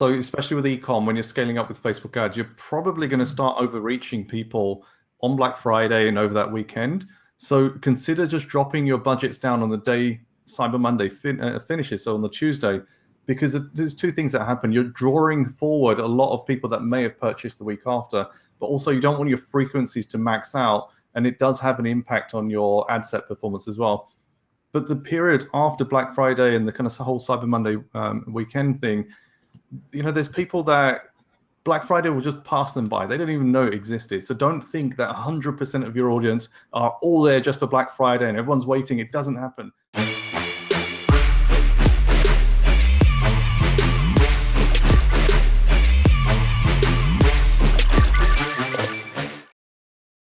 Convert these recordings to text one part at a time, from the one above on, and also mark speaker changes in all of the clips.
Speaker 1: So especially with ecom, when you're scaling up with Facebook ads, you're probably going to start overreaching people on Black Friday and over that weekend. So consider just dropping your budgets down on the day Cyber Monday fin uh, finishes, so on the Tuesday, because there's two things that happen. You're drawing forward a lot of people that may have purchased the week after, but also you don't want your frequencies to max out, and it does have an impact on your ad set performance as well. But the period after Black Friday and the kind of whole Cyber Monday um, weekend thing, you know, there's people that Black Friday will just pass them by. They don't even know it existed. So don't think that 100% of your audience are all there just for Black Friday and everyone's waiting. It doesn't happen.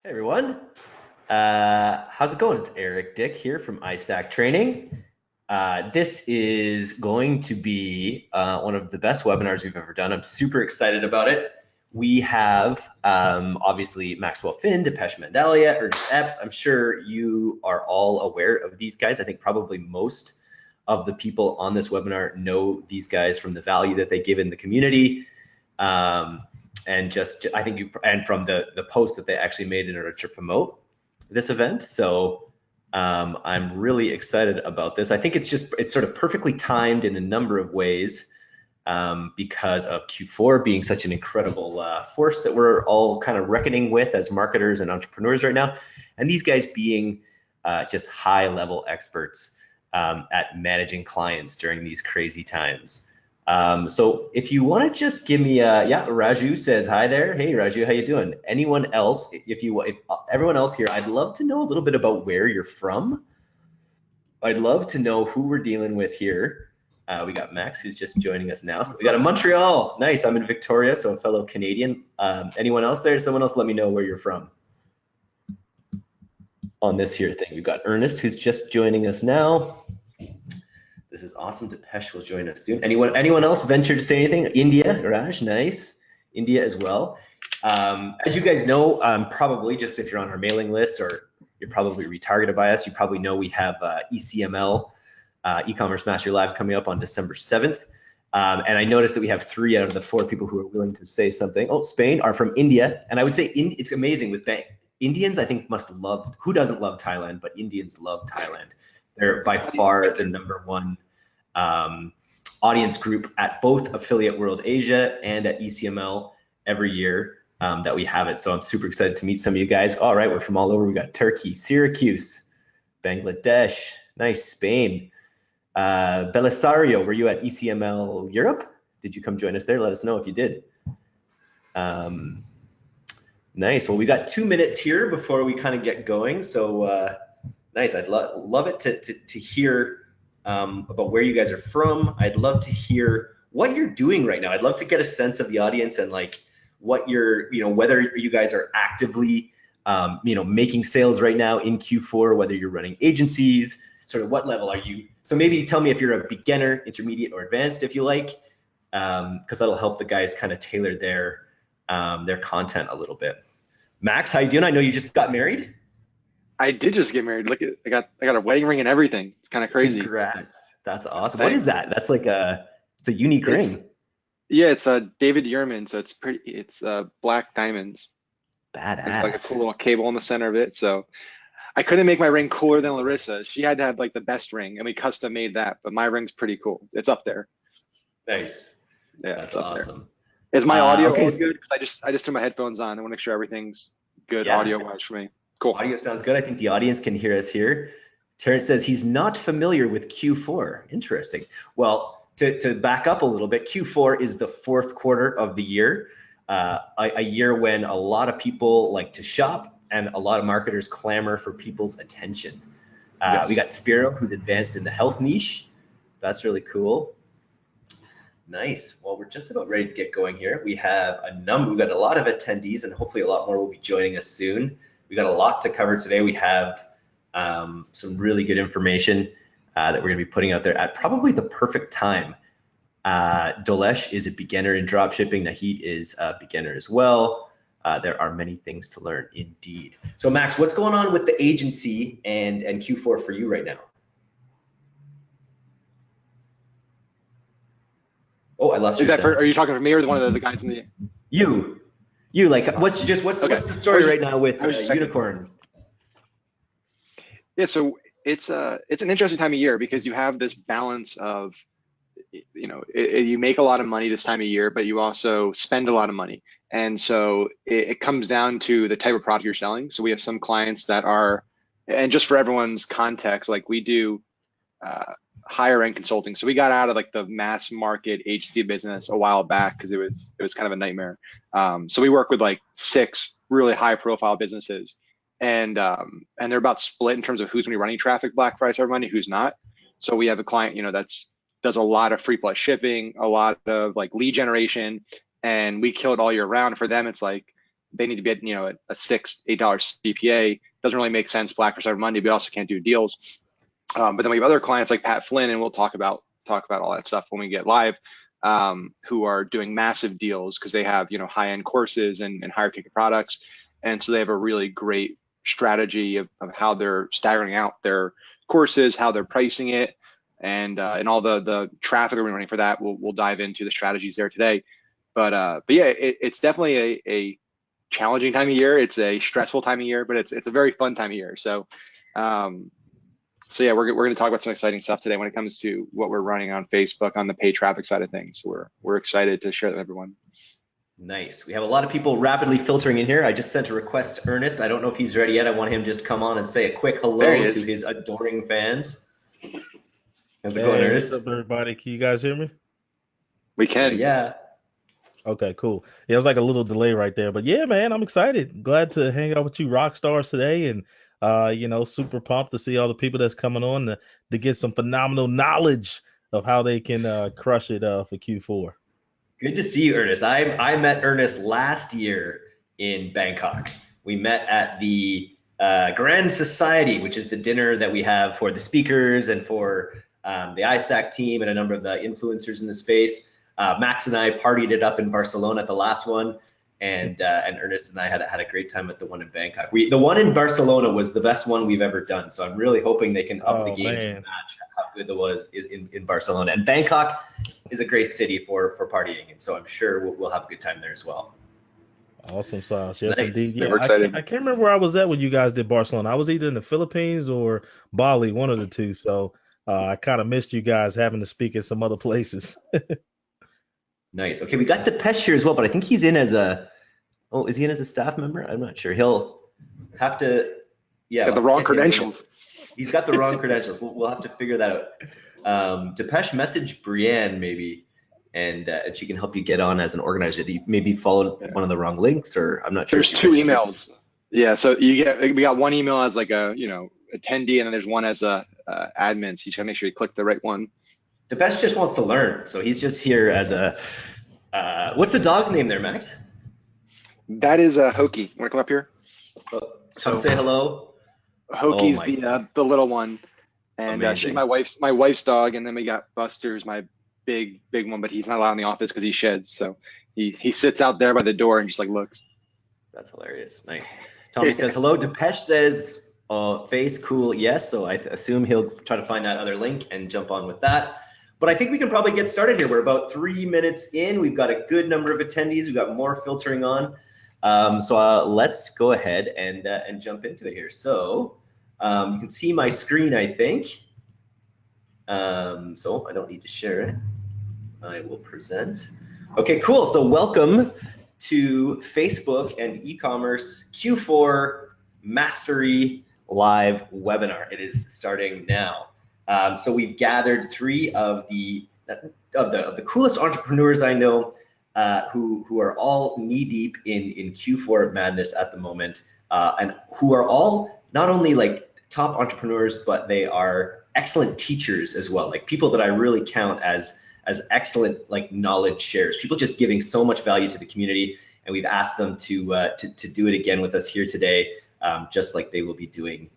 Speaker 2: Hey everyone. Uh, how's it going? It's Eric Dick here from iStack Training. Uh, this is going to be uh, one of the best webinars we've ever done. I'm super excited about it. We have um, obviously Maxwell Finn, Depesh Mandalia, Ernest Epps. I'm sure you are all aware of these guys. I think probably most of the people on this webinar know these guys from the value that they give in the community. Um, and just, I think you, and from the, the post that they actually made in order to promote this event. So um, I'm really excited about this. I think it's just it's sort of perfectly timed in a number of ways um, because of Q4 being such an incredible uh, force that we're all kind of reckoning with as marketers and entrepreneurs right now, and these guys being uh, just high level experts um, at managing clients during these crazy times. Um, so if you want to just give me a, yeah, Raju says hi there. Hey Raju, how you doing? Anyone else? If you, if uh, everyone else here, I'd love to know a little bit about where you're from. I'd love to know who we're dealing with here. Uh, we got Max who's just joining us now. So we got a Montreal. Nice. I'm in Victoria, so a fellow Canadian. Um, anyone else there? Someone else let me know where you're from on this here thing. We've got Ernest who's just joining us now. This is awesome. Depesh will join us soon. Anyone anyone else venture to say anything? India, Raj, nice. India as well. Um, as you guys know, um, probably just if you're on our mailing list or you're probably retargeted by us, you probably know we have uh, ECML, uh, e-commerce mastery live coming up on December 7th. Um, and I noticed that we have three out of the four people who are willing to say something. Oh, Spain are from India. And I would say in, it's amazing with bank. Indians, I think, must love, who doesn't love Thailand, but Indians love Thailand. They're by far the number one um, audience group at both Affiliate World Asia and at ECML every year um, that we have it. So I'm super excited to meet some of you guys. All right, we're from all over. We got Turkey, Syracuse, Bangladesh, nice, Spain. Uh, Belisario, were you at ECML Europe? Did you come join us there? Let us know if you did. Um, nice. Well, we got two minutes here before we kind of get going. So uh, Nice. I'd lo love it to, to, to hear um, about where you guys are from. I'd love to hear what you're doing right now. I'd love to get a sense of the audience and like what you're, you know, whether you guys are actively, um, you know, making sales right now in Q4, whether you're running agencies, sort of what level are you? So maybe tell me if you're a beginner, intermediate, or advanced, if you like, because um, that'll help the guys kind of tailor their um, their content a little bit. Max, how you doing? I know you just got married.
Speaker 3: I did just get married. Look at I got I got a wedding ring and everything. It's kind of crazy.
Speaker 2: Congrats. That's awesome. Thanks. What is that? That's like a it's a unique it's, ring.
Speaker 3: Yeah, it's a David Yurman, so it's pretty it's uh black diamonds.
Speaker 2: Badass.
Speaker 3: It's like a cool little cable in the center of it. So I couldn't make my ring cooler than Larissa. She had to have like the best ring, and we custom made that. But my ring's pretty cool. It's up there.
Speaker 2: Nice.
Speaker 3: Yeah, that's awesome. There. Is my uh, audio okay. good? Because I just I just threw my headphones on. I want to make sure everything's good yeah. audio wise for me.
Speaker 2: Cool. Audio sounds good. I think the audience can hear us here. Terrence says he's not familiar with Q4. Interesting. Well, to, to back up a little bit, Q4 is the fourth quarter of the year, uh, a, a year when a lot of people like to shop and a lot of marketers clamor for people's attention. Uh, yes. We got Spiro, who's advanced in the health niche. That's really cool. Nice. Well, we're just about ready to get going here. We have a number, we've got a lot of attendees and hopefully a lot more will be joining us soon. We got a lot to cover today. We have um, some really good information uh, that we're going to be putting out there at probably the perfect time. Uh, Dolesh is a beginner in dropshipping. Nahid is a beginner as well. Uh, there are many things to learn indeed. So Max, what's going on with the agency and, and Q4 for you right now? Oh, I lost
Speaker 3: Is
Speaker 2: your
Speaker 3: that for,
Speaker 2: sound.
Speaker 3: are you talking for me or one of the, the guys in the?
Speaker 2: You, you like what's just what's
Speaker 3: Okay.
Speaker 2: what's the story
Speaker 3: was
Speaker 2: right now with uh, unicorn?
Speaker 3: Yeah, so it's uh it's an interesting time of year because you have this balance of you know it, it- you make a lot of money this time of year, but you also spend a lot of money, and so it, it comes down to the type of product you're selling. So we have some clients that are, and just for everyone's context, like we do uh, higher end consulting. So we got out of like the mass market HC business a while back because it was it was kind of a nightmare. Um, so we work with like six really high profile businesses and um, and they're about split in terms of who's going to be running traffic Black Friday Cyber Monday, who's not. So we have a client, you know, that's does a lot of free plus shipping, a lot of like lead generation, and we kill it all year round. For them, it's like they need to be at you know a six eight dollars CPA. Doesn't really make sense Black Friday Cyber Monday, but also can't do deals. Um, but then we have other clients like Pat Flynn, and we'll talk about talk about all that stuff when we get live. Um, who are doing massive deals because they have you know high end courses and, and higher ticket products, and so they have a really great strategy of, of how they're staggering out their courses, how they're pricing it, and uh, and all the the traffic we're running for that. We'll we'll dive into the strategies there today. But uh, but yeah, it, it's definitely a, a challenging time of year. It's a stressful time of year, but it's it's a very fun time of year. So um, so yeah, we're we're going to talk about some exciting stuff today when it comes to what we're running on Facebook on the paid traffic side of things. So we're we're excited to share that with everyone.
Speaker 2: Nice. We have a lot of people rapidly filtering in here. I just sent a request to Ernest. I don't know if he's ready yet. I want him just to come on and say a quick hello
Speaker 3: he
Speaker 2: to his adoring fans. How's it
Speaker 4: Hey,
Speaker 2: going,
Speaker 4: what's up, everybody? Can you guys hear me?
Speaker 3: We can.
Speaker 2: Yeah.
Speaker 4: Okay, cool. Yeah, it was like a little delay right there, but yeah, man, I'm excited. Glad to hang out with you rock stars today, and uh, you know, super pumped to see all the people that's coming on to, to get some phenomenal knowledge of how they can uh, crush it uh, for Q4.
Speaker 2: Good to see you, Ernest. I I met Ernest last year in Bangkok. We met at the uh, Grand Society, which is the dinner that we have for the speakers and for um, the iStack team and a number of the influencers in the space. Uh, Max and I partied it up in Barcelona at the last one, and uh, and Ernest and I had had a great time at the one in Bangkok. We the one in Barcelona was the best one we've ever done. So I'm really hoping they can up the
Speaker 4: Oh,
Speaker 2: game to match how good it was is in, in Barcelona. And Bangkok is a great city for for partying, and so I'm sure we'll, we'll have a good time there as well.
Speaker 4: Awesome sauce. Yes,
Speaker 2: Nice.
Speaker 4: indeed.
Speaker 3: Yeah,
Speaker 4: Yeah, I can't, I can't remember where I was at when you guys did Barcelona. I was either in the Philippines or Bali, one of the two. So uh, I kind of missed you guys having to speak at some other places.
Speaker 2: Nice. Okay, we got Depesh here as well, but I think he's in as a. Oh, is he in as a staff member? I'm not sure. He'll have to. Yeah.
Speaker 3: Got the wrong
Speaker 2: get him in.
Speaker 3: credentials.
Speaker 2: He's got the wrong credentials. We'll, we'll have to figure that out. Um, Depesh message Brienne maybe, and uh, and she can help you get on as an organizer. You maybe followed one of the wrong links, or I'm not sure.
Speaker 3: There's two emails. Yeah, so you get we got one email as like a you know attendee, and then there's one as a uh, admin. So you just gotta make sure you click the right one.
Speaker 2: Depesh just wants to learn, so he's just here as a. Uh, what's the dog's name there, Max?
Speaker 3: That is a Hokie. Want to come up here?
Speaker 2: Come
Speaker 3: So-
Speaker 2: say hello.
Speaker 3: Hokie's
Speaker 2: my
Speaker 3: the uh, the little one, and uh, she's my wife's my wife's dog, and then we got Buster's my big big one, but he's not allowed in the office because he sheds. So he he sits out there by the door and just like looks.
Speaker 2: That's hilarious. Nice. Tommy says hello. Depesh says uh, face cool. Yes. So I assume he'll try to find that other link and jump on with that. But I think we can probably get started here. We're about three minutes in. We've got a good number of attendees. We've got more filtering on. Um, so uh, let's go ahead and uh, and jump into it here. So um, you can see my screen, I think. Um, so I don't need to share it. I will present. Okay, cool. So welcome to Facebook and e-commerce Q4 Mastery Live webinar. It is starting now. Um, so we've gathered three of the of the, of the coolest entrepreneurs I know uh, who who are all knee deep in in Q4 madness at the moment, uh, and who are all not only like top entrepreneurs, but they are excellent teachers as well. Like people that I really count as as excellent like knowledge shares. People just giving so much value to the community, and we've asked them to uh, to, to do it again with us here today, um, just like they will be doing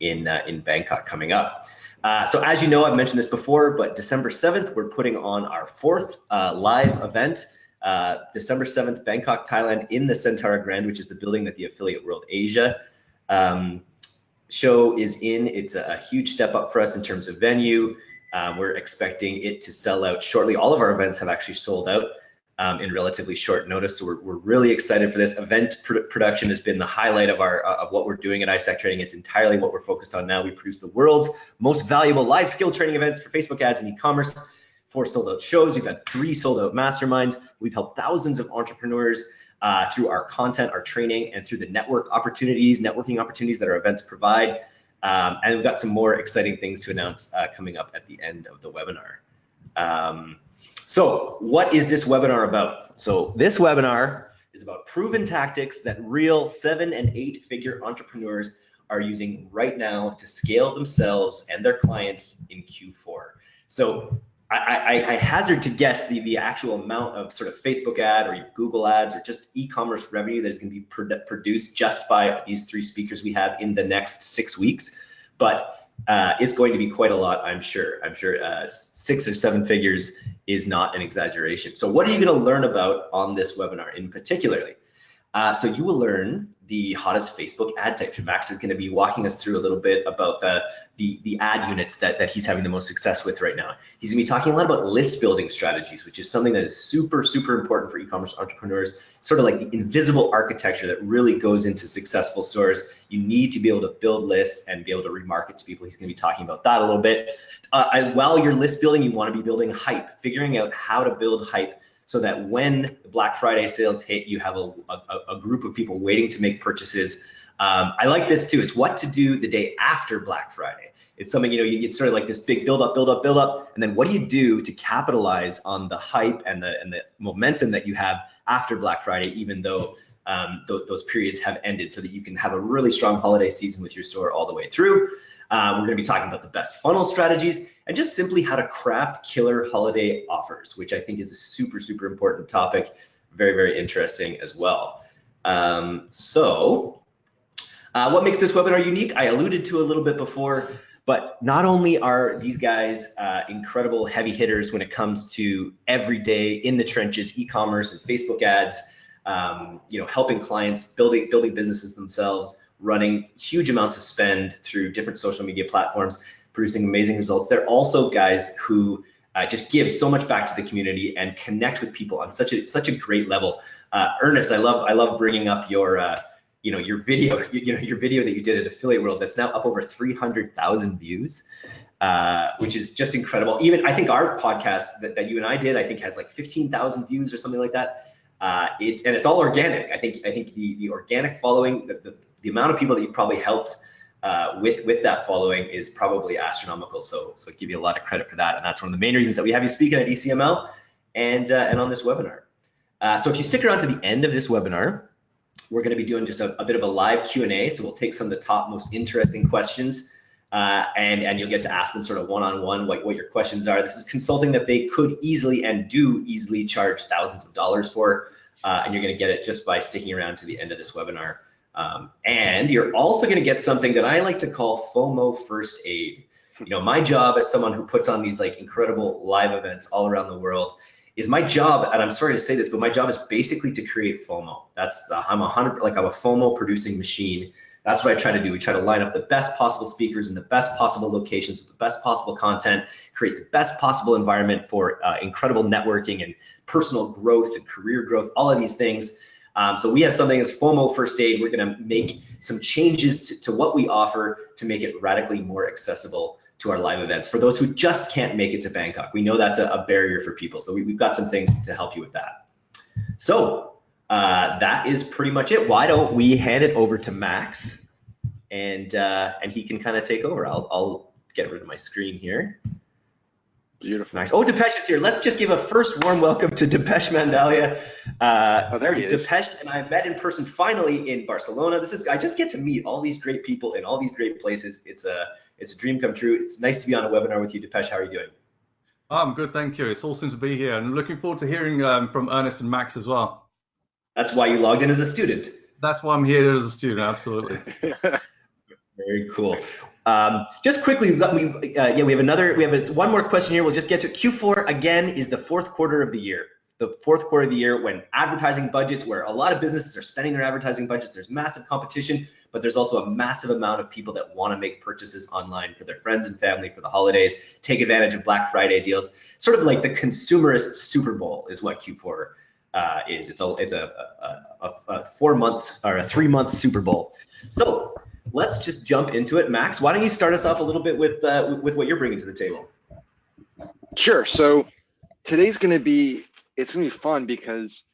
Speaker 2: in uh, in Bangkok coming up. Uh, so as you know, I've mentioned this before, but December 7th, we're putting on our fourth uh, live event. Uh, December 7th, Bangkok, Thailand, in the Centara Grand, which is the building that the Affiliate World Asia um, show is in. It's a, a huge step up for us in terms of venue. Um, we're expecting it to sell out shortly. All of our events have actually sold out um, in relatively short notice. So we're, we're really excited for this. Event pr production has been the highlight of our uh, of what we're doing at iStack Training. It's entirely what we're focused on now. We produce the world's most valuable live skill training events for Facebook ads and e-commerce. Four sold out shows. We've had three sold out masterminds. We've helped thousands of entrepreneurs uh, through our content, our training, and through the network opportunities, networking opportunities that our events provide. Um, and we've got some more exciting things to announce uh, coming up at the end of the webinar. Um, so what is this webinar about? So this webinar is about proven tactics that real seven and eight figure entrepreneurs are using right now to scale themselves and their clients in Q4. So I, I, I, hazard to guess the, the actual amount of sort of Facebook ad or Google ads or just e-commerce revenue that is going to be produced just by these three speakers we have in the next six weeks. But uh, it's going to be quite a lot, I'm sure. I'm sure uh, six or seven figures is not an exaggeration. So what are you going to learn about on this webinar in particularly? Uh, so you will learn the hottest Facebook ad types. Max is going to be walking us through a little bit about the, the, the ad units that, that he's having the most success with right now. He's going to be talking a lot about list building strategies, which is something that is super, super important for e-commerce entrepreneurs. Sort of like the invisible architecture that really goes into successful stores. You need to be able to build lists and be able to remarket to people. He's going to be talking about that a little bit. Uh, while you're list building, you want to be building hype, figuring out how to build hype so that when Black Friday sales hit, you have a, a, a group of people waiting to make purchases. Um, I like this too. It's what to do the day after Black Friday. It's something, you know, you get sort of like this big build up, build up, build up. And then what do you do to capitalize on the hype and the, and the momentum that you have after Black Friday, even though um, th those periods have ended so that you can have a really strong holiday season with your store all the way through. Uh, we're going to be talking about the best funnel strategies and just simply how to craft killer holiday offers, which I think is a super, super important topic. Very, very interesting as well. Um, so uh, what makes this webinar unique? I alluded to a little bit before, but not only are these guys uh, incredible heavy hitters when it comes to everyday in the trenches e-commerce and Facebook ads, um, you know, helping clients building building businesses themselves, running huge amounts of spend through different social media platforms, producing amazing results. They're also guys who uh, just give so much back to the community and connect with people on such a such a great level. Uh, Ernest, I love I love bringing up your uh, you know your video you, you, know your video that you did at Affiliate World that's now up over 300,000 views. Uh, which is just incredible. Even I think our podcast that, that you and I did, I think has like 15,000 views or something like that. Uh, it's and it's all organic. I think I think the the organic following, the, the, the amount of people that you probably helped uh, with with that following is probably astronomical. So so I give you a lot of credit for that, and that's one of the main reasons that we have you speaking at ECML and uh, and on this webinar. Uh, so if you stick around to the end of this webinar, we're going to be doing just a, a bit of a live Q&A. So we'll take some of the top most interesting questions. Uh, and and you'll get to ask them sort of one-on-one what, what your questions are. This is consulting that they could easily and do easily charge thousands of dollars for, uh, and you're going to get it just by sticking around to the end of this webinar. Um, and you're also going to get something that I like to call FOMO first aid. You know, my job as someone who puts on these like incredible live events all around the world is my job, and I'm sorry to say this, but my job is basically to create FOMO. That's I'm a hundred like I'm a FOMO producing machine. That's what I try to do. We try to line up the best possible speakers in the best possible locations with the best possible content, create the best possible environment for uh, incredible networking and personal growth and career growth, all of these things. Um, so we have something as FOMO First Aid. We're going to make some changes to, to what we offer to make it radically more accessible to our live events for those who just can't make it to Bangkok. We know that's a, a barrier for people. So we, have got some things to help you with that. So uh, that is pretty much it. Why don't we hand it over to Max and uh, and he can kind of take over. I'll, I'll get rid of my screen here.
Speaker 3: Beautiful.
Speaker 2: Nice. Oh, Depesh is here. Let's just give a first warm welcome to Depesh Mandalia.
Speaker 3: Uh, oh, there he
Speaker 2: is. Depesh and I met in person finally in Barcelona. This is I just get to meet all these great people in all these great places. It's a it's a dream come true. It's nice to be on a webinar with you, Depesh. How are you doing?
Speaker 1: I'm good, thank you. It's awesome to be here, and looking forward to hearing um, from Ernest and Max as well.
Speaker 2: That's why you logged in as a student.
Speaker 1: That's why I'm here as a student. Absolutely.
Speaker 2: Very cool. Um, just quickly, we've got we uh, yeah we have another we have one more question here. We'll just get to Q4 again is the fourth quarter of the year. the fourth quarter of the year when advertising budgets, where a lot of businesses are spending their advertising budgets, there's massive competition, but there's also a massive amount of people that want to make purchases online for their friends and family for the holidays, take advantage of Black Friday deals. Sort of like the consumerist Super Bowl is what Q4 uh, is. It's a it's a, a, a, a four months or a three month Super Bowl. So let's just jump into it. Max, why don't you start us off a little bit with uh, with what you're bringing to the table?
Speaker 3: Sure. So today's going to be it's going to be fun because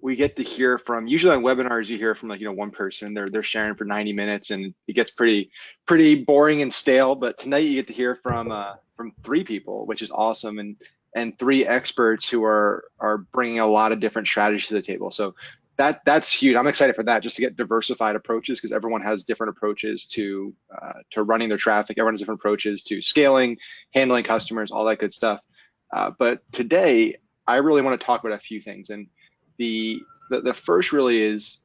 Speaker 3: we get to hear from usually on webinars you hear from like you know one person they're they're sharing for 90 minutes and it gets pretty pretty boring and stale but tonight you get to hear from uh from three people which is awesome and and three experts who are are bringing a lot of different strategies to the table so that that's huge i'm excited for that just to get diversified approaches because everyone has different approaches to uh, to running their traffic everyone has different approaches to scaling handling customers all that good stuff uh, but today I really want to talk about a few things. And the, the, the first really is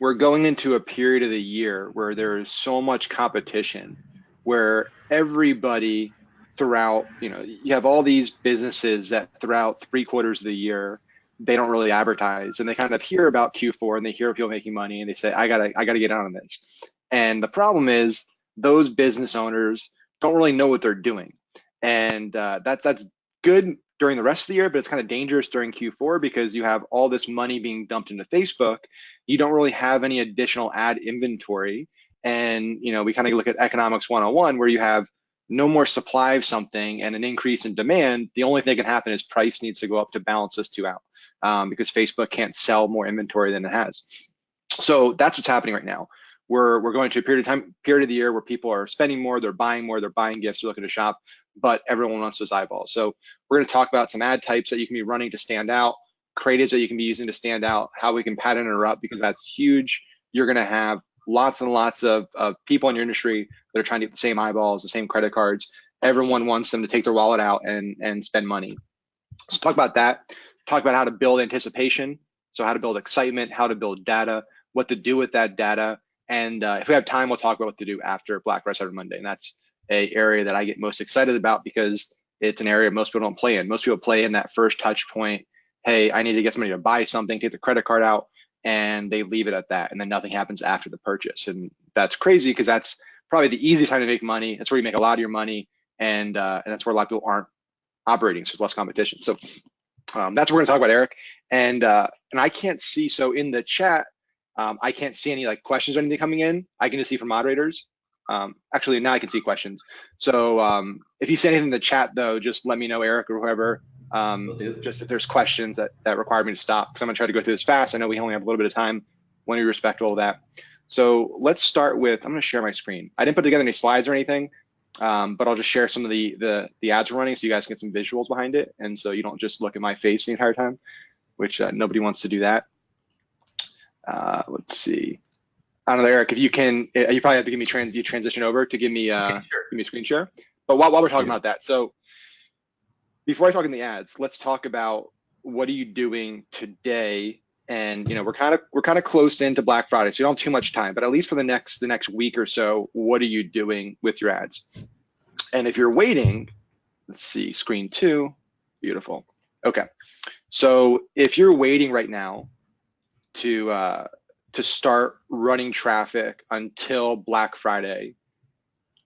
Speaker 3: we're going into a period of the year where there is so much competition, where everybody throughout, you know, you have all these businesses that throughout three quarters of the year, they don't really advertise and they kind of hear about Q4 and they hear people making money and they say, I gotta, I gotta get on this. And the problem is those business owners don't really know what they're doing. And uh, that's, that's good during the rest of the year, but it's kind of dangerous during Q4 because you have all this money being dumped into Facebook. You don't really have any additional ad inventory. And, you know, we kind of look at economics 101 where you have no more supply of something and an increase in demand. The only thing that can happen is price needs to go up to balance those two out um, because Facebook can't sell more inventory than it has. So that's what's happening right now. We're, we're going to a period of time, period of the year where people are spending more, they're buying more, they're buying gifts, they're looking to shop but everyone wants those eyeballs. So we're going to talk about some ad types that you can be running to stand out, creatives that you can be using to stand out, how we can pattern interrupt because that's huge. You're going to have lots and lots of, of people in your industry that are trying to get the same eyeballs, the same credit cards. Everyone wants them to take their wallet out and and spend money. So talk about that. Talk about how to build anticipation. So how to build excitement, how to build data, what to do with that data, and uh, if we have time, we'll talk about what to do after Black Friday Cyber Monday. And that's a area that I get most excited about because it's an area most people don't play in. Most people play in that first touch point. Hey, I need to get somebody to buy something, take the credit card out, and they leave it at that. And then nothing happens after the purchase. And that's crazy because that's probably the easiest time to make money. That's where you make a lot of your money. And, uh, and that's where a lot of people aren't operating. So there's less competition. So um, that's what we're gonna talk about, Eric. And, uh, and I can't see, so in the chat, um, I can't see any like questions or anything coming in. I can just see from moderators. Um, actually, now I can see questions. So um, if you say anything in the chat, though, just let me know, Eric or whoever. Um, just if there's questions that, that require me to stop, because I'm going to try to go through this fast. I know we only have a little bit of time. Want to be respectful of that. So let's start with, I'm going to share my screen. I didn't put together any slides or anything, um, but I'll just share some of the, the, the ads we're running so you guys get some visuals behind it. And so you don't just look at my face the entire time, which uh, nobody wants to do that. Uh, let's see. I don't know, Eric, if you can, uh, you probably have to give me trans, you transition over to give me, uh, okay, sure. give me a screen share. But while, while we're talking yeah. about that, so before I talk in the ads, let's talk about what are you doing today? And you know, we're kind of we're kind of close into Black Friday, so you don't have too much time. But at least for the next the next week or so, what are you doing with your ads? And if you're waiting, let's see, screen two, beautiful. Okay, so if you're waiting right now to uh, to start running traffic until Black Friday,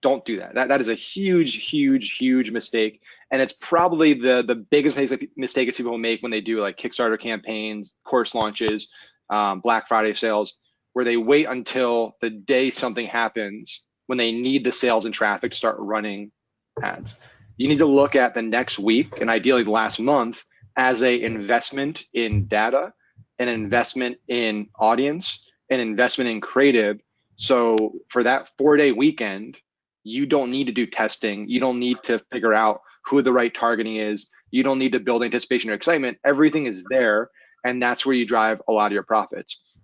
Speaker 3: don't do that. That that is a huge, huge, huge mistake, and it's probably the the biggest mistake that people make when they do like Kickstarter campaigns, course launches, um, Black Friday sales, where they wait until the day something happens when they need the sales and traffic to start running ads. You need to look at the next week and ideally the last month as a investment in data an investment in audience, an investment in creative. So for that four day weekend, you don't need to do testing. You don't need to figure out who the right targeting is. You don't need to build anticipation or excitement. Everything is there. And that's where you drive a lot of your profits.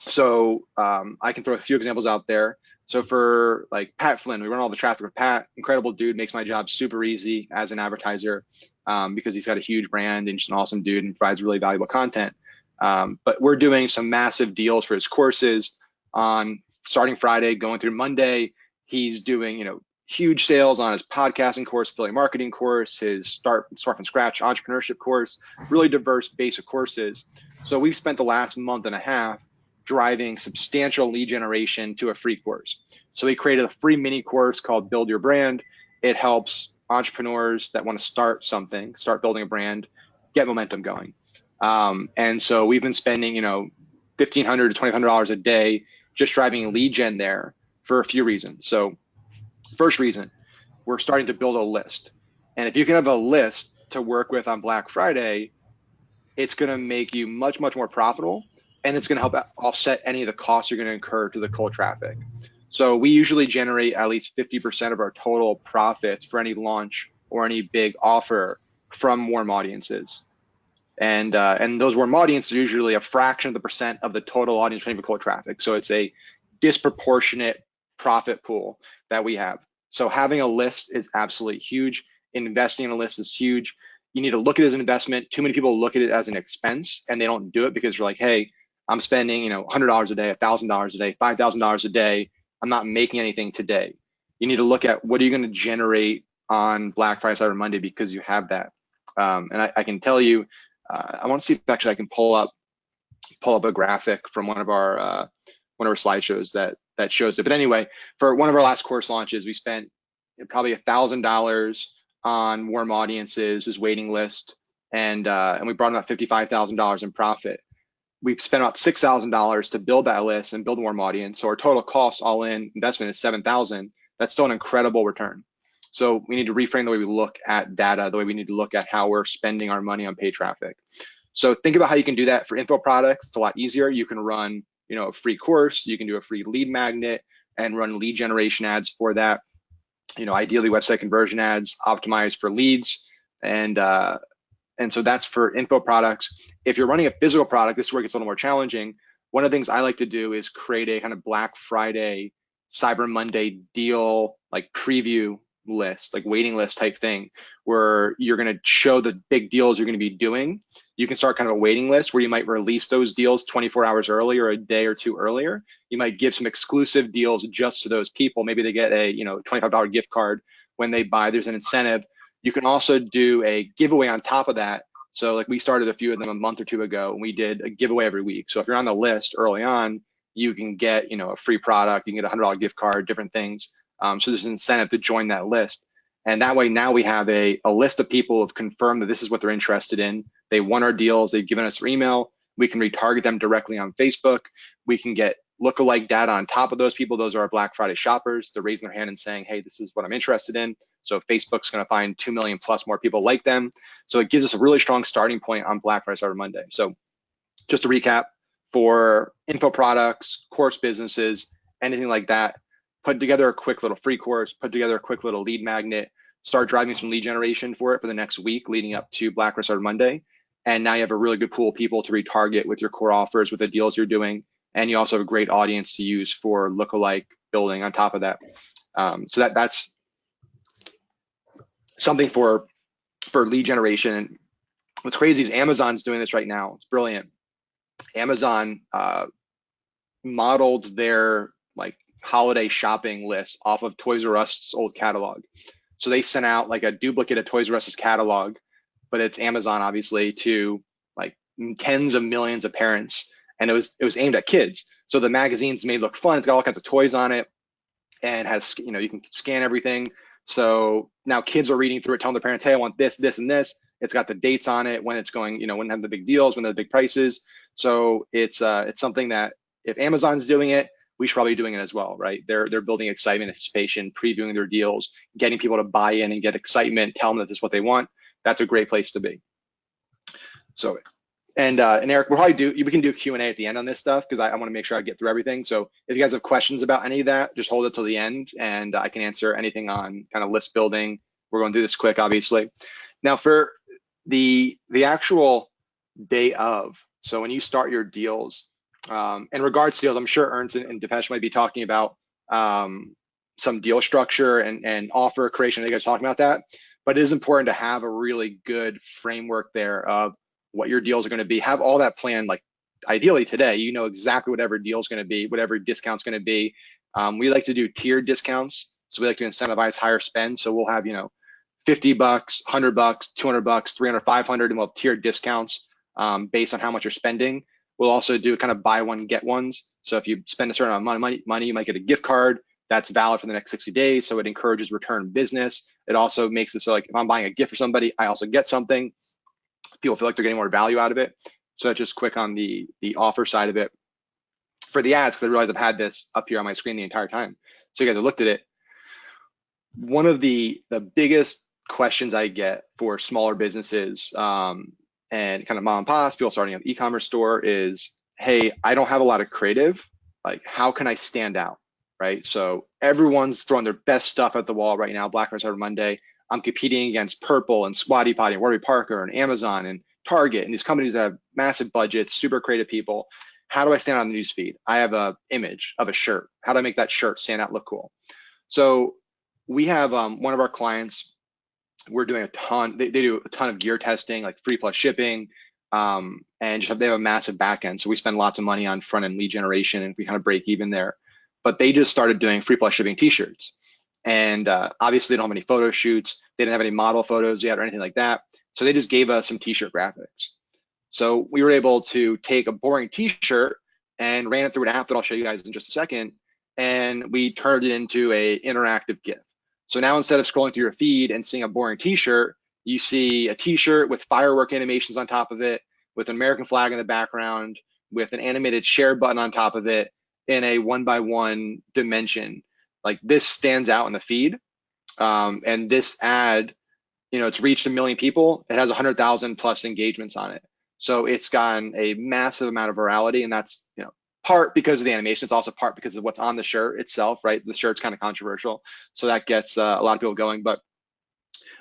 Speaker 3: So um, I can throw a few examples out there. So for like Pat Flynn, we run all the traffic with Pat, incredible dude, makes my job super easy as an advertiser um, because he's got a huge brand and just an awesome dude and provides really valuable content. Um, but we're doing some massive deals for his courses on starting Friday, going through Monday. He's doing, you know, huge sales on his podcasting course, affiliate marketing course, his start start from scratch entrepreneurship course, really diverse basic courses. So we've spent the last month and a half driving substantial lead generation to a free course. So we created a free mini course called Build Your Brand. It helps entrepreneurs that want to start something, start building a brand, get momentum going. Um, and so we've been spending, you know, fifteen hundred to twenty hundred dollars a day just driving lead gen there for a few reasons. So first reason, we're starting to build a list. And if you can have a list to work with on Black Friday, it's going to make you much, much more profitable and it's going to help offset any of the costs you're going to incur to the cold traffic. So we usually generate at least 50% of our total profits for any launch or any big offer from warm audiences. And uh, and those warm audiences are usually a fraction of the percent of the total audience for any cold traffic. So it's a disproportionate profit pool that we have. So having a list is absolutely huge. Investing in a list is huge. You need to look at it as an investment. Too many people look at it as an expense and they don't do it because you're like, hey, I'm spending, you know, $100 a day, $1,000 a day, $5,000 a day. I'm not making anything today. You need to look at what are you going to generate on Black Friday, Cyber Monday because you have that. Um, and I, I, can tell you, uh, I want to see if actually I can pull up pull up a graphic from one of our uh, one of our slideshows that that shows it. But anyway, for one of our last course launches, we spent probably a thousand dollars on warm audiences, his waiting list, and uh, and we brought about fifty five thousand dollars in profit. We've spent about six thousand dollars to build that list and build a warm audience. So our total cost all in investment is seven thousand. That's still an incredible return. So we need to reframe the way we look at data, the way we need to look at how we're spending our money on paid traffic. So think about how you can do that for info products. It's a lot easier. You can run you know, a free course, you can do a free lead magnet and run lead generation ads for that. You know, ideally website conversion ads optimized for leads. And uh, and so that's for info products. If you're running a physical product, this is where it gets a little more challenging. One of the things I like to do is create a kind of Black Friday, Cyber Monday deal like preview list, like waiting list type thing, where you're going to show the big deals you're going to be doing. You can start kind of a waiting list where you might release those deals 24 hours earlier, or a day or two earlier. You might give some exclusive deals just to those people. Maybe they get a you know $25 gift card when they buy. There's an incentive. You can also do a giveaway on top of that. So like we started a few of them a month or two ago, and we did a giveaway every week. So if you're on the list early on, you can get you know a free product, you can get a hundred dollar gift card, different things. Um, so there's an incentive to join that list. And that way now we have a, a list of people who have confirmed that this is what they're interested in. They want our deals, they've given us their email. We can retarget them directly on Facebook. We can get lookalike data on top of those people. Those are our Black Friday shoppers. They're raising their hand and saying, hey, this is what I'm interested in. So Facebook's going to find 2 million plus more people like them. So it gives us a really strong starting point on Black Friday Cyber Monday. So just to recap, for info products, course businesses, anything like that, put together a quick little free course, put together a quick little lead magnet, start driving some lead generation for it for the next week leading up to Black Friday Monday. And now you have a really good pool of people to retarget with your core offers, with the deals you're doing. And you also have a great audience to use for lookalike building on top of that. Um, so that that's something for for lead generation. What's crazy is Amazon's doing this right now. It's brilliant. Amazon uh, modeled their like holiday shopping list off of Toys R Us old catalog. So they sent out like a duplicate of Toys R Us's catalog, but it's Amazon obviously to like tens of millions of parents, and it was it was aimed at kids. So the magazine's made look fun. It's got all kinds of toys on it, and has you know you can scan everything. So now kids are reading through it, telling their parents, "Hey, I want this, this, and this." It's got the dates on it, when it's going, you know, when they have the big deals, when they have the big prices. So it's uh, it's something that if Amazon's doing it, we should probably be doing it as well, right? They're they're building excitement, anticipation, previewing their deals, getting people to buy in and get excitement, tell them that this is what they want. That's a great place to be. So, and uh, and Eric, we'll probably do we can do Q and A at the end on this stuff because I, I want to make sure I get through everything. So if you guys have questions about any of that, just hold it till the end, and I can answer anything on kind of list building. We're going to do this quick, obviously. Now for the the actual day of, so when you start your deals, um, in regards to deals, I'm sure Ernest and, and Depesh might be talking about um, some deal structure and, and offer creation. I was talking about that, but it is important to have a really good framework there of what your deals are going to be. Have all that planned, like ideally today. You know exactly whatever deal is going to be, whatever discount's going to be. Um, we like to do tiered discounts. So we like to incentivize higher spend. So we'll have, you know, 50 bucks, 100 bucks, 200 bucks, 300, 500, and we'll have tiered discounts um, based on how much you're spending. We'll also do kind of buy one, get ones. So if you spend a certain amount of money, money, you might get a gift card that's valid for the next 60 days. So it encourages return business. It also makes it so like if I'm buying a gift for somebody, I also get something. People feel like they're getting more value out of it. So just quick on the the offer side of it. For the ads, because I realized I've had this up here on my screen the entire time. So you guys have looked at it. One of the the biggest questions I get for smaller businesses um, and kind of mom and pops, people starting an e-commerce store is, hey, I don't have a lot of creative. Like, how can I stand out? Right. So everyone's throwing their best stuff at the wall right now. Black Friday Cyber Monday. I'm competing against Purple and Squatty Potty and Warby Parker and Amazon and Target and these companies that have massive budgets, super creative people. How do I stand out on the newsfeed? I have a image of a shirt. How do I make that shirt stand out, look cool? So we have um, one of our clients we're doing a ton. They, they do a ton of gear testing, like free plus shipping, um, and just have, they have a massive backend. So we spend lots of money on front end lead generation, and we kind of break even there. But they just started doing free plus shipping T-shirts, and uh, obviously they don't have any photo shoots. They didn't have any model photos yet or anything like that. So they just gave us some T-shirt graphics. So we were able to take a boring T-shirt and ran it through an app that I'll show you guys in just a second, and we turned it into a interactive GIF. So now instead of scrolling through your feed and seeing a boring t-shirt, you see a t-shirt with firework animations on top of it, with an American flag in the background, with an animated share button on top of it in a one by one dimension. Like this stands out in the feed. Um, and this ad, you know, it's reached a million people. It has 100,000 plus engagements on it. So it's gotten a massive amount of virality, and that's you know part because of the animation. It's also part because of what's on the shirt itself, right? The shirt's kind of controversial, so that gets uh, a lot of people going. But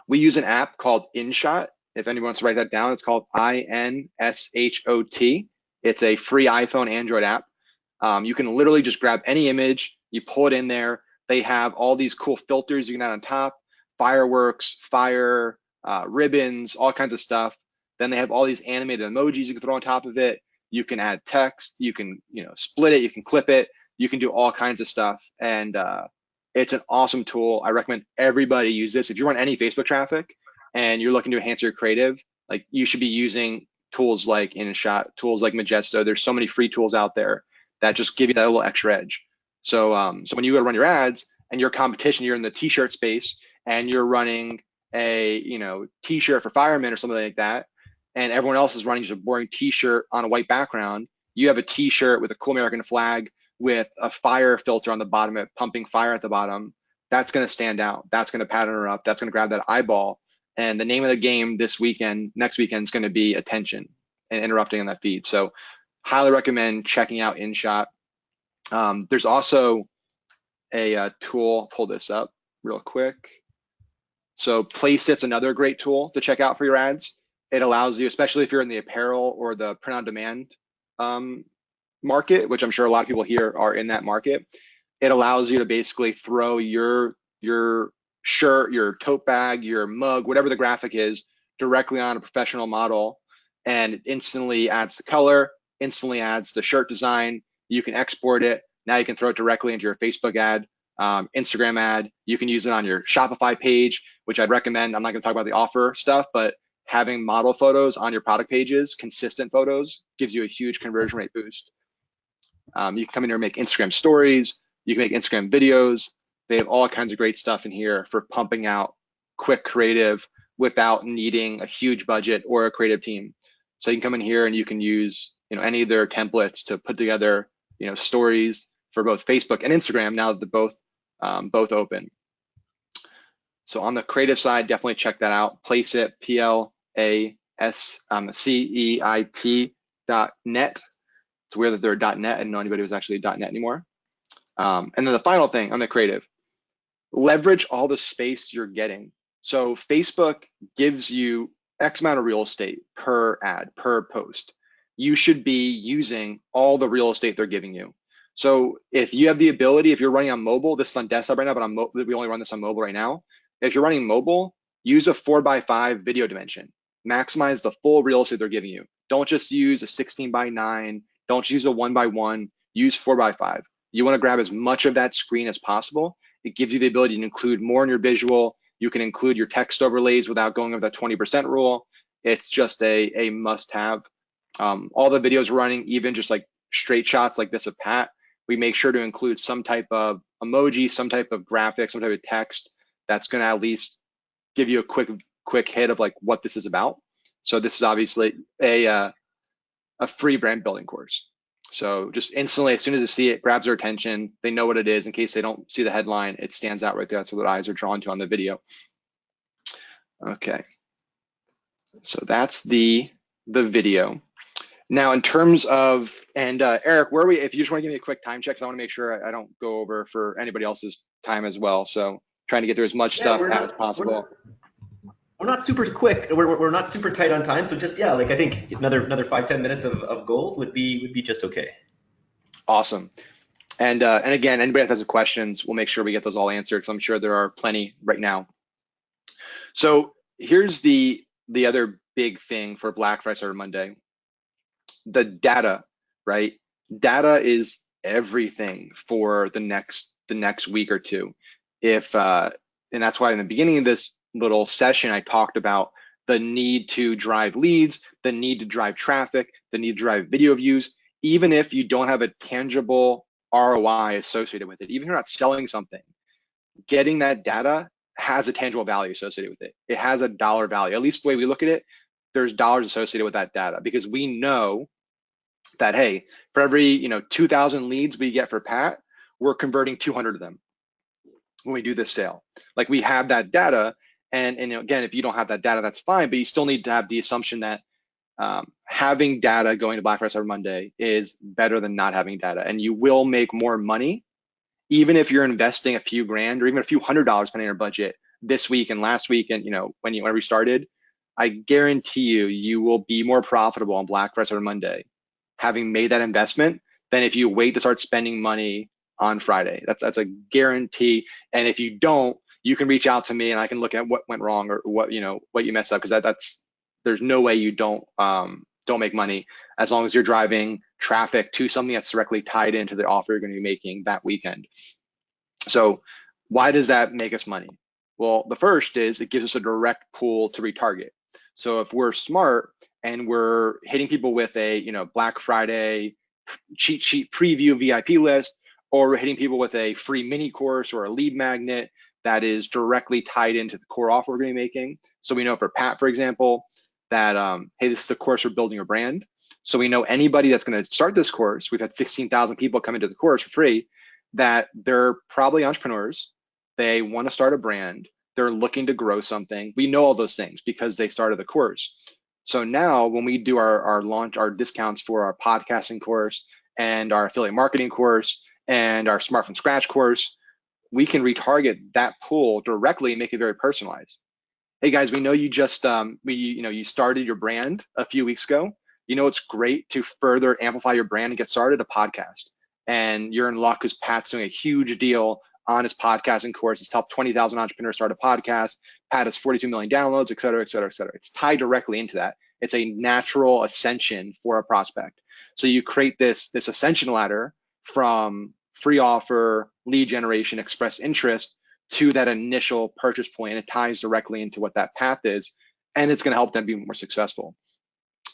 Speaker 3: we use an app called InShot. If anyone wants to write that down, it's called I N S H O T. It's a free iPhone Android app. Um, you can literally just grab any image, you pull it in there. They have all these cool filters you can add on top, fireworks, fire, uh, ribbons, all kinds of stuff. Then they have all these animated emojis you can throw on top of it you can add text you can you know split it you can clip it you can do all kinds of stuff and uh, it's an awesome tool i recommend everybody use this if you run any facebook traffic and you're looking to enhance your creative like you should be using tools like InShot, tools like Magisto. There's so many free tools out there that just give you that little extra edge. So, um, so when you go to run your ads and your competition, you're in the t-shirt space and you're running a, you know, t-shirt for firemen or something like that, and everyone else is running just a boring t-shirt on a white background, you have a t-shirt with a cool American flag with a fire filter on the bottom, it pumping fire at the bottom. That's going to stand out. That's going to pattern interrupt. That's going to grab that eyeball. And the name of the game this weekend, next weekend, is going to be attention and interrupting on that feed. So, highly recommend checking out InShot. Um, there's also a, a uh, tool. Pull this up real quick. So, Placeit's another great tool to check out for your ads it allows you, especially if you're in the apparel or the print on demand um, market, which I'm sure a lot of people here are in that market. It allows you to basically throw your your shirt, your tote bag, your mug, whatever the graphic is, directly on a professional model, and it instantly adds the color, instantly adds the shirt design. You can export it. Now you can throw it directly into your Facebook ad, um, Instagram ad. You can use it on your Shopify page, which I'd recommend. I'm not going to talk about the offer stuff, but having model photos on your product pages, consistent photos, gives you a huge conversion rate boost. Um, you can come in here and make Instagram stories. You can make Instagram videos. They have all kinds of great stuff in here for pumping out quick creative without needing a huge budget or a creative team. So you can come in here and you can use you know any of their templates to put together you know stories for both Facebook and Instagram now that they're both um, both open. So on the creative side, definitely check that out. Place it, PL a S um, C E I T dot net. It's weird that they're a .net. I didn't know anybody was actually a .net anymore. Um, and then the final thing on the creative, leverage all the space you're getting. So Facebook gives you X amount of real estate per ad, per post. You should be using all the real estate they're giving you. So if you have the ability, if you're running on mobile, this is on desktop right now, but on we only run this on mobile right now. If you're running mobile, use a four by five video dimension maximize the full real estate they're giving you. Don't just use a 16 by 9. Don't use a 1 by 1. Use 4 by 5. You want to grab as much of that screen as possible. It gives you the ability to include more in your visual. You can include your text overlays without going over that 20% rule. It's just a, a must have. Um, all the videos running, even just like straight shots like this of Pat, we make sure to include some type of emoji, some type of graphic, some type of text that's going to at least give you a quick quick hit of like what this is about. So this is obviously a uh, a free brand building course. So just instantly, as soon as they see it, grabs their attention. They know what it is. In case they don't see the headline, it stands out right there. That's what their eyes are drawn to on the video. Okay. So that's the the video. Now, in terms of, and uh, Eric, where we, if you just want to give me a quick time check, because I want to make sure I, I, don't go over for anybody else's time as well. So trying to get through as much yeah, stuff not, as possible.
Speaker 2: We're, we're, not super quick. We're, we're not super tight on time. So just, yeah, like I think another another five ten minutes of, of gold would be would be just okay.
Speaker 3: Awesome. And uh, and again, anybody that has questions, we'll make sure we get those all answered because I'm sure there are plenty right now. So here's the the other big thing for Black Friday Cyber Monday the data, right? Data is everything for the next the next week or two. If uh, and that's why in the beginning of this little session I talked about the need to drive leads, the need to drive traffic, the need to drive video views, even if you don't have a tangible ROI associated with it, even if you're not selling something, getting that data has a tangible value associated with it. It has a dollar value. At least the way we look at it, there's dollars associated with that data because we know that hey, for every you know 2,000 leads we get for Pat, we're converting 200 of them when we do this sale. Like we have that data, and and again, if you don't have that data, that's fine, but you still need to have the assumption that um, having data going to Black Friday Cyber Monday is better than not having data, and you will make more money even if you're investing a few grand or even a few hundred dollars depending on your budget this week and last week and you know when you when we started. I guarantee you, you will be more profitable on Black Friday Cyber Monday having made that investment than if you wait to start spending money on Friday. That's that's a guarantee. And if you don't, you can reach out to me and I can look at what went wrong or what you know what you messed up because that, that's there's no way you don't um, don't make money as long as you're driving traffic to something that's directly tied into the offer you're going to be making that weekend. So why does that make us money? Well, the first is it gives us a direct pool to retarget. So if we're smart, and we're hitting people with a you know Black Friday cheat sheet preview VIP list, or we're hitting people with a free mini course or a lead magnet that is directly tied into the core offer we're going to be making. So we know for Pat, for example, that um, hey, this is a course for building a brand. So we know anybody that's going to start this course. We've had 16,000 people come into the course for free. That they're probably entrepreneurs. They want to start a brand. They're looking to grow something. We know all those things because they started the course. So now when we do our, our launch, our discounts for our podcasting course and our affiliate marketing course and our smart from scratch course, we can retarget that pool directly and make it very personalized. Hey guys, we know you just um, we you know you started your brand a few weeks ago. You know it's great to further amplify your brand and get started a podcast. And you're in luck because Pat's doing a huge deal on his podcasting course. It's helped 20,000 entrepreneurs start a podcast. Pat has 42 million downloads, et cetera, et cetera, et cetera. It's tied directly into that. It's a natural ascension for a prospect. So you create this, this ascension ladder from free offer, lead generation, express interest to that initial purchase point. It ties directly into what that path is. And it's going to help them be more successful.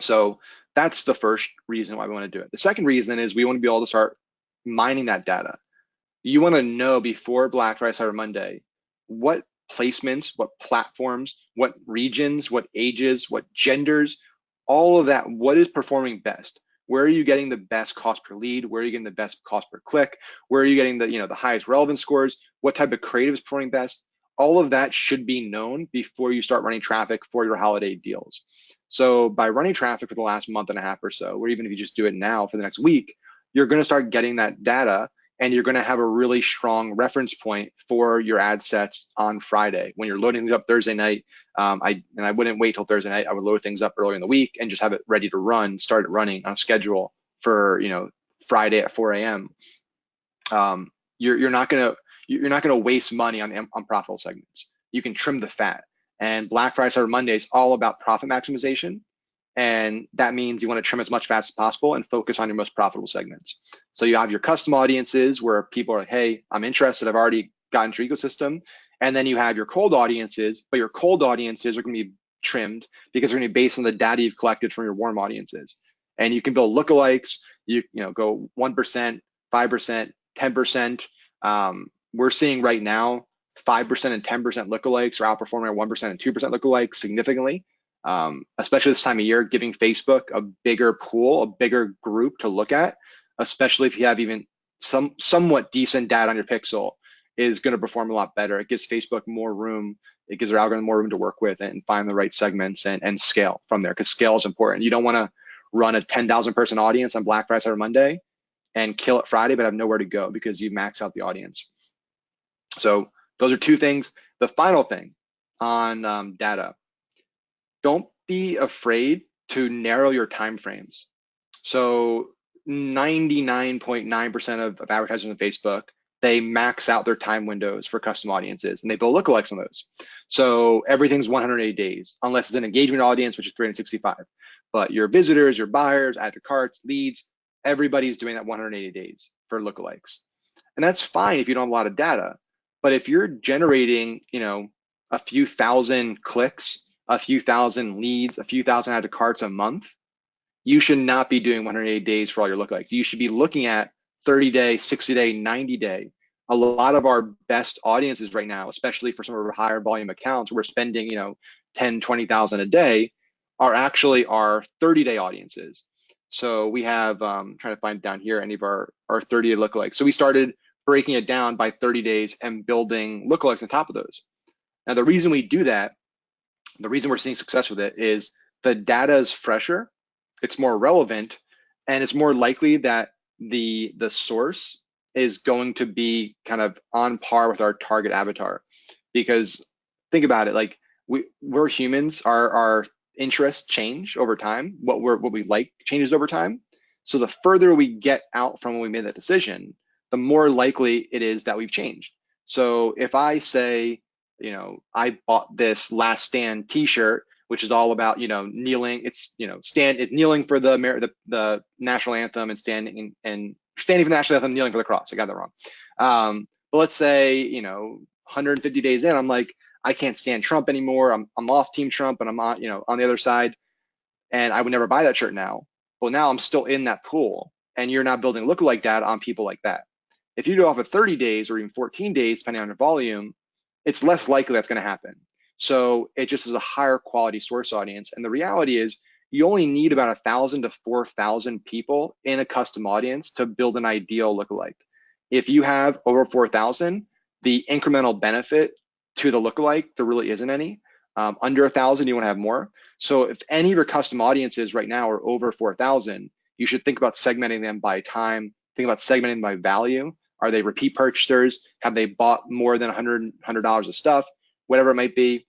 Speaker 3: So that's the first reason why we want to do it. The second reason is we want to be able to start mining that data you want to know before Black Friday Cyber Monday what placements, what platforms, what regions, what ages, what genders, all of that, what is performing best? Where are you getting the best cost per lead? Where are you getting the best cost per click? Where are you getting the, you know, the highest relevance scores? What type of creative is performing best? All of that should be known before you start running traffic for your holiday deals. So by running traffic for the last month and a half or so, or even if you just do it now for the next week, you're going to start getting that data and you're going to have a really strong reference point for your ad sets on Friday when you're loading things up Thursday night. Um, I and I wouldn't wait till Thursday night. I would load things up earlier in the week and just have it ready to run, start it running on schedule for you know Friday at 4 a.m. Um, you're you're not gonna you're not gonna waste money on unprofitable segments. You can trim the fat. And Black Friday Cyber Monday is all about profit maximization. And that means you want to trim as much fat as possible and focus on your most profitable segments. So you have your custom audiences where people are like, hey, I'm interested. I've already gotten into your ecosystem. And then you have your cold audiences, but your cold audiences are going to be trimmed because they're going to be based on the data you've collected from your warm audiences. And you can build lookalikes. You you know go one percent, five percent, ten percent. Um, we're seeing right now five percent and ten percent lookalikes are outperforming our one percent and two percent lookalikes significantly. Um, especially this time of year, giving Facebook a bigger pool, a bigger group to look at, especially if you have even some somewhat decent data on your pixel is going to perform a lot better. It gives Facebook more room. It gives their algorithm more room to work with and find the right segments and, and scale from there because scale is important. You don't want to run a 10,000 person audience on Black Friday or Monday and kill it Friday, but have nowhere to go because you max out the audience. So those are two things. The final thing on um, data, don't be afraid to narrow your time frames. So 99.9% of, of advertisers on Facebook they max out their time windows for custom audiences and they build lookalikes on those. So everything's 180 days, unless it's an engagement audience, which is 365. But your visitors, your buyers, add to carts, leads, everybody's doing that 180 days for lookalikes. And that's fine if you don't have a lot of data. But if you're generating, you know, a few thousand clicks, a few thousand leads, a few thousand add to carts a month, you should not be doing 180 days for all your lookalikes. You should be looking at 30 day, 60 day, 90 day. A lot of our best audiences right now, especially for some of our higher volume accounts, we're spending, you know, 10, 20,000 a day, are actually our 30 day audiences. So we have, um, trying to find down here any of our, our 30 day lookalikes. So we started breaking it down by 30 days and building lookalikes on top of those. Now, the reason we do that, the reason we're seeing success with it is the data is fresher, it's more relevant, and it's more likely that the the source is going to be kind of on par with our target avatar. Because think about it like we we're humans our our interests change over time what we're what we like changes over time. So the further we get out from when we made that decision the more likely it is that we've changed. So if i say you know i bought this last stand t-shirt which is all about you know kneeling. It's you know stand it kneeling for the the, the national anthem and standing and standing for the national anthem, kneeling for the cross. I got that wrong. Um, but let's say you know 150 days in, I'm like I can't stand Trump anymore. I'm I'm off Team Trump and I'm on you know on the other side, and I would never buy that shirt now. Well, now I'm still in that pool, and you're not building look like that on people like that. If you do off of 30 days or even 14 days, depending on your volume, it's less likely that's going to happen. So it just is a higher quality source audience. And the reality is you only need about a thousand to 4,000 people in a custom audience to build an ideal lookalike. If you have over 4,000, the incremental benefit to the lookalike, there really isn't any. Um, under a thousand, you want to have more. So if any of your custom audiences right now are over 4,000, you should think about segmenting them by time, think about segmenting by value. Are they repeat purchasers? Have they bought more than $100, $100 of stuff? whatever it might be.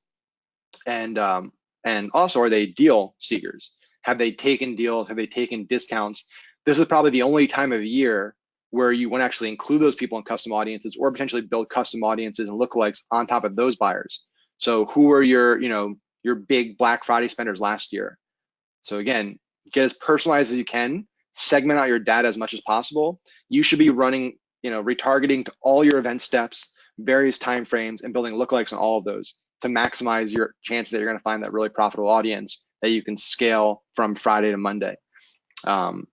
Speaker 3: And um, and also, are they deal seekers? Have they taken deals? Have they taken discounts? This is probably the only time of year where you want to actually include those people in custom audiences or potentially build custom audiences and lookalikes on top of those buyers. So who are your, you know, your big Black Friday spenders last year? So again, get as personalized as you can, segment out your data as much as possible. You should be running, you know, retargeting to all your event steps various time frames and building lookalikes on all of those to maximize your chances that you're going to find that really profitable audience that you can scale from Friday to Monday. Um,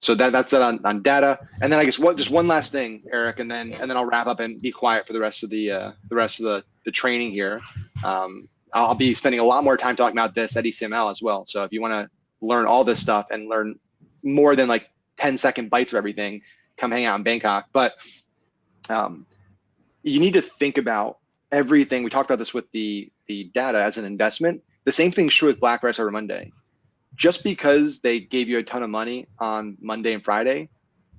Speaker 3: so that that's it on, on data. And then I guess what just one last thing, Eric, and then and then I'll wrap up and be quiet for the rest of the uh, the rest of the, the training here. Um, I'll be spending a lot more time talking about this at ECML as well. So if you want to learn all this stuff and learn more than like 10 second bites of everything, come hang out in Bangkok. But um, you need to think about everything. We talked about this with the the data as an investment. The same thing's true with Black Friday or Monday. Just because they gave you a ton of money on Monday and Friday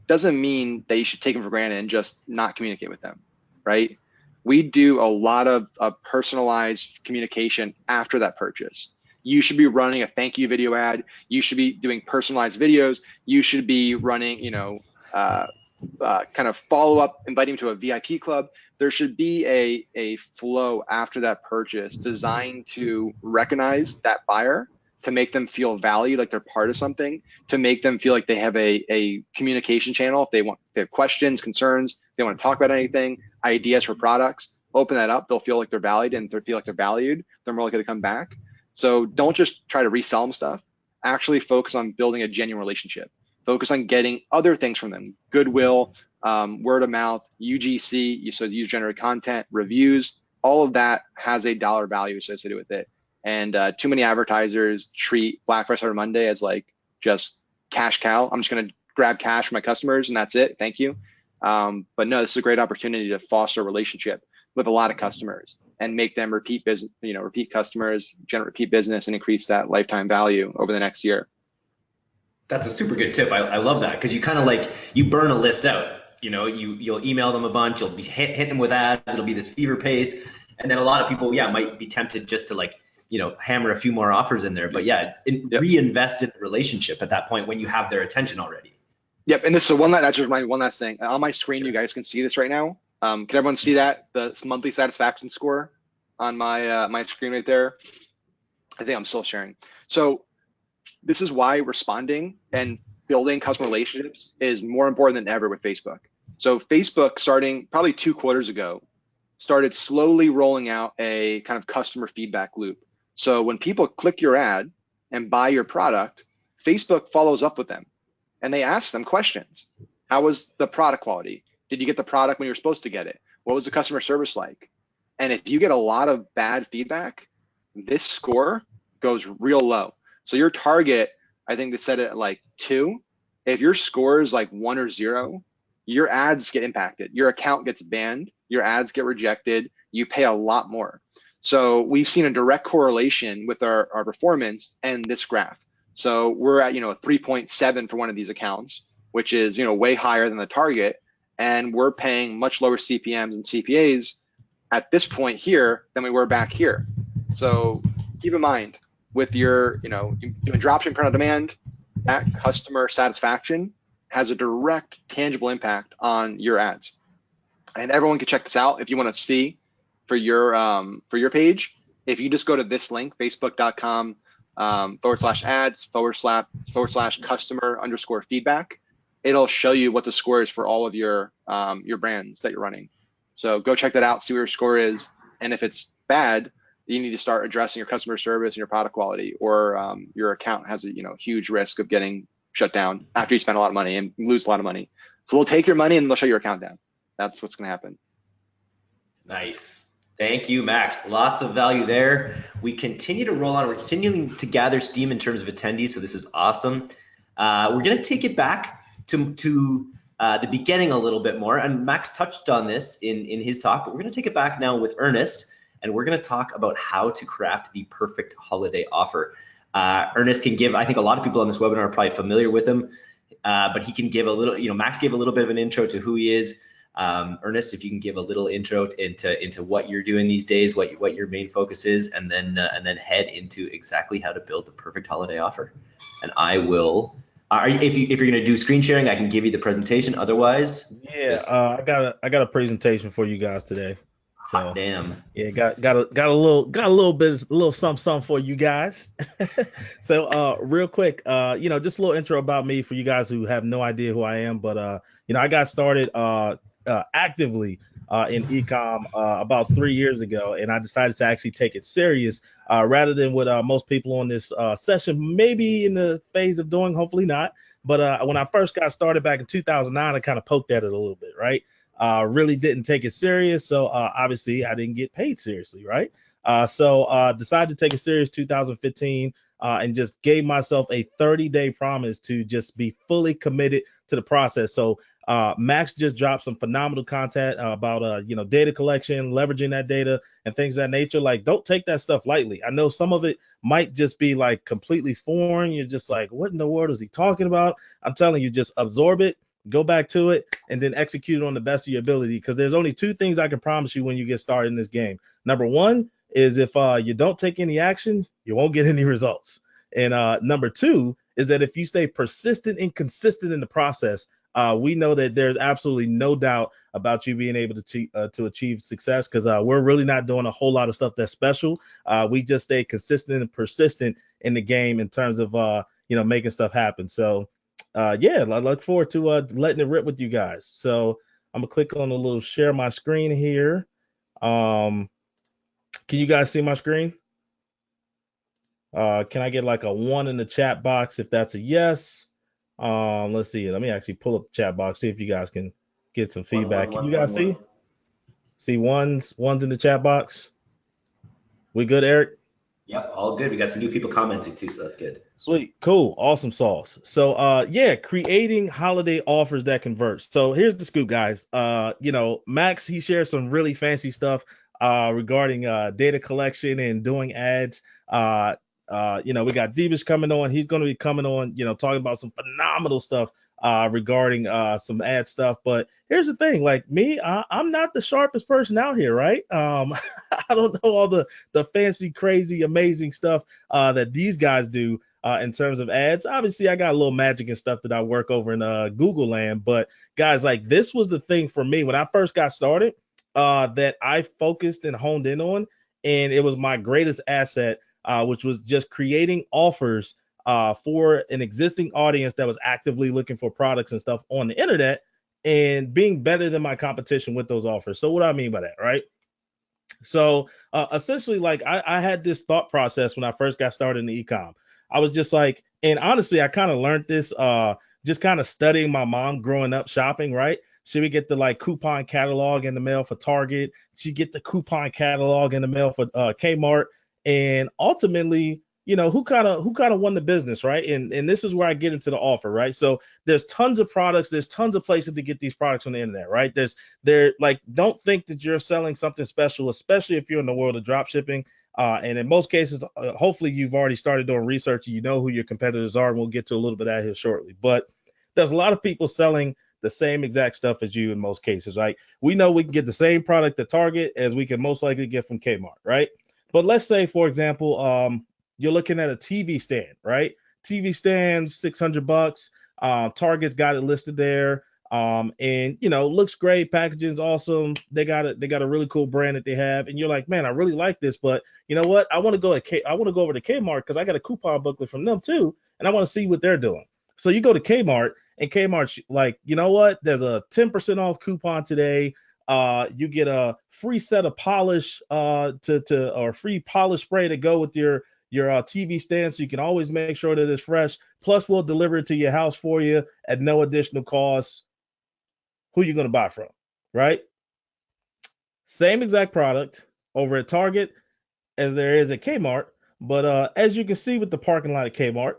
Speaker 3: doesn't mean that you should take them for granted and just not communicate with them, right? We do a lot of, of personalized communication after that purchase. You should be running a thank you video ad. You should be doing personalized videos. You should be running, you know, uh, uh, kind of follow up, inviting to a VIP club. There should be a, a flow after that purchase designed to recognize that buyer to make them feel valued, like they're part of something, to make them feel like they have a, a communication channel. If they want, if they have questions, concerns, they want to talk about anything, ideas for products, open that up. They'll feel like they're valued and they feel like they're valued. They're more likely to come back. So don't just try to resell them stuff. Actually focus on building a genuine relationship. Focus on getting other things from them, goodwill, um, word of mouth, UGC, so user generated content, reviews, all of that has a dollar value associated with it. And uh, too many advertisers treat Black Friday Cyber Monday as like just cash cow. I'm just going to grab cash from my customers and that's it. Thank you. Um, but no, this is a great opportunity to foster a relationship with a lot of customers and make them repeat business, you know, repeat customers, generate repeat business, and increase that lifetime value over the next year.
Speaker 2: That's a super good tip. I, I love that because you kind of like you burn a list out. You know, you you'll email them a bunch, you'll be hit, hitting them with ads. It'll be this fever pace, and then a lot of people, yeah, might be tempted just to like you know hammer a few more offers in there but yeah in, yep. reinvest in the relationship at that point when you have their attention already
Speaker 3: yep and this is one that that just remind one last thing on my screen sure. you guys can see this right now um, can everyone see that the monthly satisfaction score on my uh, my screen right there i think i'm still sharing so this is why responding and building customer relationships is more important than ever with facebook so facebook starting probably two quarters ago started slowly rolling out a kind of customer feedback loop so when people click your ad and buy your product, Facebook follows up with them and they ask them questions. How was the product quality? Did you get the product when you were supposed to get it? What was the customer service like? And if you get a lot of bad feedback, this score goes real low. So your target, I think they said it like two. If your score is like one or zero, your ads get impacted. Your account gets banned. Your ads get rejected. You pay a lot more. So we've seen a direct correlation with our, our performance and this graph. So we're at, you know, a 3.7 for one of these accounts, which is, you know, way higher than the target. And we're paying much lower CPMs and CPAs at this point here than we were back here. So keep in mind with your, you know, doing dropshipping print on demand, that customer satisfaction has a direct tangible impact on your ads. And everyone can check this out if you want to see for your um, for your page, if you just go to this link, facebook.com um, forward slash ads forward slash forward slash customer underscore feedback, it'll show you what the score is for all of your um, your brands that you're running. So go check that out, see what your score is, and if it's bad, you need to start addressing your customer service and your product quality, or um, your account has a you know huge risk of getting shut down after you spend a lot of money and lose a lot of money. So they'll take your money and they'll shut your account down. That's what's going to happen.
Speaker 2: Nice. Thank you, Max. Lots of value there. We continue to roll on. We're continuing to gather steam in terms of attendees, so this is awesome. Uh, we're going to take it back to, to uh, the beginning a little bit more, and Max touched on this in, in his talk, but we're going to take it back now with Ernest, and we're going to talk about how to craft the perfect holiday offer. Uh, Ernest can give, I think a lot of people on this webinar are probably familiar with him, uh, but he can give a little, you know, Max gave a little bit of an intro to who he is, um, Ernest, if you can give a little intro into into what you're doing these days, what what your main focus is, and then uh, and then head into exactly how to build the perfect holiday offer. And I will. Uh, if you if you're gonna do screen sharing, I can give you the presentation. Otherwise,
Speaker 4: yeah, uh, I got a I got a presentation for you guys today.
Speaker 2: So, Hot damn.
Speaker 4: Yeah, got got a got a little got a little bit a little something something for you guys. so uh real quick, uh, you know, just a little intro about me for you guys who have no idea who I am, but uh, you know, I got started uh uh, actively uh, in ecom uh, about three years ago, and I decided to actually take it serious uh, rather than what uh, most people on this uh, session maybe in the phase of doing. Hopefully not. But when I first got started back in 2009, I kind of poked at it a little bit, right? Really didn't take it serious, so obviously I didn't get paid seriously, right? so decided to take it serious 2015. and just gave myself a 30 day promise to just be fully committed to the process. So uh, Max just dropped some phenomenal content uh, about uh, you know data collection, leveraging that data, and things that nature. Like, don't take that stuff lightly. I know some of it might just be like completely foreign. You're just like, what in the world is he talking about? I'm telling you, just absorb it, go back to it, and then execute it on the best of your ability. Because there's only two things I can promise you when you get started in this game. Number one is if uh, you don't take any action, you won't get any results. And uh, number two is that if you stay persistent and consistent in the process, uh, we know that there's absolutely no doubt about you being able to uh, to achieve success because uh, we're really not doing a whole lot of stuff that's special. Uh, we just stay consistent and persistent in the game in terms of uh, you know making stuff happen. So uh, yeah, I look forward to uh, letting it rip with you guys. So I'm gonna click on the little share my screen here. Um, can you guys see my screen? Uh, can I get like a one in the chat box if that's a yes? Um, let's see. Let me actually pull up the chat box, see if you guys can get some feedback. One, one, can you guys one, see? See ones, ones in the chat box. We good, Eric?
Speaker 2: Yep, all good. We got some new people commenting too, so that's good.
Speaker 4: Sweet, cool, awesome sauce. So uh yeah, creating holiday offers that convert. So here's the scoop, guys. Uh, you know, Max he shares some really fancy stuff uh regarding uh data collection and doing ads. Uh uh, you know, we got Depesh coming on. He's going to be coming on, you know, talking about some phenomenal stuff uh, regarding uh, some ad stuff. But here's the thing, like me, I, am not the sharpest person out here, right? Um, I don't know all the the fancy, crazy, amazing stuff uh, that these guys do uh, in terms of ads. Obviously, I got a little magic and stuff that I work over in uh, Google land. But guys, like this was the thing for me when I first got started uh, that I focused and honed in on, and it was my greatest asset uh, which was just creating offers uh, for an existing audience that was actively looking for products and stuff on the internet and being better than my competition with those offers. So, what do I mean by that, right? So, uh, essentially, like I, I had this thought process when I first got started in the ecom. I was just like, and honestly, I kind of learned this uh, just kind of studying my mom growing up shopping, right? She would get the like coupon catalog in the mail for Target. She'd get the coupon catalog in the mail for uh, Kmart and ultimately you know who kind of who kind of won the business right? And and this is where i get into the offer right? So there's tons of products there's tons of places to get these products on the internet right? There's there like don't think that you're selling something special especially if you're in the world of drop shipping uh, and in most cases uh, hopefully you've already started doing research and you know who your competitors are and we'll get to a little bit that here shortly. But there's a lot of people selling the same exact stuff as you in most cases right? We know we can get the same product at target as we can most likely get from kmart right? But let's say, for example, um, you're looking at a TV stand, right? TV stand, 600 bucks. Uh, Target's got it listed there. Um, and you know, looks great, packaging's awesome. They got it, they got a really cool brand that they have, and you're like, man, I really like this, but you know what? I want to go at K, I want to go over to Kmart because I got a coupon booklet from them too, and I want to see what they're doing. So you go to Kmart, and Kmart, like, you know what? There's a 10% off coupon today. Uh, you get a free set of polish uh, to to or free polish spray to go with your your uh, TV stand, so you can always make sure that it's fresh. Plus, we'll deliver it to your house for you at no additional cost. Who you gonna buy from, right? Same exact product over at Target as there is at Kmart, but uh, as you can see with the parking lot at Kmart,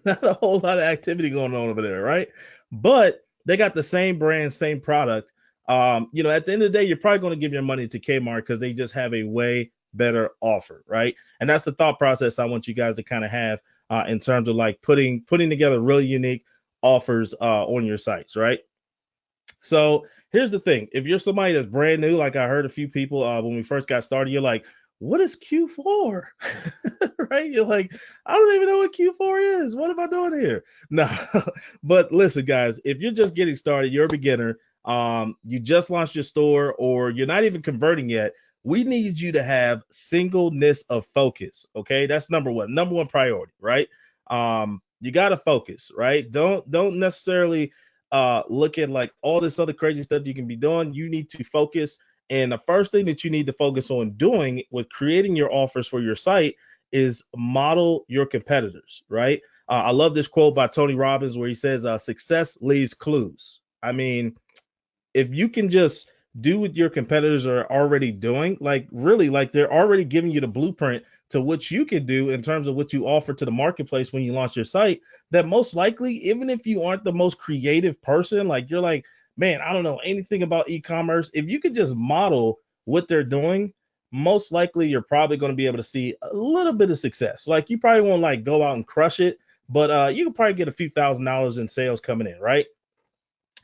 Speaker 4: not a whole lot of activity going on over there, right? But they got the same brand, same product, um, you know, at the end of the day, you're probably going to give your money to Kmart because they just have a way better offer, right? And that's the thought process I want you guys to kind of have uh, in terms of like putting putting together really unique offers uh, on your sites, right? So here's the thing: if you're somebody that's brand new, like I heard a few people uh, when we first got started, you're like, "What is Q4?" right? You're like, "I don't even know what Q4 is. What am I doing here?" No, but listen, guys, if you're just getting started, you're a beginner um, you just launched your store or you're not even converting yet, we need you to have singleness of focus. Okay, that's number one, number one priority, right? Um, you got to focus, right? Don't don't necessarily uh look at like all this other crazy stuff you can be doing. You need to focus. And the first thing that you need to focus on doing with creating your offers for your site is model your competitors, right? Uh, I love this quote by Tony Robbins where he says, uh, "Success leaves clues." I mean, if you can just do what your competitors are already doing, like really, like they're already giving you the blueprint to what you can do in terms of what you offer to the marketplace when you launch your site, that most likely, even if you aren't the most creative person, like you're like, man, I don't know anything about e-commerce. If you could just model what they're doing, most likely you're probably going to be able to see a little bit of success. Like you probably won't like go out and crush it, but uh, you can probably get a few thousand dollars in sales coming in, right?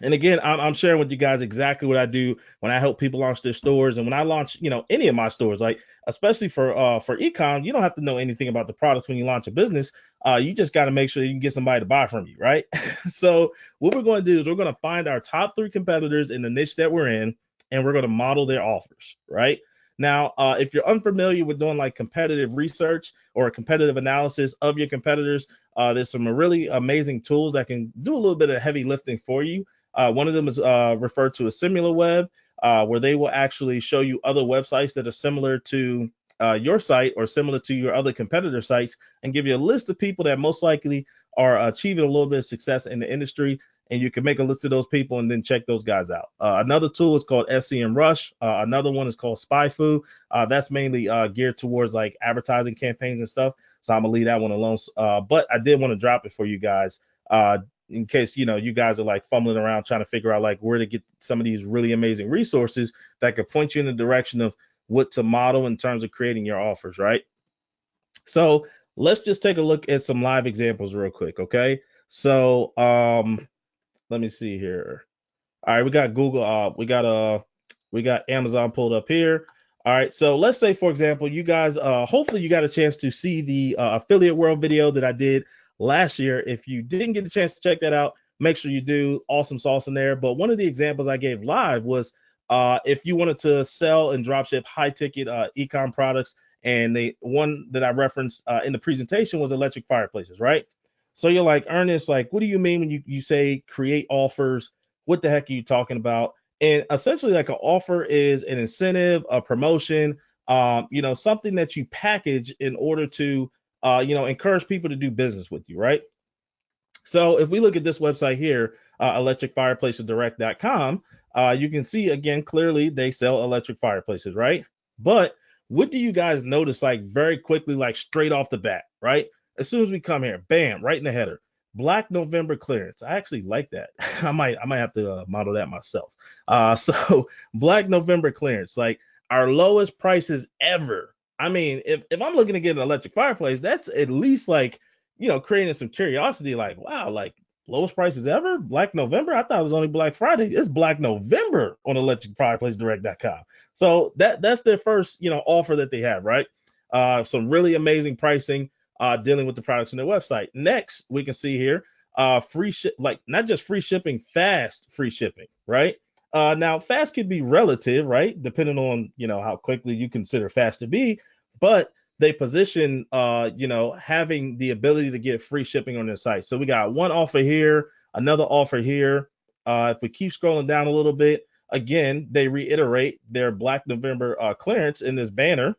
Speaker 4: And again, I'm, sharing with you guys exactly what I do when I help people launch their stores, and when I launch, you know, any of my stores, like especially for uh for ecom, you don't have to know anything about the products when you launch a business. Uh, you just got to make sure you can get somebody to buy from you, right? so what we're going to do is we're going to find our top three competitors in the niche that we're in, and we're going to model their offers, right? Now, uh, if you're unfamiliar with doing like competitive research or a competitive analysis of your competitors, uh, there's some really amazing tools that can do a little bit of heavy lifting for you. Uh, one of them is uh, referred to as SimilarWeb, uh, where they will actually show you other websites that are similar to uh, your site or similar to your other competitor sites and give you a list of people that most likely are achieving a little bit of success in the industry. And you can make a list of those people and then check those guys out. Uh, another tool is called SEMrush. Uh, another one is called SpyFu. that's mainly geared towards like advertising campaigns and stuff. So I'm gonna leave that one alone. but I did want to drop it for you guys uh, in case you know you guys are like fumbling around trying to figure out like where to get some of these really amazing resources that could point you in the direction of what to model in terms of creating your offers right? So let's just take a look at some live examples real quick okay? So um let me see here. All right we got google uh we got uh we got amazon pulled up here. All right so let's say for example you guys uh hopefully you got a chance to see the uh, affiliate world video that i did last year. If you didn't get a chance to check that out, make sure you do. Awesome sauce in there. But one of the examples I gave live was uh, if you wanted to sell and dropship high ticket uh, ecom products, and the one that I referenced uh, in the presentation was electric fireplaces, right? So you're like, Ernest, like, what do you mean when you, you say create offers? What the heck are you talking about? And essentially, like an offer is an incentive, a promotion, um, you know, something that you package in order to uh, you know, encourage people to do business with you, right? So if we look at this website here, uh, electricfireplacesdirect.com, uh, you can see again clearly they sell electric fireplaces, right? But what do you guys notice like very quickly, like straight off the bat, right? As soon as we come here, bam, right in the header, Black November clearance. I actually like that. I might I might have to uh, model that myself. Uh, so Black November clearance, like our lowest prices ever I mean, if, if I'm looking to get an electric fireplace, that's at least like, you know, creating some curiosity, like, wow, like lowest prices ever, Black November. I thought it was only Black Friday. It's Black November on electricfireplacedirect.com. So that that's their first, you know, offer that they have, right? Uh, some really amazing pricing uh, dealing with the products on their website. Next, we can see here, uh, free ship, like not just free shipping, fast free shipping, right? Uh, now, fast could be relative, right? Depending on you know how quickly you consider fast to be, but they position uh, you know having the ability to get free shipping on their site. So we got one offer here, another offer here. Uh, if we keep scrolling down a little bit, again they reiterate their Black November uh, clearance in this banner.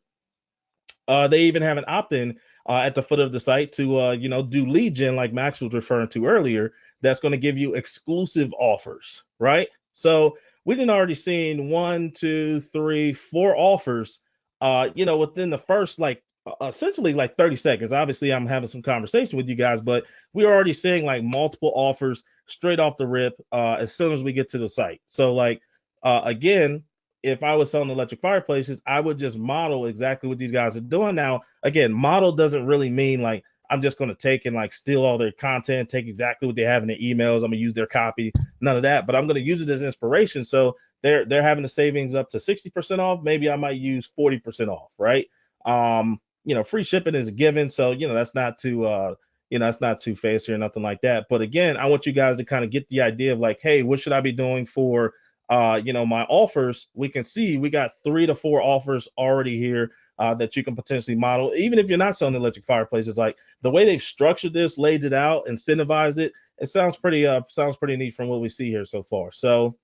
Speaker 4: Uh, they even have an opt-in uh, at the foot of the site to uh, you know do lead gen like Max was referring to earlier. That's going to give you exclusive offers, right? So we didn't already seen one, two, three, four offers. Uh, you know, within the first like essentially like 30 seconds. Obviously, I'm having some conversation with you guys, but we're already seeing like multiple offers straight off the rip uh, as soon as we get to the site. So, like, uh, again, if I was selling electric fireplaces, I would just model exactly what these guys are doing. Now, again, model doesn't really mean like I'm just going to take and like steal all their content, take exactly what they have in their emails. I'm gonna use their copy, none of that. But I'm going to use it as inspiration. So they're they're having the savings up to 60% off. Maybe I might use 40% off, right? Um, you know, free shipping is a given, so you know that's not too uh, you know that's not too fancy or nothing like that. But again, I want you guys to kind of get the idea of like, hey, what should I be doing for uh, you know, my offers? We can see we got three to four offers already here uh, that you can potentially model, even if you're not selling electric fireplaces. Like the way they've structured this, laid it out, incentivized it, it sounds pretty uh sounds pretty neat from what we see here so far. So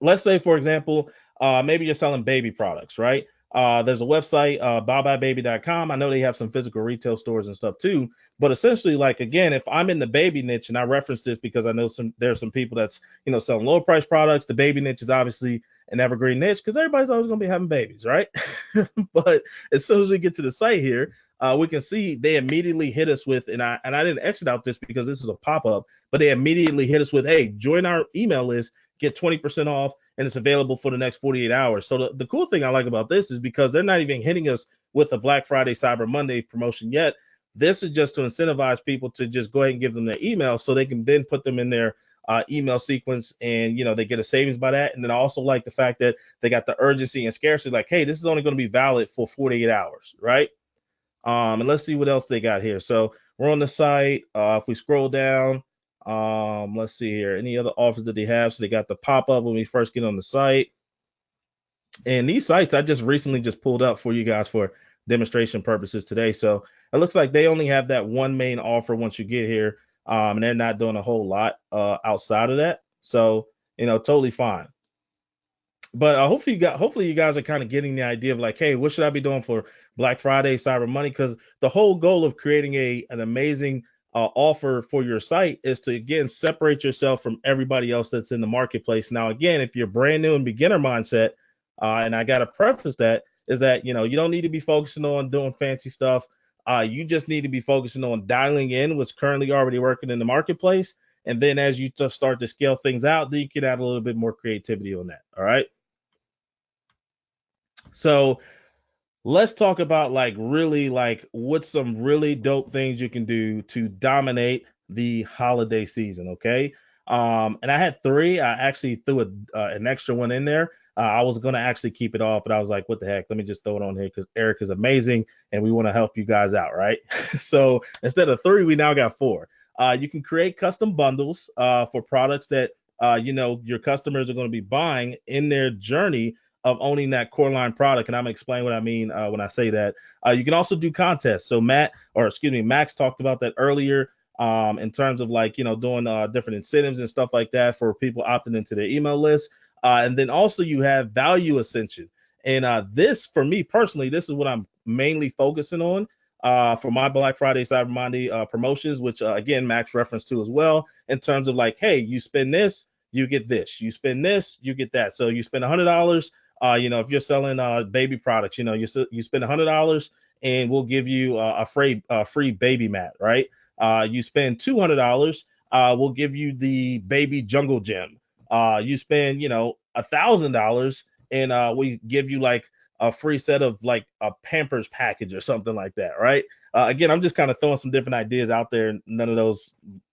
Speaker 4: let's say, for example, uh, maybe you're selling baby products, right? Uh, there's a website, uh, buybuybaby.com. I know they have some physical retail stores and stuff too. But essentially, like again, if I'm in the baby niche, and I reference this because I know some there's some people that's you know selling low price products. The baby niche is obviously an evergreen niche because everybody's always gonna be having babies, right? but as soon as we get to the site here, uh, we can see they immediately hit us with, and I and I didn't exit out this because this is a pop up, but they immediately hit us with, hey, join our email list, get 20% off, and it's available for the next 48 hours. So the, the cool thing I like about this is because they're not even hitting us with a Black Friday, Cyber Monday promotion yet. This is just to incentivize people to just go ahead and give them their email so they can then put them in their uh, email sequence and you know they get a savings by that. And then I also like the fact that they got the urgency and scarcity like hey this is only going to be valid for 48 hours right? Um and let's see what else they got here. So we're on the site uh if we scroll down um let's see here any other offers that they have? So they got the pop-up when we first get on the site. And these sites I just recently just pulled up for you guys for demonstration purposes today. So it looks like they only have that one main offer once you get here um, and they're not doing a whole lot uh, outside of that. So you know, totally fine. But uh, hopefully you got hopefully you guys are kind of getting the idea of like, hey, what should I be doing for Black Friday, Cyber Monday? Because the whole goal of creating a an amazing uh, offer for your site is to again separate yourself from everybody else that's in the marketplace. Now, again, if you're brand new and beginner mindset, uh, and I got to preface that is that you know you don't need to be focusing on doing fancy stuff. Uh, you just need to be focusing on dialing in what's currently already working in the marketplace. And then as you just start to scale things out, then you can add a little bit more creativity on that. All right. So let's talk about like really like what's some really dope things you can do to dominate the holiday season. Okay. Um, and I had three. I actually threw a, uh, an extra one in there. Uh, I was gonna actually keep it off, but I was like, what the heck? Let me just throw it on here because Eric is amazing and we want to help you guys out, right? so instead of three, we now got four. Uh, you can create custom bundles uh, for products that uh, you know your customers are going to be buying in their journey of owning that core line product. And I'm gonna explain what I mean uh, when I say that. Uh, you can also do contests. So Matt, or excuse me, Max talked about that earlier um, in terms of like you know doing uh, different incentives and stuff like that for people opting into their email list. Uh, and then also you have value ascension. And uh, this, for me personally, this is what I'm mainly focusing on uh, for my Black Friday, Cyber Monday uh, promotions, which uh, again, Max reference to as well, in terms of like, hey, you spend this, you get this. You spend this, you get that. So you spend $100. Uh, you know, if you're selling uh, baby products, you know, you you spend $100 and we'll give you uh, a free free baby mat, right? Uh, you spend $200, uh, we'll give you the baby jungle gym uh, you spend, you know, a thousand dollars and uh, we give you like a free set of like a Pampers package or something like that, right? Uh, again, I'm just kind of throwing some different ideas out there. None of those,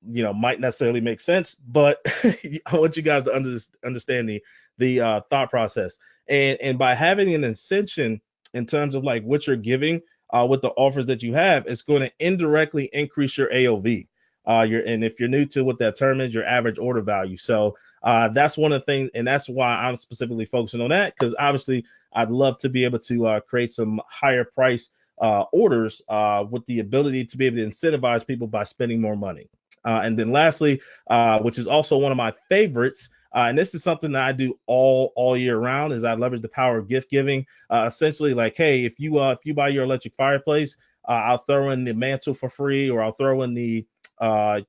Speaker 4: you know, might necessarily make sense, but I want you guys to under, understand the the uh, thought process. And and by having an ascension in terms of like what you're giving uh, with the offers that you have, it's going to indirectly increase your AOV. Uh, your and if you're new to what that term is, your average order value. So uh, that's one of the things, and that's why I'm specifically focusing on that because obviously I'd love to be able to uh, create some higher price uh, orders uh, with the ability to be able to incentivize people by spending more money. Uh, and then lastly, uh, which is also one of my favorites, and this is something that I do all all year round, is I leverage the power of gift giving. essentially, like, hey, if you if you buy your electric fireplace, I'll throw in the mantle for free, or I'll throw in the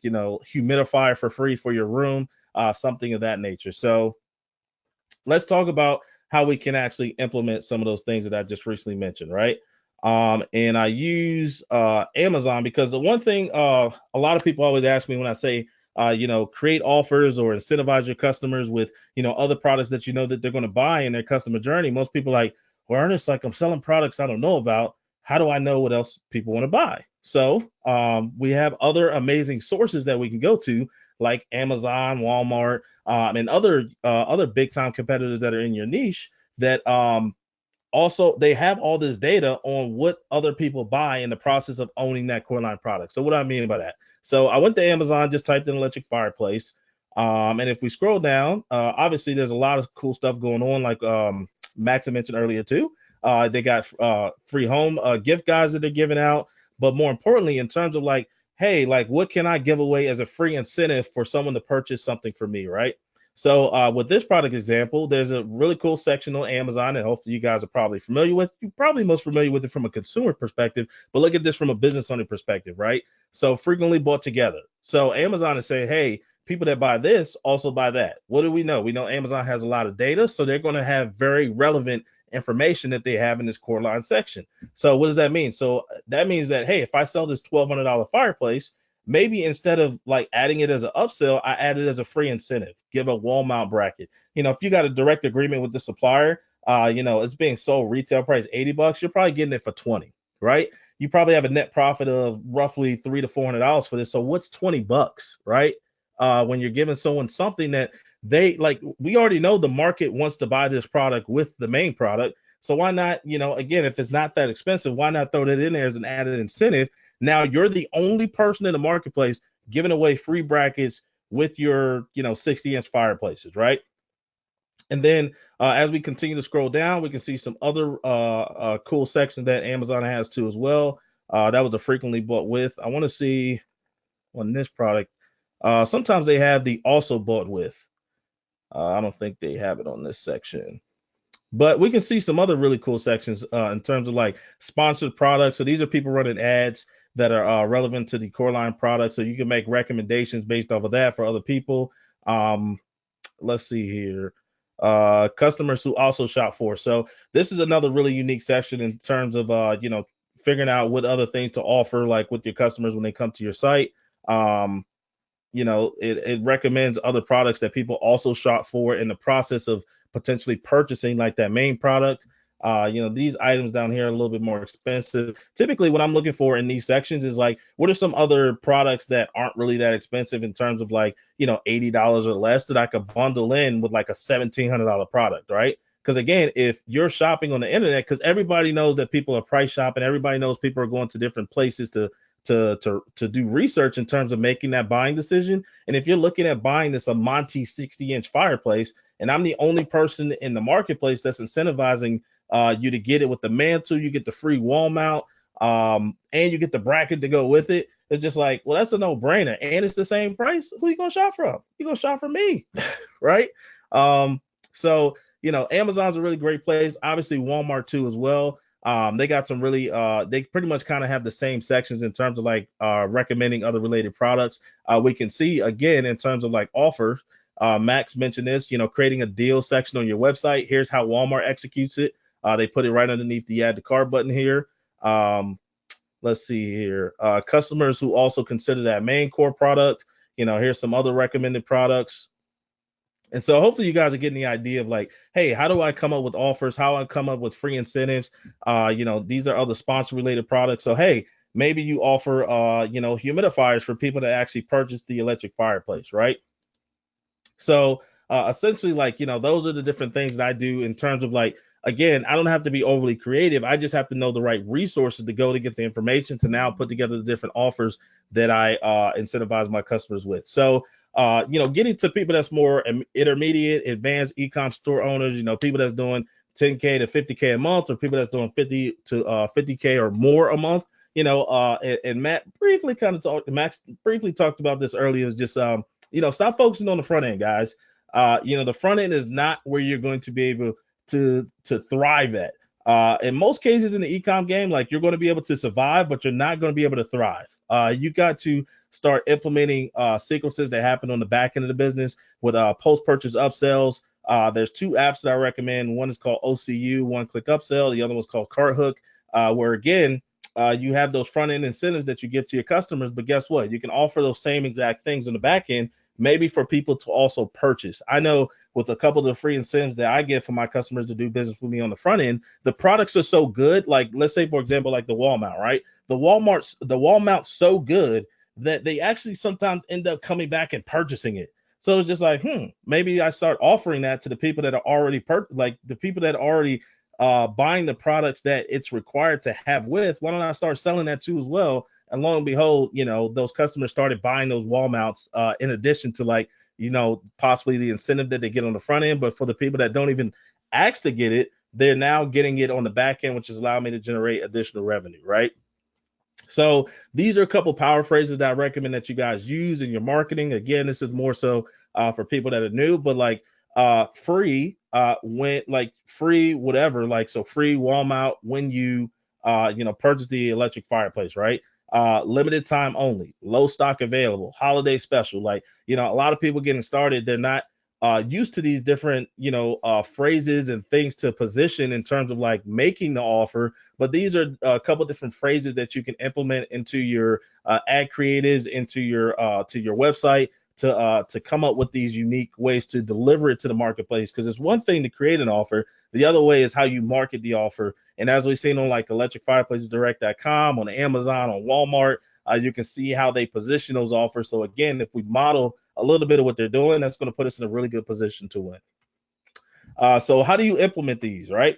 Speaker 4: you know humidifier for free for your room uh, something of that nature. So let's talk about how we can actually implement some of those things that I just recently mentioned, right? Um, and I use uh, Amazon because the one thing uh, a lot of people always ask me when I say, uh, you know, create offers or incentivize your customers with, you know, other products that you know that they're going to buy in their customer journey. Most people like, well, Ernest, like I'm selling products I don't know about. How do I know what else people want to buy? So um, we have other amazing sources that we can go to like Amazon, Walmart, um, and other uh, other big time competitors that are in your niche that um, also they have all this data on what other people buy in the process of owning that core line product. So what do I mean by that? So I went to Amazon, just typed in electric fireplace. Um, and if we scroll down, uh, obviously there's a lot of cool stuff going on, like um, Max mentioned earlier too. Uh, they got uh, free home uh, gift guides that they're giving out. But more importantly, in terms of like hey, like what can I give away as a free incentive for someone to purchase something for me, right? So uh, with this product example, there's a really cool section on Amazon and hopefully you guys are probably familiar with. You're probably most familiar with it from a consumer perspective, but look at this from a business owner perspective, right? So frequently bought together. So Amazon is saying, hey, people that buy this also buy that. What do we know? We know Amazon has a lot of data, so they're going to have very relevant information that they have in this core line section. So what does that mean? So that means that hey, if I sell this $1200 fireplace, maybe instead of like adding it as an upsell, I add it as a free incentive. Give a wall mount bracket. You know, if you got a direct agreement with the supplier, uh, you know, it's being sold retail price 80 bucks, you're probably getting it for 20, right? You probably have a net profit of roughly three to four hundred dollars for this. So what's 20 bucks, right? uh, when you're giving someone something that they like. We already know the market wants to buy this product with the main product. So why not, you know, again, if it's not that expensive, why not throw that in there as an added incentive? Now you're the only person in the marketplace giving away free brackets with your, you know, 60 inch fireplaces, right? And then uh, as we continue to scroll down, we can see some other uh, uh, cool sections that Amazon has too as well. Uh, that was a frequently bought with. I want to see on this product. Uh, sometimes they have the also bought with. Uh, I don't think they have it on this section. But we can see some other really cool sections uh, in terms of like sponsored products. So these are people running ads that are uh, relevant to the Coreline product. So you can make recommendations based off of that for other people. Um, let's see here. Uh, customers who also shop for. So this is another really unique section in terms of uh, you know figuring out what other things to offer like with your customers when they come to your site. Um, you know, it, it recommends other products that people also shop for in the process of potentially purchasing like that main product. Uh, you know, these items down here are a little bit more expensive. Typically, what I'm looking for in these sections is like, what are some other products that aren't really that expensive in terms of like, you know, $80 or less that I could bundle in with like a $1,700 product, right? Because again, if you're shopping on the internet, because everybody knows that people are price shopping, everybody knows people are going to different places to to to to do research in terms of making that buying decision. And if you're looking at buying this Amante 60 inch fireplace, and I'm the only person in the marketplace that's incentivizing uh, you to get it with the mantle, you get the free wall mount, um, and you get the bracket to go with it. It's just like, well, that's a no-brainer, and it's the same price. Who you gonna shop from? You gonna shop from me, right? Um, so you know, Amazon's a really great place. Obviously, Walmart too as well. Um, they got some really, uh, they pretty much kind of have the same sections in terms of like uh, recommending other related products. Uh, we can see again in terms of like offers. Uh, Max mentioned this, you know, creating a deal section on your website. Here's how Walmart executes it. Uh, they put it right underneath the add to cart button here. Um, let's see here. Uh, customers who also consider that main core product. You know, here's some other recommended products. And so hopefully you guys are getting the idea of like, hey, how do I come up with offers? How I come up with free incentives? Uh, you know, these are other sponsor related products. So hey, maybe you offer uh, you know, humidifiers for people to actually purchase the electric fireplace, right? So uh, essentially, like, you know, those are the different things that I do in terms of like, again, I don't have to be overly creative. I just have to know the right resources to go to get the information to now put together the different offers that I uh, incentivize my customers with. So uh, you know, getting to people that's more intermediate, advanced e-com store owners, you know, people that's doing 10k to 50k a month, or people that's doing 50 to uh, 50k or more a month. You know, uh, and, and Matt briefly kind of talked, Max briefly talked about this earlier. Is just, um, you know, stop focusing on the front end, guys. Uh, you know, the front end is not where you're going to be able to to thrive at. Uh, in most cases in the ecom game, like you're going to be able to survive, but you're not going to be able to thrive. Uh, you got to start implementing uh, sequences that happen on the back end of the business with uh, post-purchase upsells. Uh, there's two apps that I recommend. One is called OCU, One Click Upsell. The other one's called CartHook, uh, where again you have those front end incentives that you give to your customers. But guess what? You can offer those same exact things on the back end, maybe for people to also purchase. I know with a couple of the free incentives that I get for my customers to do business with me on the front end, the products are so good. Like let's say for example, like the wall mount, right? The wall mount's the wall so good that they actually sometimes end up coming back and purchasing it. So it's just like, hmm, maybe I start offering that to the people that are already per- like the people that are already uh, buying the products that it's required to have with. Why don't I start selling that too as well? And lo and behold, you know, those customers started buying those wall mounts uh, in addition to like, you know, possibly the incentive that they get on the front end. But for the people that don't even ask to get it, they're now getting it on the back end, which is allowing me to generate additional revenue, right? So these are a couple power phrases that I recommend that you guys use in your marketing. Again, this is more so uh, for people that are new, but like uh, free uh, when like free whatever, like so free wall mount when you uh, you know purchase the electric fireplace, right? Uh, limited time only, low stock available, holiday special. Like you know, a lot of people getting started, they're not uh, used to these different, you know, uh, phrases and things to position in terms of like making the offer. But these are a couple different phrases that you can implement into your uh, ad creatives, into your uh, to your website to uh, to come up with these unique ways to deliver it to the marketplace. Because it's one thing to create an offer, the other way is how you market the offer. And as we've seen on like electricfireplacesdirect.com, on Amazon, on Walmart, uh, you can see how they position those offers. So again, if we model a little bit of what they're doing. That's going to put us in a really good position to win. Uh, so how do you implement these, right?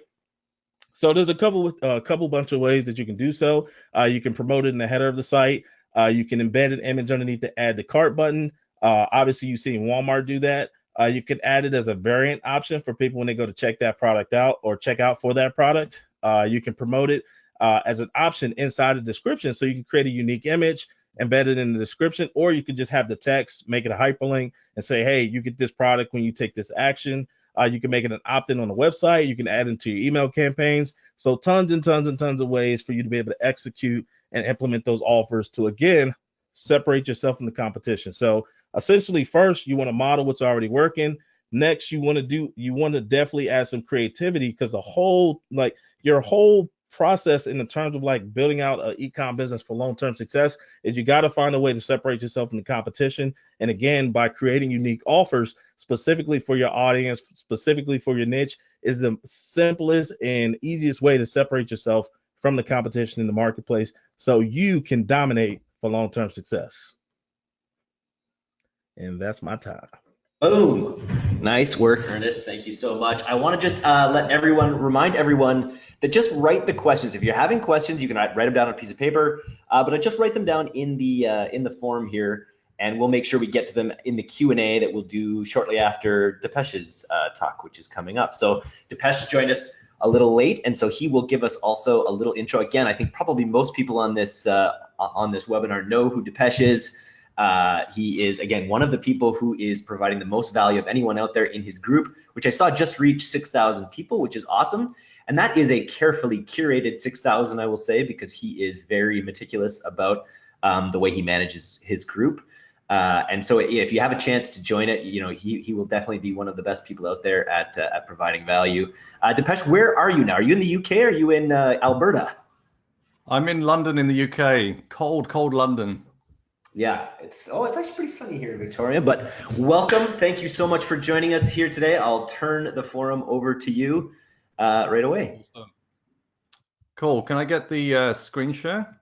Speaker 4: So there's a couple a uh, couple bunch of ways that you can do so. Uh, you can promote it in the header of the site. Uh, you can embed an image underneath the add to cart button. Uh, obviously, you've seen Walmart do that. Uh, you can add it as a variant option for people when they go to check that product out or check out for that product. Uh, you can promote it uh, as an option inside the description. So you can create a unique image, embed it in the description, or you can just have the text, make it a hyperlink, and say, hey, you get this product when you take this action. Uh, you can make it an opt-in on the website. You can add into your email campaigns. So tons and tons and tons of ways for you to be able to execute and implement those offers to again separate yourself from the competition. So essentially, first you want to model what's already working. Next, you want to do you want to definitely add some creativity because the whole like your whole process in the terms of like building out an e-com business for long-term success is you got to find a way to separate yourself from the competition and again by creating unique offers specifically for your audience specifically for your niche is the simplest and easiest way to separate yourself from the competition in the marketplace so you can dominate for long-term success and that's my time
Speaker 2: Boom. Nice work, Ernest. Thank you so much. I want to just uh, let everyone remind everyone that just write the questions. If you're having questions, you can write, them down on a piece of paper, uh, but I just write them down in the uh, in the form here, and we'll make sure we get to them in the Q and A that we'll do shortly after Depesh's uh, talk, which is coming up. So Depesh joined us a little late, and so he will give us also a little intro. Again, I think probably most people on this uh, on this webinar know who Depesh is. Uh, he is, again, one of the people who is providing the most value of anyone out there in his group, which I saw just reach 6,000 people, which is awesome. And that is a carefully curated 6,000, I will say, because he is very meticulous about um, the way he manages his group. Uh, and so if you have a chance to join it, you know, he, he will definitely be one of the best people out there at, uh, at providing value. Uh, Depesh, where are you now? Are you in the UK or are you in uh, Alberta?
Speaker 1: I'm in London in the UK, cold, cold London.
Speaker 2: Yeah, it's oh, it's actually pretty sunny here in Victoria. But welcome, thank you so much for joining us here today. I'll turn the forum over to you uh, right away.
Speaker 1: Cool. Can I get the uh, screen share?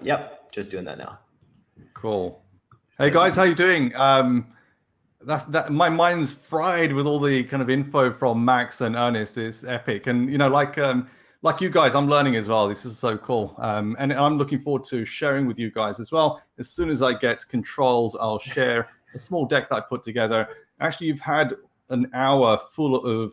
Speaker 2: Yep, just doing that now.
Speaker 1: Cool. Hey guys, how you doing? Um, that's that. My mind's fried with all the kind of info from Max and Ernest. It's epic, and you know, like um, like you guys, I'm learning as well. This is so cool. Um, and I'm looking forward to sharing with you guys as well. As soon as I get controls, I'll share a small deck that I put together. Actually, you've had an hour full of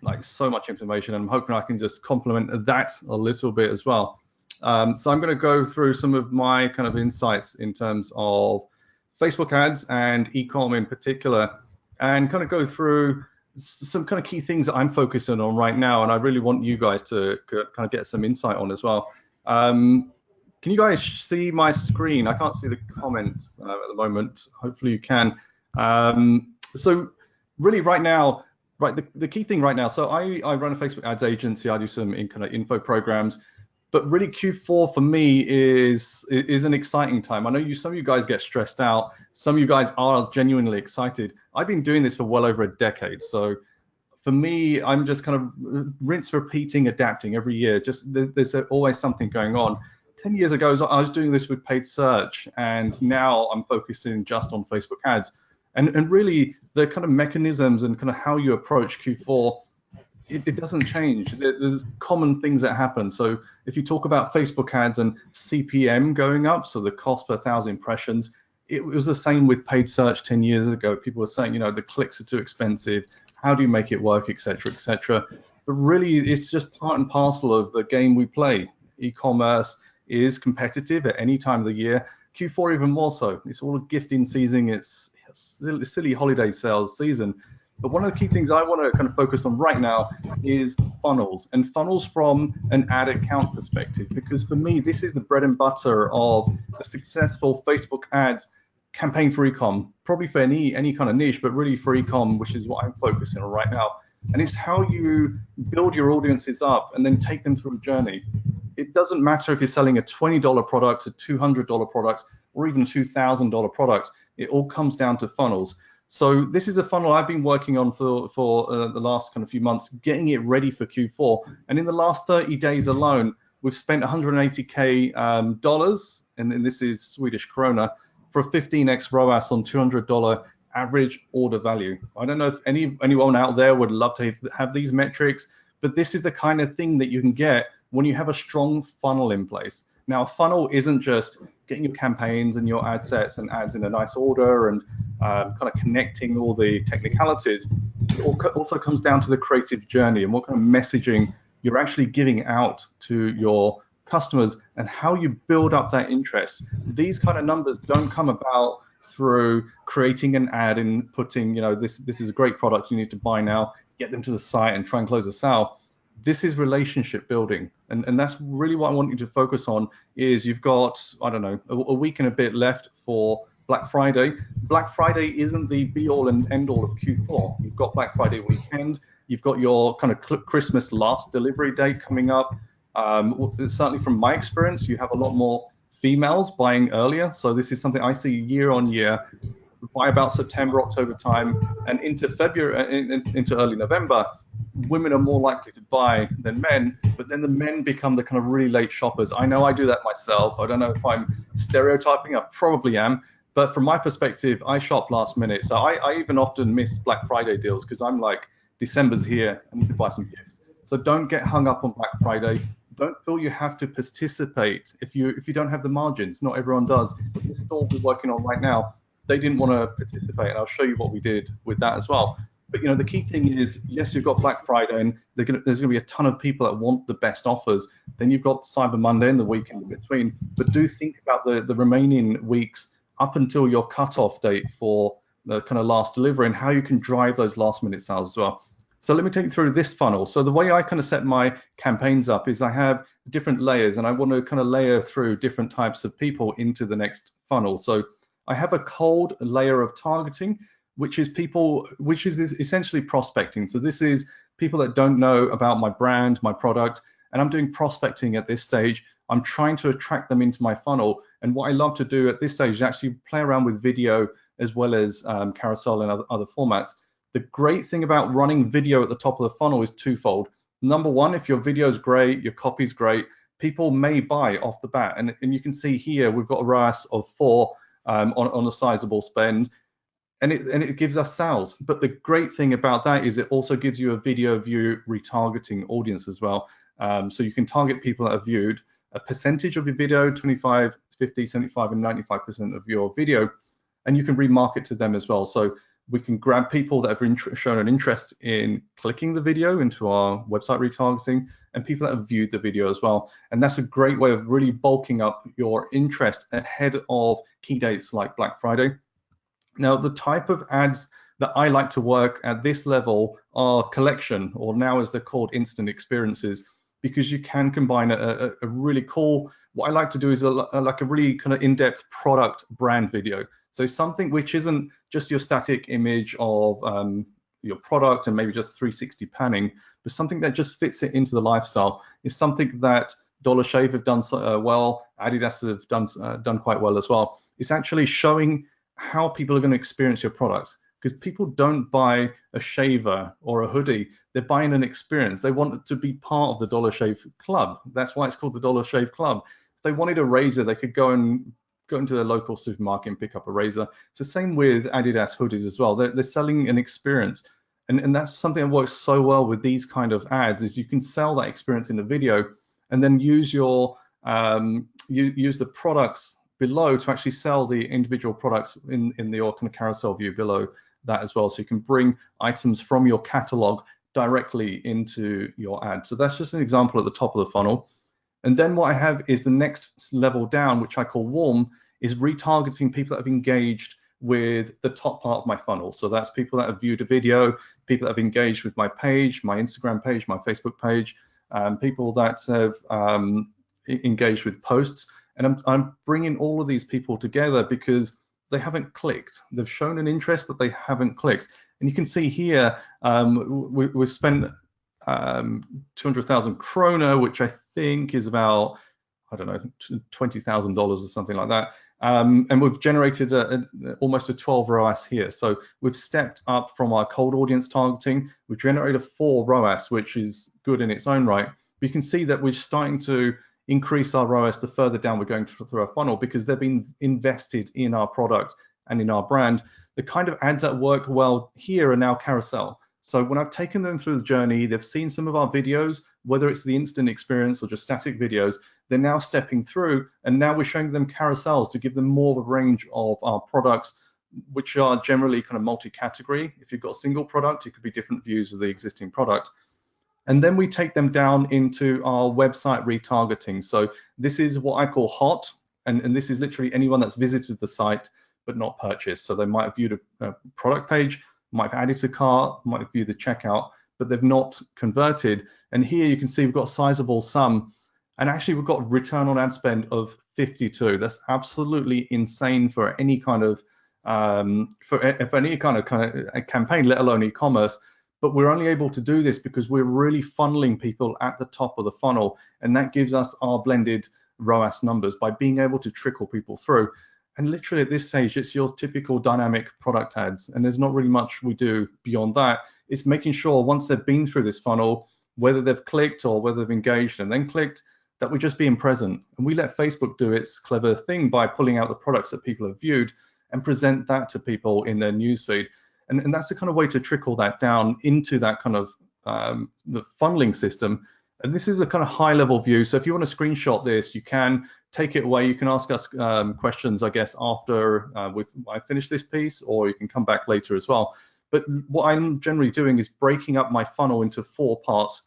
Speaker 1: like so much information, and I'm hoping I can just complement that a little bit as well. Um, so I'm going to go through some of my kind of insights in terms of Facebook ads and ecom in particular, and kind of go through some kind of key things that I'm focusing on right now, and I really want you guys to kind of get some insight on as well. Um, can you guys see my screen? I can't see the comments uh, at the moment. Hopefully you can. Um, so really right now, right, the, the key thing right now, so I, I run a Facebook ads agency. I do some in, kind of info programs but really Q4 for me is is an exciting time. I know you some of you guys get stressed out. Some of you guys are genuinely excited. I've been doing this for well over a decade, so for me, I'm just kind of uh, rinse, repeating, adapting every year. Just there's always something going on. Ten years ago, I was doing this with paid search, and now I'm focusing just on Facebook ads. And and really, the kind of mechanisms and kind of how you approach Q4 it, it, doesn't change. There's common things that happen. So if you talk about Facebook ads and CPM going up, so the cost per thousand impressions, it was the same with paid search 10 years ago. People were saying, you know, the clicks are too expensive. How do you make it work, etc., etc. But really, it's just part and parcel of the game we play. E-commerce is competitive at any time of the year. Q4 even more so. It's all a gifting season. It's silly holiday sales season. But one of the key things I want to kind of focus on right now is funnels and funnels from an ad account perspective, because for me, this is the bread and butter of a successful Facebook ads campaign for ecom, probably for any any kind of niche, but really for ecom, which is what I'm focusing on right now. And it's how you build your audiences up and then take them through a journey. It doesn't matter if you're selling a $20 product, a $200 product, or even a $2,000 product. It all comes down to funnels. So this is a funnel I've been working on for for uh, the last kind of few months, getting it ready for Q4. And in the last 30 days alone, we've spent 180k um, dollars, and then this is Swedish krona, for a 15x ROAS on $200 average order value. I don't know if any anyone out there would love to have these metrics, but this is the kind of thing that you can get when you have a strong funnel in place. Now, a funnel isn't just getting your campaigns and your ad sets and ads in a nice order and um, kind of connecting all the technicalities. It also comes down to the creative journey and what kind of messaging you're actually giving out to your customers and how you build up that interest. These kind of numbers don't come about through creating an ad and putting, you know, this this is a great product you need to buy now, get them to the site and try and close a sale. This is relationship building, and and that's really what I want you to focus on. Is you've got I don't know a, a week and a bit left for Black Friday. Black Friday isn't the be all and end all of Q4. You've got Black Friday weekend. You've got your kind of Christmas last delivery day coming up. Um, certainly from my experience, you have a lot more females buying earlier. So this is something I see year on year. By about September, October time, and into February, uh, into early November, women are more likely to buy than men. But then the men become the kind of really late shoppers. I know I do that myself. I don't know if I'm stereotyping. I probably am. But from my perspective, I shop last minute. So I, I even often miss Black Friday deals because I'm like, December's here. I need to buy some gifts. So don't get hung up on Black Friday don't feel you have to participate if you if you don't have the margins. Not everyone does. The store we're working on right now, they didn't want to participate, and I'll show you what we did with that as well. But you know, the key thing is, yes, you've got Black Friday, and gonna, there's going to be a ton of people that want the best offers. Then you've got Cyber Monday and the weekend in between. But do think about the the remaining weeks up until your cutoff date for the kind of last delivery and how you can drive those last minute sales as well. So let me take you through this funnel. So the way I kind of set my campaigns up is I have different layers and I want to kind of layer through different types of people into the next funnel. So I have a cold layer of targeting, which is people, which is essentially prospecting. So this is people that don't know about my brand, my product, and I'm doing prospecting at this stage. I'm trying to attract them into my funnel. And what I love to do at this stage is actually play around with video as well as um, carousel and other, other formats the great thing about running video at the top of the funnel is twofold. Number one, if your video is great, your copy is great, people may buy off the bat. And, and you can see here, we've got a ROAS of four um, on, on a sizable spend. And it, and it gives us sales. But the great thing about that is it also gives you a video view retargeting audience as well. Um, so you can target people that have viewed a percentage of your video, 25, 50, 75, and 95% of your video, and you can remarket to them as well. So we can grab people that have shown an interest in clicking the video into our website retargeting and people that have viewed the video as well. And that's a great way of really bulking up your interest ahead of key dates like Black Friday. Now, the type of ads that I like to work at this level are collection, or now as they're called instant experiences, because you can combine a, a, a really cool, what I like to do is a, like a really kind of in-depth product brand video. So something which isn't just your static image of um, your product and maybe just 360 panning, but something that just fits it into the lifestyle. Is something that Dollar Shave have done uh, well, Adidas have done uh, done quite well as well. It's actually showing how people are going to experience your product because people don't buy a shaver or a hoodie. They're buying an experience. They want to be part of the dollar shave club. That's why it's called the dollar shave club. If they wanted a razor they could go and go into their local supermarket and pick up a razor. It's the same with Adidas hoodies as well. They're, they're selling an experience. And, and that's something that works so well with these kind of ads is you can sell that experience in the video and then use your um, you, use the products below to actually sell the individual products in, in the kind of carousel view below that as well. So you can bring items from your catalog directly into your ad. So that's just an example at the top of the funnel. And then what I have is the next level down, which I call warm, is retargeting people that have engaged with the top part of my funnel. So that's people that have viewed a video, people that have engaged with my page, my Instagram page, my Facebook page, um, people that have um, engaged with posts. And I'm, I'm bringing all of these people together because they haven't clicked. They've shown an interest, but they haven't clicked. And you can see here, um, we, have spent um, 200,000 krona, which I think is about, I don't know, $20,000 or something like that. Um, and we've generated a, a, almost a 12 ROAS here. So we've stepped up from our cold audience targeting. We've generated a four ROAS, which is good in its own right. But you can see that we're starting to increase our ROAS the further down we're going through our funnel because they've been invested in our product and in our brand. The kind of ads that work well here are now carousel. So when I've taken them through the journey, they've seen some of our videos, whether it's the instant experience or just static videos, they're now stepping through and now we're showing them carousels to give them more of a range of our products, which are generally kind of multi-category. If you've got a single product, it could be different views of the existing product. And then we take them down into our website retargeting. So this is what I call hot, and, and this is literally anyone that's visited the site but not purchased. So they might have viewed a, a product page, might have added to cart, might have viewed the checkout, but they've not converted. And here you can see we've got a sizable sum. And actually we've got return on ad spend of 52. That's absolutely insane for any kind of um, for, for any kind of kind of campaign, let alone e-commerce. But we're only able to do this because we're really funneling people at the top of the funnel, and that gives us our blended ROAS numbers by being able to trickle people through. And literally at this stage, it's your typical dynamic product ads. And there's not really much we do beyond that. It's making sure once they've been through this funnel, whether they've clicked or whether they've engaged and then clicked, that we're just being present. And we let Facebook do its clever thing by pulling out the products that people have viewed and present that to people in their newsfeed. And, and that's the kind of way to trickle that down into that kind of um, the funneling system and this is a kind of high level view. So if you want to screenshot this, you can take it away. You can ask us um, questions, I guess, after uh, I finish this piece, or you can come back later as well. But what I'm generally doing is breaking up my funnel into four parts.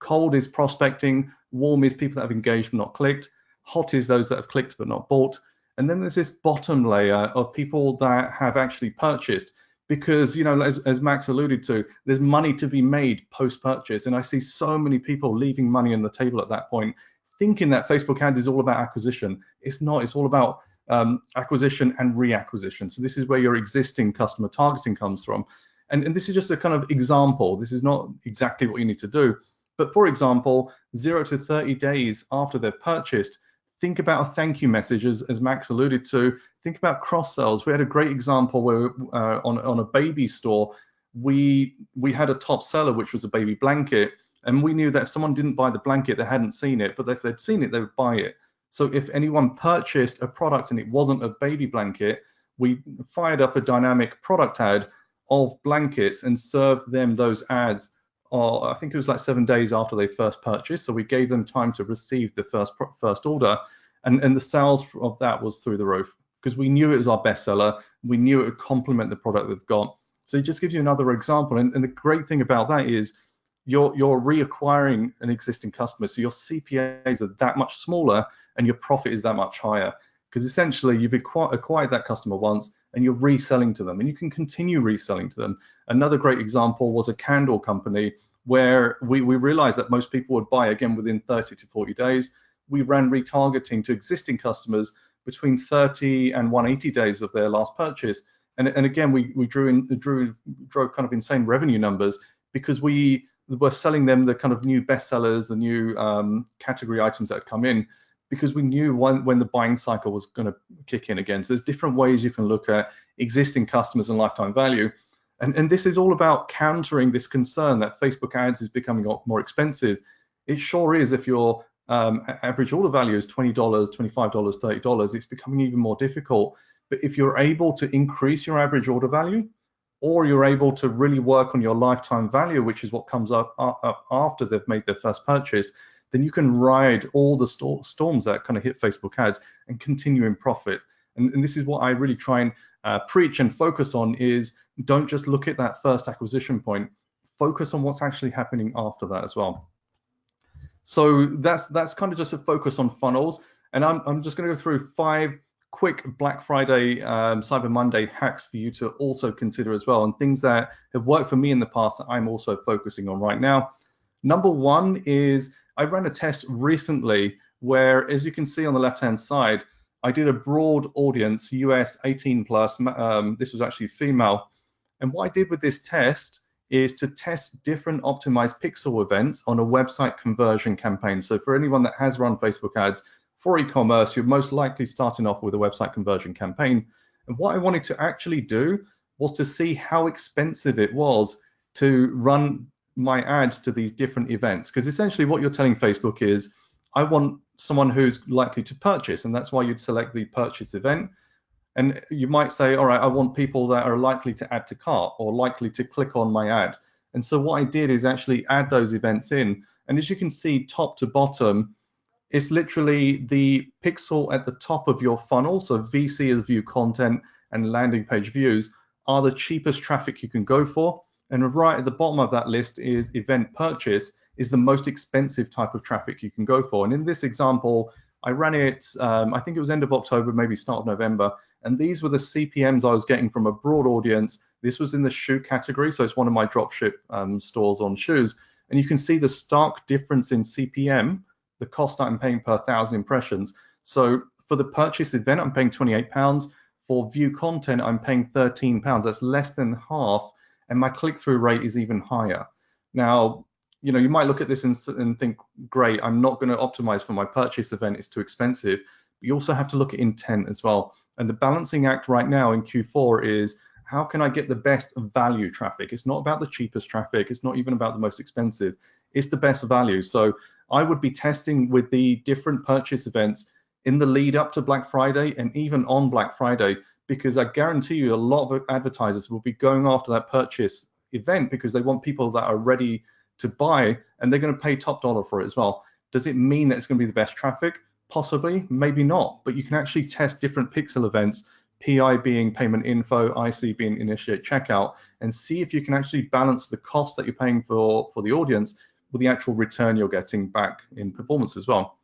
Speaker 1: Cold is prospecting, warm is people that have engaged but not clicked, hot is those that have clicked but not bought, and then there's this bottom layer of people that have actually purchased because you know as, as max alluded to there's money to be made post purchase and i see so many people leaving money on the table at that point thinking that facebook ads is all about acquisition. It's not. It's all about um, acquisition and reacquisition. So this is where your existing customer targeting comes from. And, and this is just a kind of example. This is not exactly what you need to do. But for example 0 to 30 days after they've purchased think about a thank you message, as, as Max alluded to. Think about cross sells. We had a great example where uh, on, on a baby store, we we had a top seller, which was a baby blanket, and we knew that if someone didn't buy the blanket, they hadn't seen it, but if they'd seen it, they would buy it. So if anyone purchased a product and it wasn't a baby blanket, we fired up a dynamic product ad of blankets and served them those ads or I think it was like seven days after they first purchased. So we gave them time to receive the first first order, and and the sales of that was through the roof because we knew it was our bestseller. We knew it would complement the product they've got. So it just gives you another example. And, and the great thing about that is you're you're reacquiring an existing customer, so your CPAs are that much smaller and your profit is that much higher because essentially you've acquired that customer once and you're reselling to them and you can continue reselling to them. Another great example was a candle company where we, we realized that most people would buy again within 30 to 40 days. We ran retargeting to existing customers between 30 and 180 days of their last purchase. And, and again, we, we drew in, drew, drove kind of insane revenue numbers because we were selling them the kind of new bestsellers, the new um, category items that had come in because we knew when, when the buying cycle was going to kick in again. So there's different ways you can look at existing customers and lifetime value. And, and this is all about countering this concern that Facebook ads is becoming more expensive. It sure is if your um, average order value is $20, $25, $30, it's becoming even more difficult. But if you're able to increase your average order value, or you're able to really work on your lifetime value, which is what comes up, up after they've made their first purchase, then you can ride all the st storms that kind of hit Facebook ads and continue in profit. And, and this is what I really try and uh, preach and focus on is don't just look at that first acquisition point, focus on what's actually happening after that as well. So that's that's kind of just a focus on funnels. And I'm, I'm just going to go through five quick Black Friday, um, Cyber Monday hacks for you to also consider as well, and things that have worked for me in the past that I'm also focusing on right now. Number one is I ran a test recently where, as you can see on the left-hand side, I did a broad audience, US 18 plus. Um, this was actually female. And what I did with this test is to test different optimized pixel events on a website conversion campaign. So for anyone that has run Facebook ads for e-commerce, you're most likely starting off with a website conversion campaign. And what I wanted to actually do was to see how expensive it was to run my ads to these different events because essentially what you're telling Facebook is I want someone who's likely to purchase, and that's why you'd select the purchase event. And you might say, all right, I want people that are likely to add to cart or likely to click on my ad. And so what I did is actually add those events in. And as you can see, top to bottom, it's literally the pixel at the top of your funnel. So VC is view content and landing page views are the cheapest traffic you can go for. And right at the bottom of that list is event purchase is the most expensive type of traffic you can go for. And in this example, I ran it, um, I think it was end of October, maybe start of November, and these were the CPMs I was getting from a broad audience. This was in the shoe category, so it's one of my dropship um, stores on shoes. And you can see the stark difference in CPM, the cost I'm paying per thousand impressions. So for the purchase event, I'm paying 28 pounds. For view content, I'm paying 13 pounds. That's less than half, and my click-through rate is even higher. Now, you know, you might look at this and, and think, great, I'm not going to optimize for my purchase event, it's too expensive. But you also have to look at intent as well. And the balancing act right now in Q4 is how can I get the best value traffic? It's not about the cheapest traffic, it's not even about the most expensive, it's the best value. So I would be testing with the different purchase events in the lead up to Black Friday and even on Black Friday, because I guarantee you a lot of advertisers will be going after that purchase event because they want people that are ready to buy and they're going to pay top dollar for it as well. Does it mean that it's going to be the best traffic? Possibly, maybe not, but you can actually test different pixel events, PI being payment info, IC being initiate checkout, and see if you can actually balance the cost that you're paying for, for the audience with the actual return you're getting back in performance as well.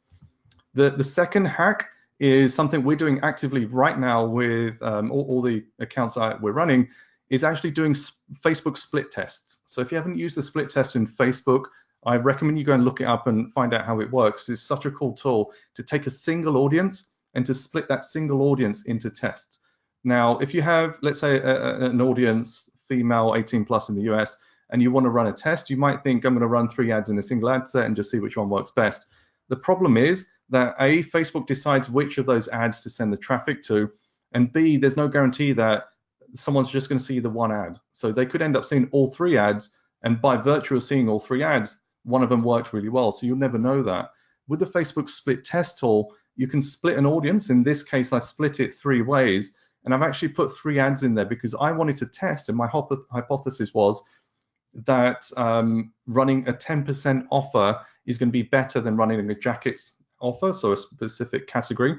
Speaker 1: The, the second hack is something we're doing actively right now with um, all, all, the accounts we're running is actually doing Facebook split tests. So if you haven't used the split test in Facebook, I recommend you go and look it up and find out how it works. It's such a cool tool to take a single audience and to split that single audience into tests. Now, if you have, let's say, a, a, an audience, female 18 plus in the US, and you want to run a test, you might think I'm going to run three ads in a single ad set and just see which one works best. The problem is that A, Facebook decides which of those ads to send the traffic to, and B, there's no guarantee that someone's just going to see the one ad. So they could end up seeing all three ads, and by virtue of seeing all three ads, one of them worked really well. So you'll never know that. With the Facebook split test tool, you can split an audience. In this case, I split it three ways, and I've actually put three ads in there because I wanted to test, and my hypothesis was that um, running a 10% offer is going to be better than running a jackets offer, so a specific category.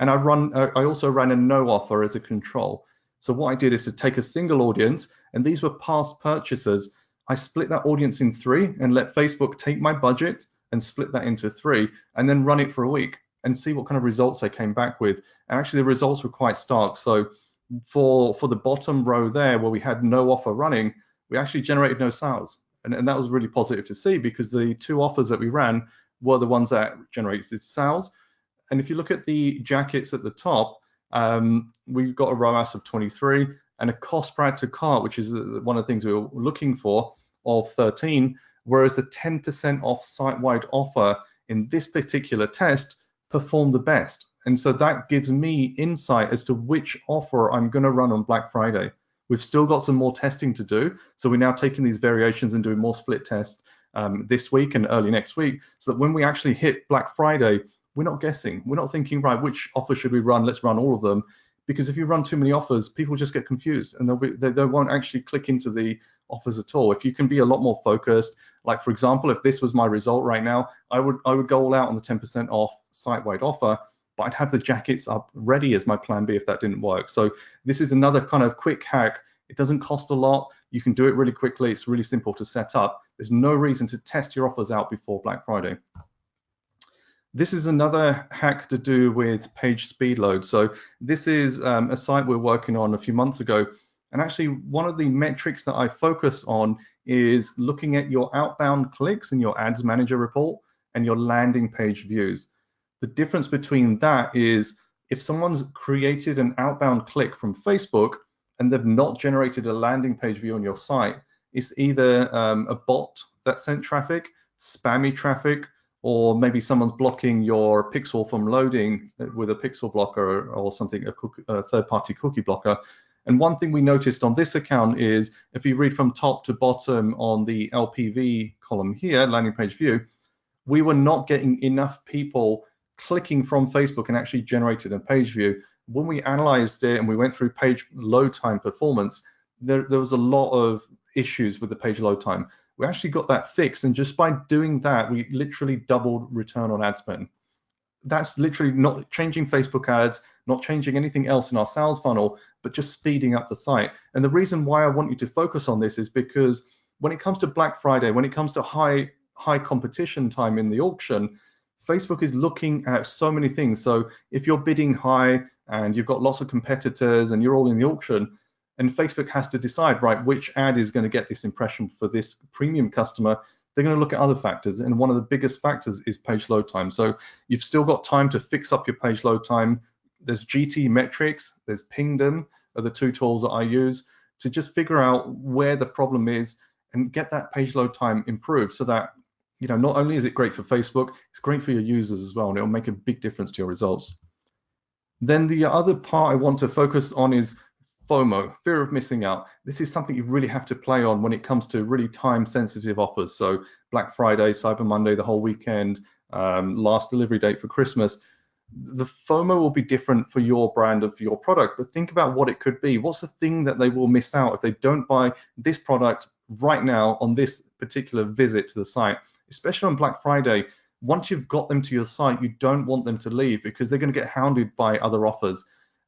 Speaker 1: And I run, uh, I also ran a no offer as a control. So what I did is to take a single audience, and these were past purchasers. I split that audience in three and let Facebook take my budget and split that into three, and then run it for a week and see what kind of results I came back with. And actually, the results were quite stark. So for for the bottom row there, where we had no offer running, we actually generated no sales. And, and that was really positive to see because the two offers that we ran were the ones that generated sales. And if you look at the jackets at the top, um, we've got a ROAS of 23 and a cost per to cart, which is one of the things we were looking for, of 13, whereas the 10% off site-wide offer in this particular test performed the best. And so that gives me insight as to which offer I'm going to run on Black Friday. We've still got some more testing to do. So we're now taking these variations and doing more split tests um, this week and early next week so that when we actually hit Black Friday, we're not guessing. We're not thinking, right, which offer should we run? Let's run all of them. Because if you run too many offers, people just get confused and they'll be, they, they won't actually click into the offers at all. If you can be a lot more focused, like for example, if this was my result right now, I would I would go all out on the 10% off site-wide offer, but I'd have the jackets up ready as my plan B if that didn't work. So this is another kind of quick hack. It doesn't cost a lot. You can do it really quickly. It's really simple to set up. There's no reason to test your offers out before Black Friday. This is another hack to do with page speed load. So this is um, a site we're working on a few months ago. And actually, one of the metrics that I focus on is looking at your outbound clicks in your ads manager report and your landing page views. The difference between that is if someone's created an outbound click from Facebook and they've not generated a landing page view on your site, it's either um, a bot that sent traffic, spammy traffic, or maybe someone's blocking your pixel from loading with a pixel blocker or something, a, a third-party cookie blocker. And one thing we noticed on this account is if you read from top to bottom on the LPV column here, landing page view, we were not getting enough people clicking from Facebook and actually generated a page view. When we analyzed it and we went through page load time performance, there, there was a lot of issues with the page load time. We actually got that fixed, and just by doing that, we literally doubled return on ad spend. That's literally not changing Facebook ads, not changing anything else in our sales funnel, but just speeding up the site. And the reason why I want you to focus on this is because when it comes to Black Friday, when it comes to high high competition time in the auction, Facebook is looking at so many things. So if you're bidding high and you've got lots of competitors and you're all in the auction, and Facebook has to decide, right, which ad is going to get this impression for this premium customer, they're going to look at other factors. And one of the biggest factors is page load time. So you've still got time to fix up your page load time. There's GTmetrix, there's Pingdom, are the two tools that I use to just figure out where the problem is and get that page load time improved so that you know not only is it great for Facebook, it's great for your users as well, and it'll make a big difference to your results. Then the other part I want to focus on is FOMO, fear of missing out. This is something you really have to play on when it comes to really time sensitive offers. So Black Friday, Cyber Monday, the whole weekend, um, last delivery date for Christmas. The FOMO will be different for your brand and for your product, but think about what it could be. What's the thing that they will miss out if they don't buy this product right now on this particular visit to the site, especially on Black Friday? Once you've got them to your site, you don't want them to leave because they're going to get hounded by other offers.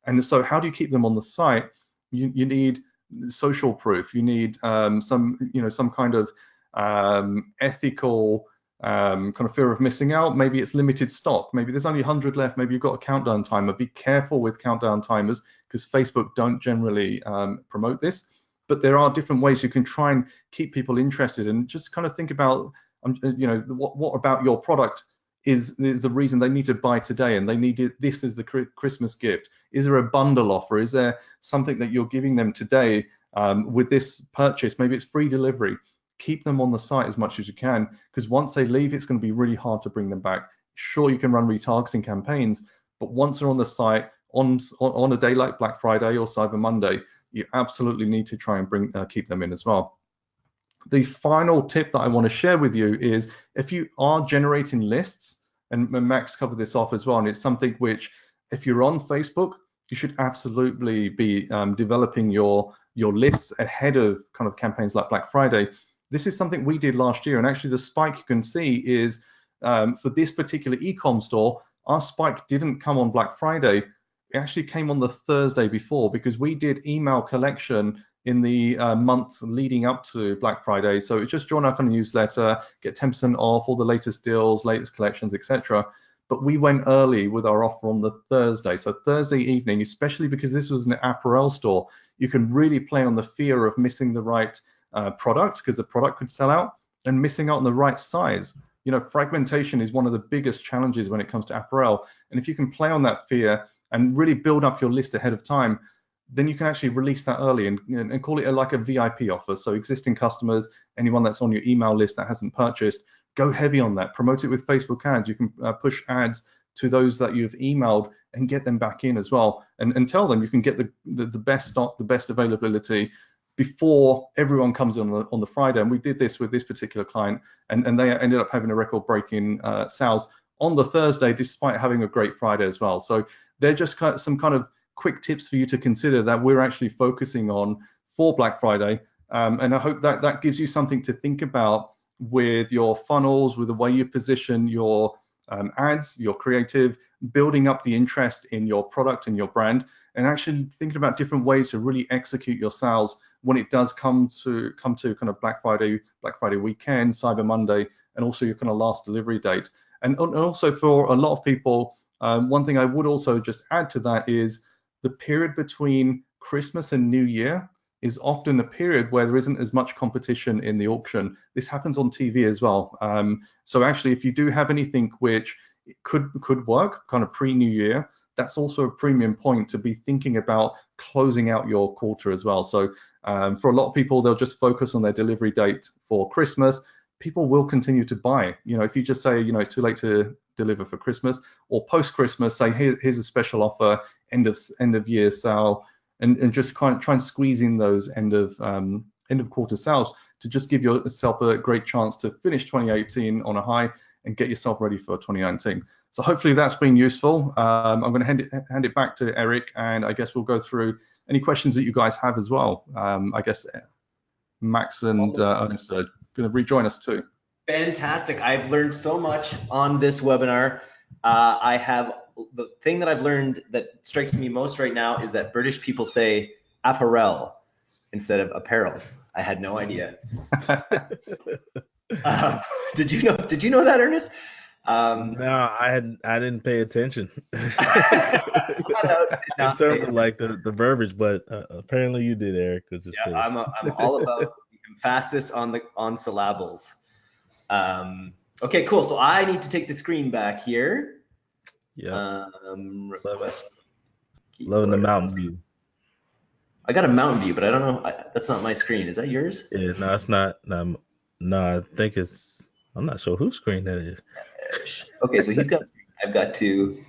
Speaker 1: And so, how do you keep them on the site? you, you need social proof. You need um, some, you know, some kind of um, ethical um, kind of fear of missing out. Maybe it's limited stock. Maybe there's only 100 left. Maybe you've got a countdown timer. Be careful with countdown timers because Facebook don't generally um, promote this. But there are different ways you can try and keep people interested and just kind of think about, um, you know, what, what about your product is, is the reason they need to buy today and they need it, this is the Christmas gift? Is there a bundle offer? Is there something that you're giving them today um, with this purchase? Maybe it's free delivery. Keep them on the site as much as you can because once they leave, it's going to be really hard to bring them back. Sure, you can run retargeting campaigns, but once they're on the site on on a day like Black Friday or Cyber Monday, you absolutely need to try and bring uh, keep them in as well. The final tip that I want to share with you is if you are generating lists, and Max covered this off as well, and it's something which, if you're on Facebook, you should absolutely be um, developing your your lists ahead of kind of campaigns like Black Friday. This is something we did last year, and actually the spike you can see is um, for this particular ecom store, our spike didn't come on Black Friday. It actually came on the Thursday before because we did email collection in the uh, months leading up to Black Friday. So it's just join our kind of newsletter, get 10% off all the latest deals, latest collections, etc. But we went early with our offer on the Thursday. So Thursday evening, especially because this was an apparel store, you can really play on the fear of missing the right uh, product because the product could sell out and missing out on the right size. You know, fragmentation is one of the biggest challenges when it comes to apparel. And if you can play on that fear and really build up your list ahead of time, then you can actually release that early and, and call it a, like a VIP offer. So existing customers, anyone that's on your email list that hasn't purchased, go heavy on that. Promote it with Facebook ads. You can uh, push ads to those that you've emailed and get them back in as well. And, and tell them you can get the, the, the best stock, the best availability before everyone comes on the, on the Friday. And we did this with this particular client, and, and they ended up having a record-breaking uh, sales on the Thursday, despite having a great Friday as well. So they're just kind of some kind of quick tips for you to consider that we're actually focusing on for Black Friday. Um, and I hope that that gives you something to think about with your funnels, with the way you position your um, ads, your creative, building up the interest in your product and your brand, and actually thinking about different ways to really execute your sales when it does come to come to kind of Black Friday, Black Friday weekend, Cyber Monday, and also your kind of last delivery date. And, and also for a lot of people, um, one thing I would also just add to that is the period between Christmas and New Year is often a period where there isn't as much competition in the auction. This happens on TV as well. Um, so actually, if you do have anything which could could work, kind of pre-New Year, that's also a premium point to be thinking about closing out your quarter as well. So um, for a lot of people, they'll just focus on their delivery date for Christmas. People will continue to buy. You know, if you just say, you know, it's too late to deliver for Christmas, or post Christmas, say Here, here's a special offer, end of end of year sale, and, and just kind of try and squeeze in those end of um, end of quarter sales to just give yourself a great chance to finish 2018 on a high and get yourself ready for 2019. So hopefully that's been useful. Um, I'm going to hand it, hand it back to Eric, and I guess we'll go through any questions that you guys have as well. Um, I guess Max and uh, Ernest are going to rejoin us too.
Speaker 2: Fantastic. I've learned so much on this webinar. Uh, I have the thing that I've learned that strikes me most right now is that British people say apparel instead of apparel. I had no idea. uh, did you know? Did you know that, Ernest?
Speaker 4: Um, no, I had I didn't pay attention in terms of like the, the verbiage, but uh, apparently you did, Eric.
Speaker 2: Yeah, I'm a, I'm all about the emphasis on the on syllables. Um, okay, cool. So I need to take the screen back here.
Speaker 4: Yeah.
Speaker 2: Um,
Speaker 4: request. Loving the mountain view.
Speaker 2: I got a mountain view, but I don't know. I, that's not my screen. Is that yours?
Speaker 4: Yeah, no, it's not. No, no, I think it's. I'm not sure whose screen that is.
Speaker 2: Okay, so he's got. I've got two.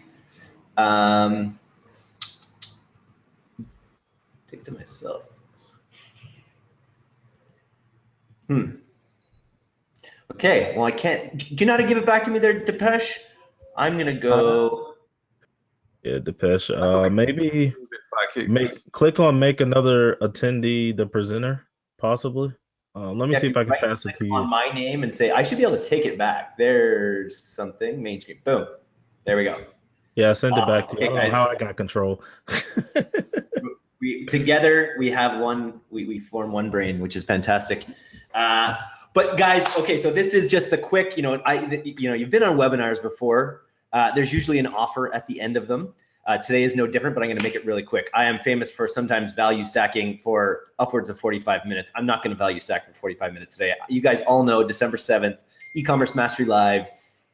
Speaker 2: Um, take to myself. Hmm. Okay, well, I can't. Do you know how to give it back to me there, Depesh? I'm gonna go.
Speaker 4: Yeah, Depesh. Uh, maybe make click on make another attendee the presenter, possibly. Uh, let me yeah, see if I can pass it to you.
Speaker 2: On my name and say I should be able to take it back. There's something main screen. Boom. There we go.
Speaker 4: Yeah, send it back to okay, you. I how I got control.
Speaker 2: we together we have one. We we form one brain, which is fantastic. Uh, but guys, okay, so this is just the quick. You know, I you know you've been on webinars before. Uh, there's usually an offer at the end of them. Uh, today is no different, but I'm going to make it really quick. I am famous for sometimes value stacking for upwards of 45 minutes. I'm not going to value stack for 45 minutes today. You guys all know December 7th, e-commerce mastery live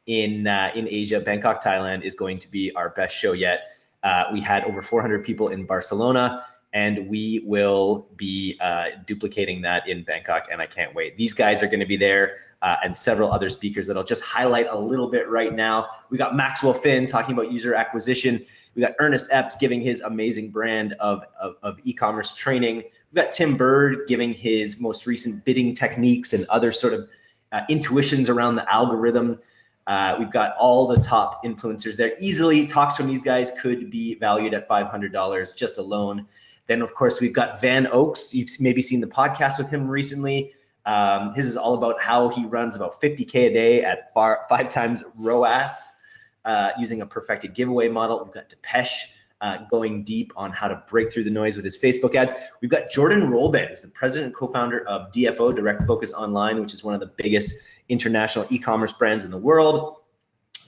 Speaker 2: in uh, in Asia, Bangkok, Thailand is going to be our best show yet. Uh, we had over 400 people in Barcelona, and we will be uh, duplicating that in Bangkok, and I can't wait. These guys are going to be there. Uh, and several other speakers that I'll just highlight a little bit right now. We got Maxwell Finn talking about user acquisition. We got Ernest Epps giving his amazing brand of, of, of e-commerce training. We've got Tim Burd giving his most recent bidding techniques and other sort of uh, intuitions around the algorithm. Uh, we've got all the top influencers there. Easily, talks from these guys could be valued at $500 just alone. Then, of course, we've got Van Oaks. You've maybe seen the podcast with him recently. Um, his is all about how he runs about 50K a day at far, five times ROAS uh, using a perfected giveaway model. We've got Depesh uh, going deep on how to break through the noise with his Facebook ads. We've got Jordan Rolban, who's the president and co-founder of DFO, Direct Focus Online, which is one of the biggest international e-commerce brands in the world.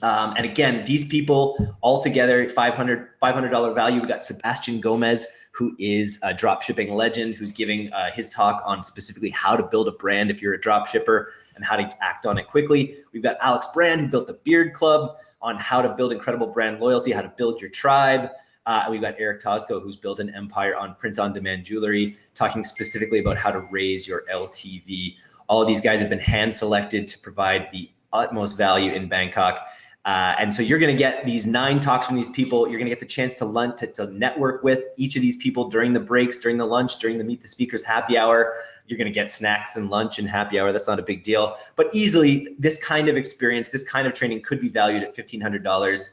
Speaker 2: Um, and again, these people all together, 500 $500 value. We've got Sebastian Gomez, who is a drop shipping legend, who's giving uh, his talk on specifically how to build a brand if you're a drop shipper and how to act on it quickly. We've got Alex Brand, who built the Beard Club on how to build incredible brand loyalty, how to build your tribe. Uh, we've got Eric Tosco, who's built an empire on print-on-demand jewelry, talking specifically about how to raise your LTV. All of these guys have been hand-selected to provide the utmost value in Bangkok. Uh, and so you're going to get these nine talks from these people. You're going to get the chance to lunch, to, to, network with each of these people during the breaks, during the lunch, during the meet the speakers happy hour. You're going to get snacks and lunch and happy hour. That's not a big deal. But easily, this kind of experience, this kind of training could be valued at $1,500.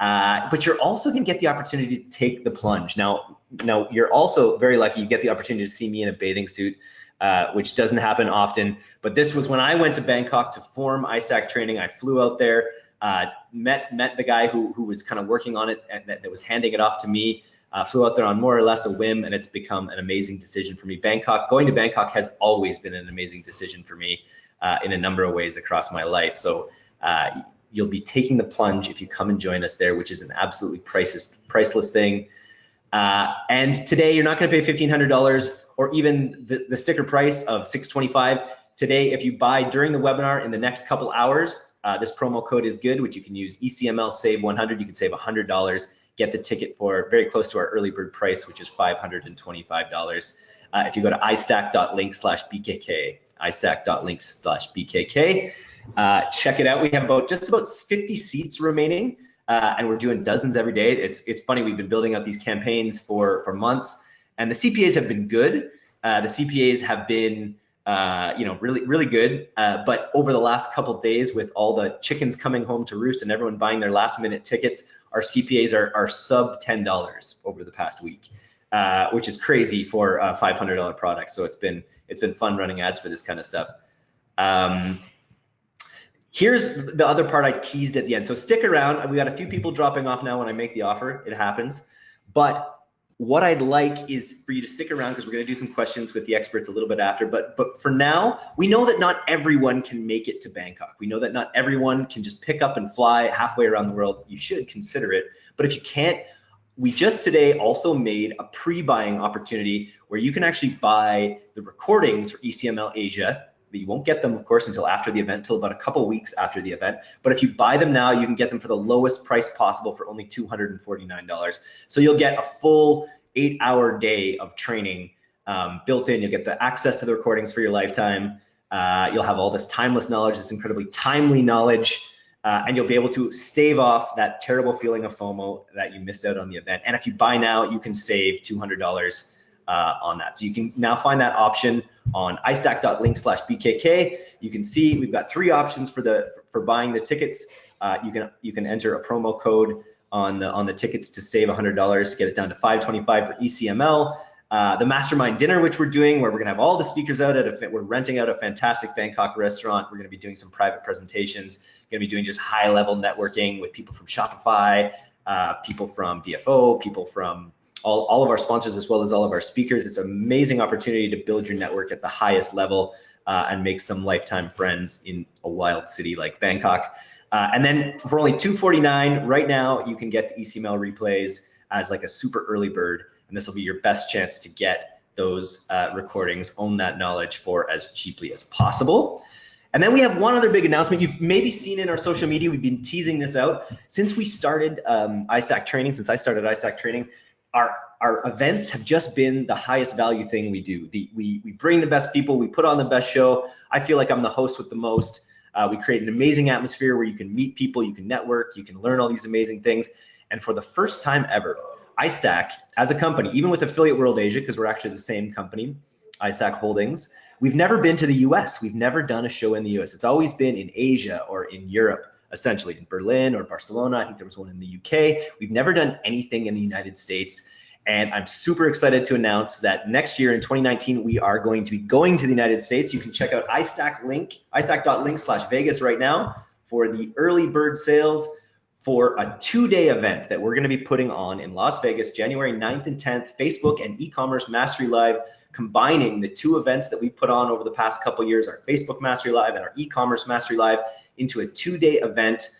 Speaker 2: Uh, but you're also going to get the opportunity to take the plunge. Now, now you're also very lucky. You get the opportunity to see me in a bathing suit. Uh, which doesn't happen often. But this was when I went to Bangkok to form iStack training. I flew out there uh, met met the guy who who was kind of working on it and that, that was handing it off to me. Uh, flew out there on more or less a whim, and it's become an amazing decision for me. Bangkok, going to Bangkok has always been an amazing decision for me uh, in a number of ways across my life. So uh, you'll be taking the plunge if you come and join us there, which is an absolutely priceless priceless thing. Uh, and today you're not going to pay $1,500 or even the, the sticker price of 625. Today, if you buy during the webinar in the next couple hours, uh, this promo code is good, which you can use ECML save 100. You can save $100, get the ticket for very close to our early bird price, which is $525. Uh, if you go to istack.link slash BKK, istack.link slash BKK, uh, check it out. We have about just about 50 seats remaining, uh, and we're doing dozens every day. It's it's funny. We've been building out these campaigns for for months, and the CPAs have been good. Uh, the CPAs have been uh, you know, really, really good. Uh, but over the last couple days, with all the chickens coming home to roost and everyone buying their last minute tickets, our CPAs are, are sub $10 over the past week, uh, which is crazy for a $500 product. So it's been, it's been fun running ads for this kind of stuff. Um, here's the other part I teased at the end. So stick around. We got a few people dropping off now when I make the offer. It happens. But what I'd like is for you to stick around because we're going to do some questions with the experts a little bit after. But but for now, we know that not everyone can make it to Bangkok. We know that not everyone can just pick up and fly halfway around the world. You should consider it. But if you can't, we just today also made a pre-buying opportunity where you can actually buy the recordings for ECML Asia you won't get them, of course, until after the event, until about a couple weeks after the event. But if you buy them now, you can get them for the lowest price possible for only $249. So you'll get a full eight hour day of training um, built in. You'll get the access to the recordings for your lifetime. Uh, you'll have all this timeless knowledge, this incredibly timely knowledge, uh, and you'll be able to stave off that terrible feeling of FOMO that you missed out on the event. And if you buy now, you can save $200 uh, on that. So you can now find that option on istack.link slash BKK. You can see we've got three options for the for buying the tickets. Uh, you can you can enter a promo code on the on the tickets to save $100 to get it down to 525 for ECML. Uh, the mastermind dinner, which we're doing, where we're gonna have all the speakers out at a, we're renting out a fantastic Bangkok restaurant. We're gonna be doing some private presentations, gonna be doing just high level networking with people from Shopify, uh, people from DFO, people from all, all of our sponsors as well as all of our speakers. It's an amazing opportunity to build your network at the highest level uh, and make some lifetime friends in a wild city like Bangkok. Uh, and then for only 249 right now, you can get the ECML replays as like a super early bird, and this will be your best chance to get those uh, recordings, own that knowledge for as cheaply as possible. And then we have one other big announcement. You've maybe seen in our social media, we've been teasing this out. Since we started um, iStack training, since I started iStack training, our our events have just been the highest value thing we do. The, we we bring the best people, we put on the best show. I feel like I'm the host with the most. Uh, we create an amazing atmosphere where you can meet people, you can network, you can learn all these amazing things. And for the first time ever, iStack as a company, even with Affiliate World Asia, because we're actually the same company, iStack Holdings, we've never been to the US. We've never done a show in the US. It's always been in Asia or in Europe essentially in Berlin or Barcelona. I think there was one in the UK. We've never done anything in the United States. And I'm super excited to announce that next year in 2019, we are going to be going to the United States. You can check out iStack link, iStack.link slash Vegas right now for the early bird sales for a two-day event that we're going to be putting on in Las Vegas, January 9th and 10th, Facebook and e-commerce mastery live, combining the two events that we put on over the past couple years, our Facebook mastery live and our e-commerce mastery live into a two-day event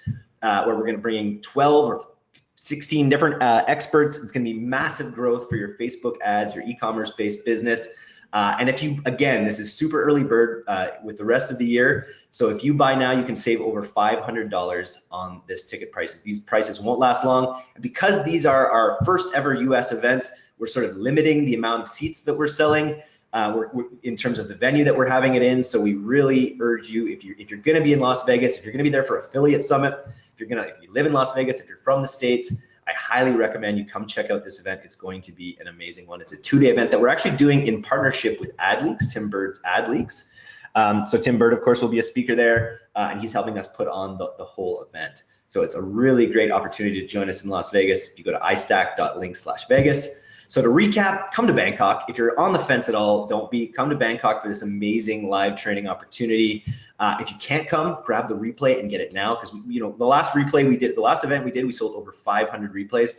Speaker 2: uh, where we're going to bring in 12 or 16 different uh, experts. It's going to be massive growth for your Facebook ads, your e-commerce based business. Uh, and if you, again, this is super early bird uh, with the rest of the year. So if you buy now, you can save over $500 on this ticket prices. These prices won't last long. And because these are our first ever US events, we're sort of limiting the amount of seats that we're selling uh, we're, we're, in terms of the venue that we're having it in. So we really urge you, if you're, if you're going to be in Las Vegas, if you're going to be there for affiliate summit, if you're to, if you live in Las Vegas, if you're from the States, I highly recommend you come check out this event. It's going to be an amazing one. It's a two-day event that we're actually doing in partnership with AdLeaks, Tim Burd's AdLeaks. Um, so Tim Burd, of course, will be a speaker there, uh, and he's helping us put on the, the whole event. So it's a really great opportunity to join us in Las Vegas. If you go to istack.link slash Vegas, so to recap, come to Bangkok. If you're on the fence at all, don't be. Come to Bangkok for this amazing live training opportunity. Uh, if you can't come, grab the replay and get it now because you know the last replay we did, the last event we did, we sold over 500 replays,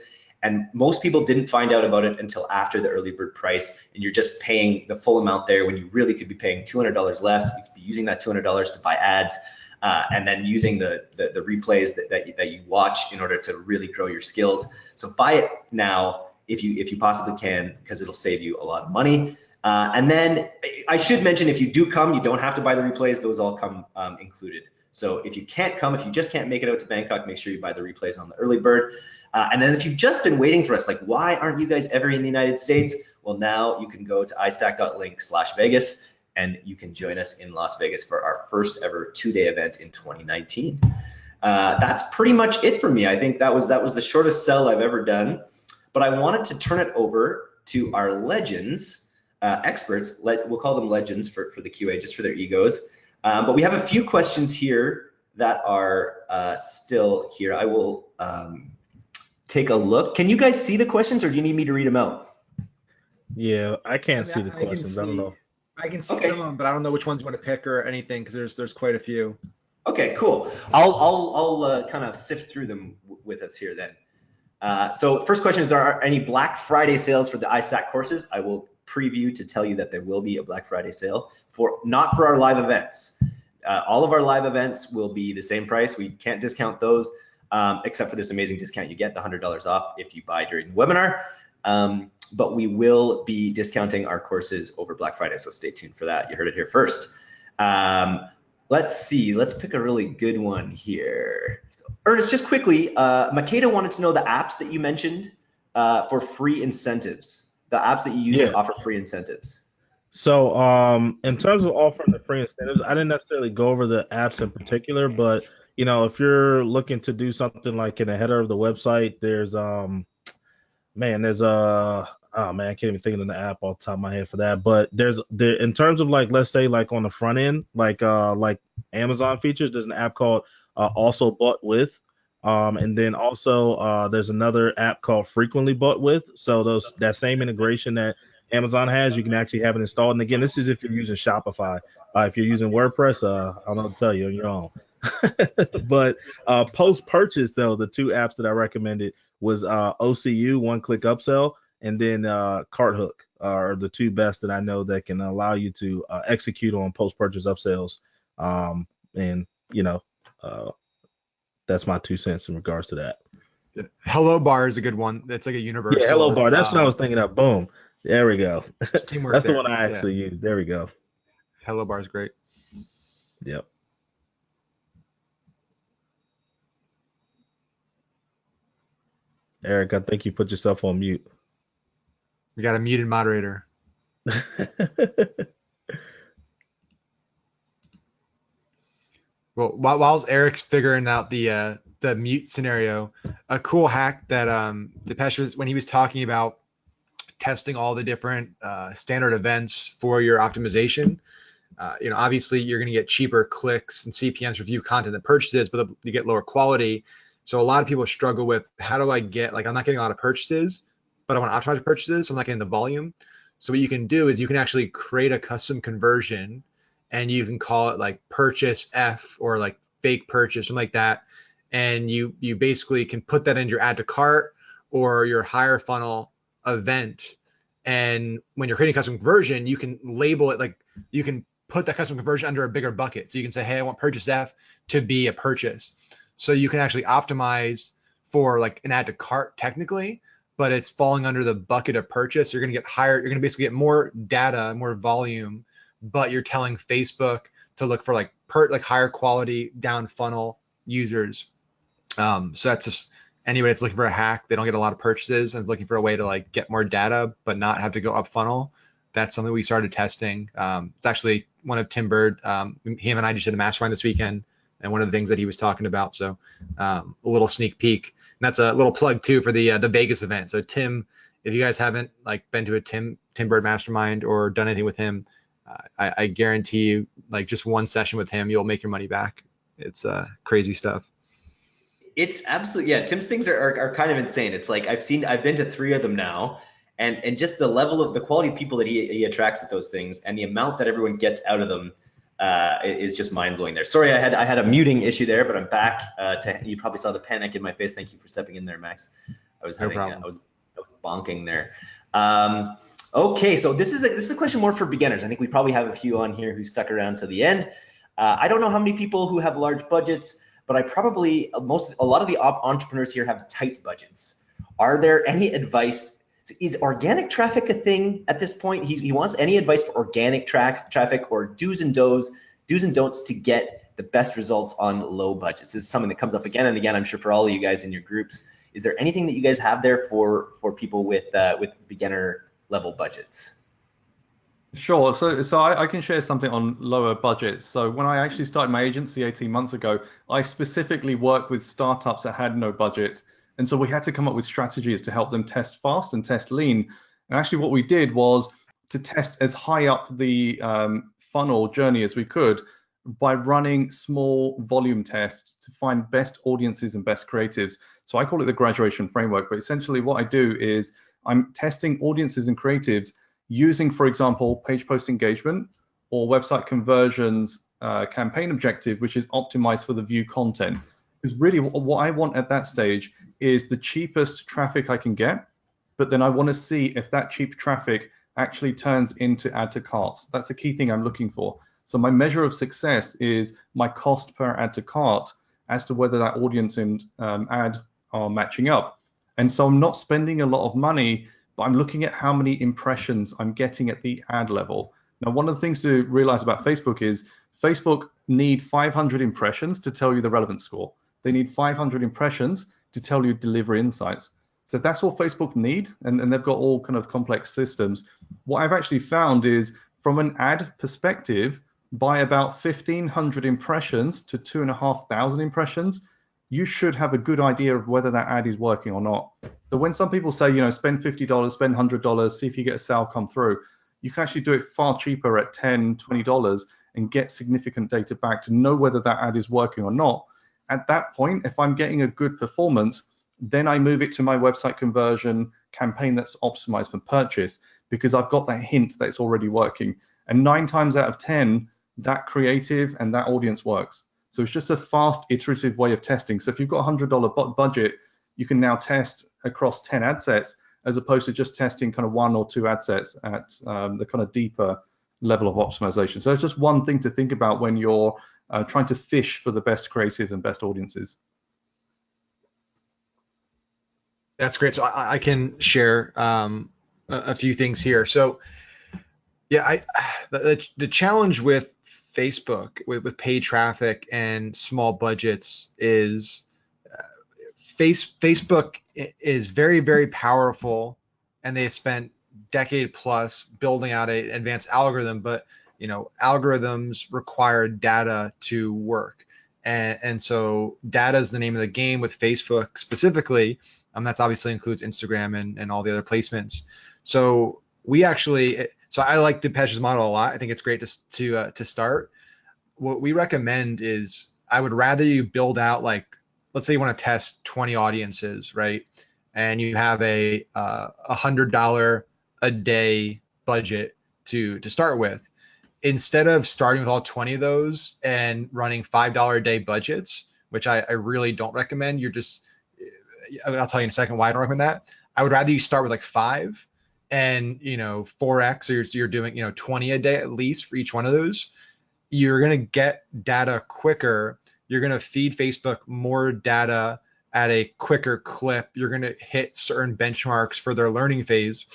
Speaker 2: and most people didn't find out about it until after the early bird price, and you're just paying the full amount there when you really could be paying $200 less. You could be using that $200 to buy ads. Uh, and then using the, the, the replays that, that, that you watch in order to really grow your skills. So buy it now if you if you possibly can because it'll save you a lot of money. Uh, and then I should mention if you do come, you don't have to buy the replays; those all come um, included. So if you can't come, if you just can't make it out to Bangkok, make sure you buy the replays on the early bird. Uh, and then if you've just been waiting for us, like why aren't you guys ever in the United States? Well, now you can go to istack.link slash Vegas and you can join us in Las Vegas for our first ever two-day event in 2019. Uh, that's pretty much it for me. I think that was that was the shortest sell I've ever done but I wanted to turn it over to our legends uh, experts. Let, we'll call them legends for, for the QA, just for their egos. Um, but we have a few questions here that are uh, still here. I will um, take a look. Can you guys see the questions or do you need me to read them out?
Speaker 4: Yeah, I can't I mean, see the I, questions. I, I, don't know.
Speaker 3: I can see okay. some of them, but I don't know which ones you want to pick or anything because there's there's quite a few.
Speaker 2: Okay, cool. I'll I'll I'll uh, kind of sift through them with us here then. Uh, so first question is, there are any Black Friday sales for the iStack courses? I will preview to tell you that there will be a Black Friday sale for not for our live events. Uh, all of our live events will be the same price. We can't discount those, um, except for this amazing discount you get, the $100 off if you buy during the webinar. Um, but we will be discounting our courses over Black Friday, so stay tuned for that. You heard it here first. Um, let's see, let's pick a really good one here. Ernest, just quickly, uh, Makeda wanted to know the apps that you mentioned uh, for free incentives, the apps that you use yeah. to offer free incentives.
Speaker 4: So, um, in terms of offering the free incentives, I didn't necessarily go over the apps in particular, but you know, if you're looking to do something like in the header of the website, there's um, man, there's a oh man, I can't even think of the app off the top of my head for that. But there's there in terms of like let's say like on the front end, like uh like Amazon features, there's an app called uh, also bought with. Um, and then also uh, there's another app called Frequently Bought With. So those that same integration that Amazon has, you can actually have it installed. And again, this is if you're using Shopify. Uh, if you're using WordPress, uh, I don't know to tell you on your own. but uh, post purchase though, the two apps that I recommended was uh, OCU, One Click Upsell, and then uh, CartHook are the two best that I know that can allow you to uh, execute on post purchase upsells. Um, and you know, uh, that's my two cents in regards to that.
Speaker 3: Hello Bar is a good one. That's like a universal.
Speaker 4: Yeah, Hello Bar. That's what I was thinking of. Boom. There we go. That's there. the one I actually yeah. use. There we go.
Speaker 3: Hello Bar is great.
Speaker 4: Yep. Eric, I think you put yourself on mute.
Speaker 3: We got a muted moderator. well, while, Eric's figuring out the uh, the mute scenario, a cool hack that um Depesh was when he was talking about testing all the different uh, standard events for your optimization. Uh, you know, obviously you're going to get cheaper clicks and CPMs for view content than purchases, but you get lower quality. So a lot of people struggle with how do I get like I'm not getting a lot of purchases, but I want to optimize purchases, so I'm not getting the volume. So what you can do is you can actually create a custom conversion, and you can call it like purchase F or like fake purchase, something like that. And you you basically can put that in your add to cart or your higher funnel event. And when you're creating custom conversion, you can label it like you can put that custom conversion under a bigger bucket. So you can say, hey, I want purchase F to be a purchase. So you can actually optimize for like an add to cart technically, but it's falling under the bucket of purchase. You're going to get higher. You're going to basically get more data, more volume, but you're telling Facebook to look for like per like higher quality down funnel users. Um, so that's just anybody that's looking for a hack, they don't get a lot of purchases and looking for a way to like get more data, but not have to go up funnel. That's something we started testing. Um, it's actually one of Tim Burd. Um, him and I just did a mastermind this weekend, and one of the things that he was talking about. So um, a little sneak peek. And that's a little plug too for the uh, the Vegas event. So Tim, if you guys haven't like been to a Tim Tim Burd mastermind or done anything with him, I, I guarantee you, like just one session with him, you'll make your money back. It's uh, crazy stuff
Speaker 2: it's absolutely yeah. Tim's things are, are, are kind of insane. It's like I've seen I've been to three of them now, and and just the level of the quality of people that he he attracts at those things and the amount that everyone gets out of them uh, is just mind blowing. There. Sorry, I had I had a muting issue there, but I'm back. Uh, to you probably saw the panic in my face. Thank you for stepping in there, Max. I was having no I was I was bonking there. Um, okay, so this is a this is a question more for beginners. I think we probably have a few on here who stuck around to the end. Uh, I don't know how many people who have large budgets but I probably most a lot of the entrepreneurs here have tight budgets. Are there any advice? Is organic traffic a thing at this point? He, he wants any advice for organic tra traffic or do's and don'ts, do's and don'ts to get the best results on low budgets. This is something that comes up again and again. I'm sure for all of you guys in your groups. Is there anything that you guys have there for for people with uh, with beginner level budgets?
Speaker 1: Sure. So, so I, I, can share something on lower budgets. So when I actually started my agency 18 months ago, I specifically worked with startups that had no budget. And so we had to come up with strategies to help them test fast and test lean. And actually what we did was to test as high up the um, funnel journey as we could by running small volume tests to find best audiences and best creatives. So I call it the graduation framework, but essentially what I do is I'm testing audiences and creatives using, for example, page post engagement or website conversions uh, campaign objective, which is optimized for the view content. Because really what I want at that stage is the cheapest traffic I can get, but then I want to see if that cheap traffic actually turns into add to carts. That's a key thing I'm looking for. So my measure of success is my cost per add to cart as to whether that audience and um, ad are matching up. And so I'm not spending a lot of money, but I'm looking at how many impressions I'm getting at the ad level. Now, one of the things to realize about Facebook is Facebook need 500 impressions to tell you the relevant score. They need 500 impressions to tell you deliver insights. So that's all Facebook need, and, and they've got all kind of complex systems. What I've actually found is from an ad perspective, by about 1500 impressions to two and a half thousand impressions, you should have a good idea of whether that ad is working or not. So when some people say, you know, spend $50, spend $100, see if you get a sale come through, you can actually do it far cheaper at $10, $20 and get significant data back to know whether that ad is working or not. At that point, if I'm getting a good performance, then I move it to my website conversion campaign that's optimized for purchase because I've got that hint that it's already working. And nine times out of 10, that creative and that audience works. So it's just a fast iterative way of testing. So if you've got a $100 budget, you can now test across 10 ad sets as opposed to just testing kind of one or two ad sets at um, the kind of deeper level of optimization. So it's just one thing to think about when you're uh, trying to fish for the best creatives and best audiences.
Speaker 3: That's great. So I, I can share um, a, a, few things here. So yeah, I the, the challenge with Facebook with, with paid traffic and small budgets is uh, face Facebook is very very powerful, and they spent decade plus building out an advanced algorithm, but you know, algorithms require data to work. And, and so data is the name of the game with Facebook specifically. Um, that's obviously includes Instagram and, and all the other placements. So we actually, so I like Depesh's model a lot. I think it's great to, to, uh, to start. What we recommend is I would rather you build out like, let's say you want to test 20 audiences, right? And you have a uh, a hundred dollar a day budget to to start with instead of starting with all 20 of those and running five dollar a day budgets which I, I really don't recommend you're just i'll tell you in a second why i don't recommend that i would rather you start with like five and you know 4x or you're, doing you know 20 a day at least for each one of those you're going to get data quicker you're going to feed facebook more data at a quicker clip you're going to hit certain benchmarks for their learning phase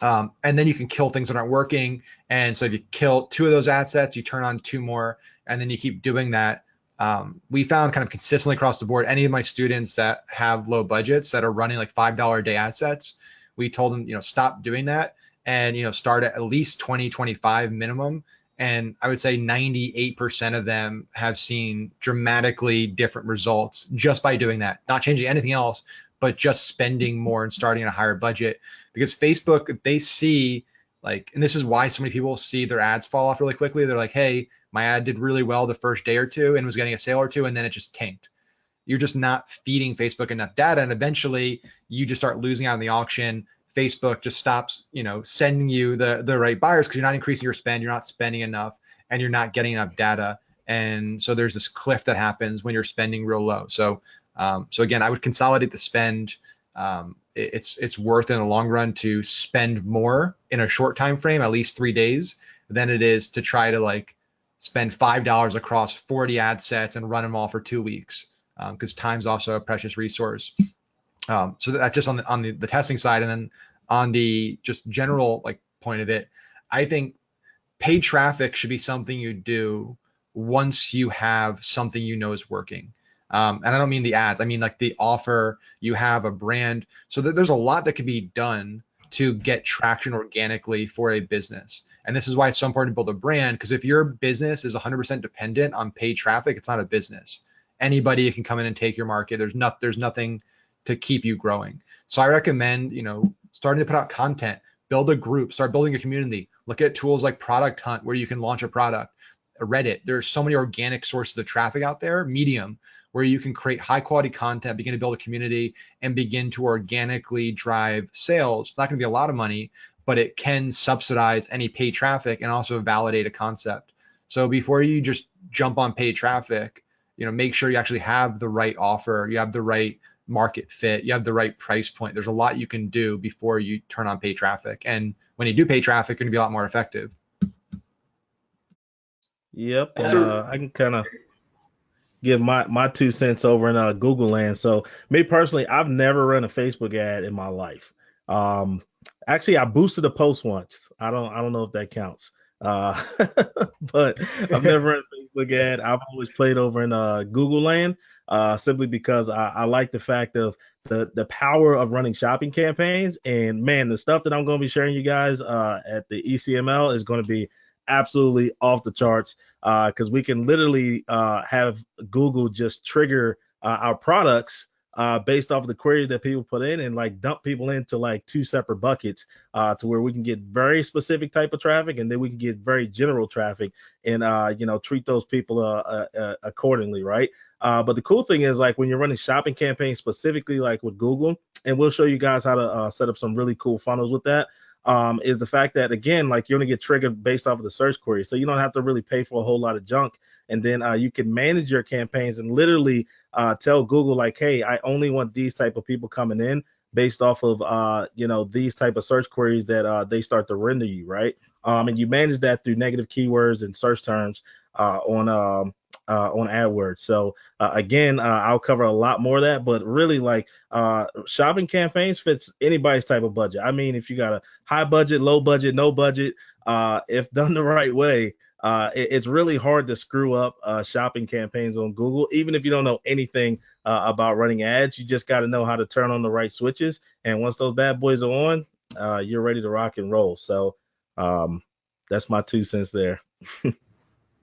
Speaker 3: um, and then you can kill things that aren't working. And so if you kill two of those assets, you turn on two more, and then you keep doing that. Um, we found kind of consistently across the board, any of my students that have low budgets that are running like $5 a day assets, we told them, you know, stop doing that and, you know, start at at least 20, 25 minimum. And I would say 98% of them have seen dramatically different results just by doing that, not changing anything else, but just spending more and starting at a higher budget. Because Facebook they see like and this is why so many people see their ads fall off really quickly. They're like hey my ad did really well the first day or two and was getting a sale or two and then it just tanked you're just not feeding Facebook enough data and eventually you just start losing out on the auction. Facebook just stops you know sending you the the right buyers because you're not increasing your spend you're not spending enough and you're not getting enough data. And so there's this cliff that happens when you're spending real low. So um, so again, I would consolidate the spend. Um, it, it's it's worth in the long run to spend more in a short time frame, at least three days, than it is to try to like spend five dollars across 40 ad sets and run them all for two weeks because um, time's also a precious resource. Um, so that's just on the on the, the testing side, and then on the just general like point of it, I think paid traffic should be something you do once you have something you know is working. Um, and I don't mean the ads. I mean like the offer. You have a brand. So that there's a lot that can be done to get traction organically for a business. And this is why it's so important to build a brand because if your business is 100% dependent on paid traffic, it's not a business. Anybody can come in and take your market. There's not there's nothing to keep you growing. So I recommend, you know, starting to put out content,
Speaker 5: build a group, start building a community. Look at tools like Product Hunt where you can launch a product. Reddit, there's so many organic sources of traffic out there. Medium, where you can create high quality content, begin to build a community, and begin to organically drive sales. It's not going to be a lot of money, but it can subsidize any paid traffic and also validate a concept. So before you just jump on paid traffic, you know, make sure you actually have the right offer, you have the right market fit, you have the right price point. There's a lot you can do before you turn on pay traffic. And when you do pay traffic, you're gonna be a lot more effective.
Speaker 4: Yep. Uh, I can kind of give my my two cents over in uh, Google land. So me personally, I've never run a Facebook ad in my life. Um, actually, I boosted a post once. I don't I don't know if that counts. Uh, but I've never run a Facebook ad. I've always played over in uh, Google land. Uh, simply because I, I like the fact of the the power of running shopping campaigns and man the stuff that i'm going to be sharing you guys uh, at the ecml is going to be absolutely off the charts because uh, we can literally uh, have Google just trigger uh, our products uh, based off of the query that people put in and like dump people into like two separate buckets uh, to where we can get very specific type of traffic and then we can get very general traffic and uh, you know treat those people accordingly, right? but the cool thing is like when you're running shopping campaigns specifically like with Google, and we'll show you guys how to set up some really cool funnels with that um, is the fact that again, like you're gonna get triggered based off of the search query, so you don't have to really pay for a whole lot of junk, and then uh, you can manage your campaigns and literally uh, tell Google like, hey, I only want these type of people coming in based off of uh, you know these type of search queries that uh, they start to render you, right? Um, and you manage that through negative keywords and search terms uh, on um, uh, on AdWords. So uh, again, uh, I'll cover a lot more of that, but really like uh, shopping campaigns fits anybody's type of budget. I mean, if you got a high budget, low budget, no budget, uh, if done the right way, uh, it, it's really hard to screw up shopping campaigns on Google. Even if you don't know anything about running ads, you just got to know how to turn on the right switches. And once those bad boys are on, you're ready to rock and roll. So um, that's my two cents there.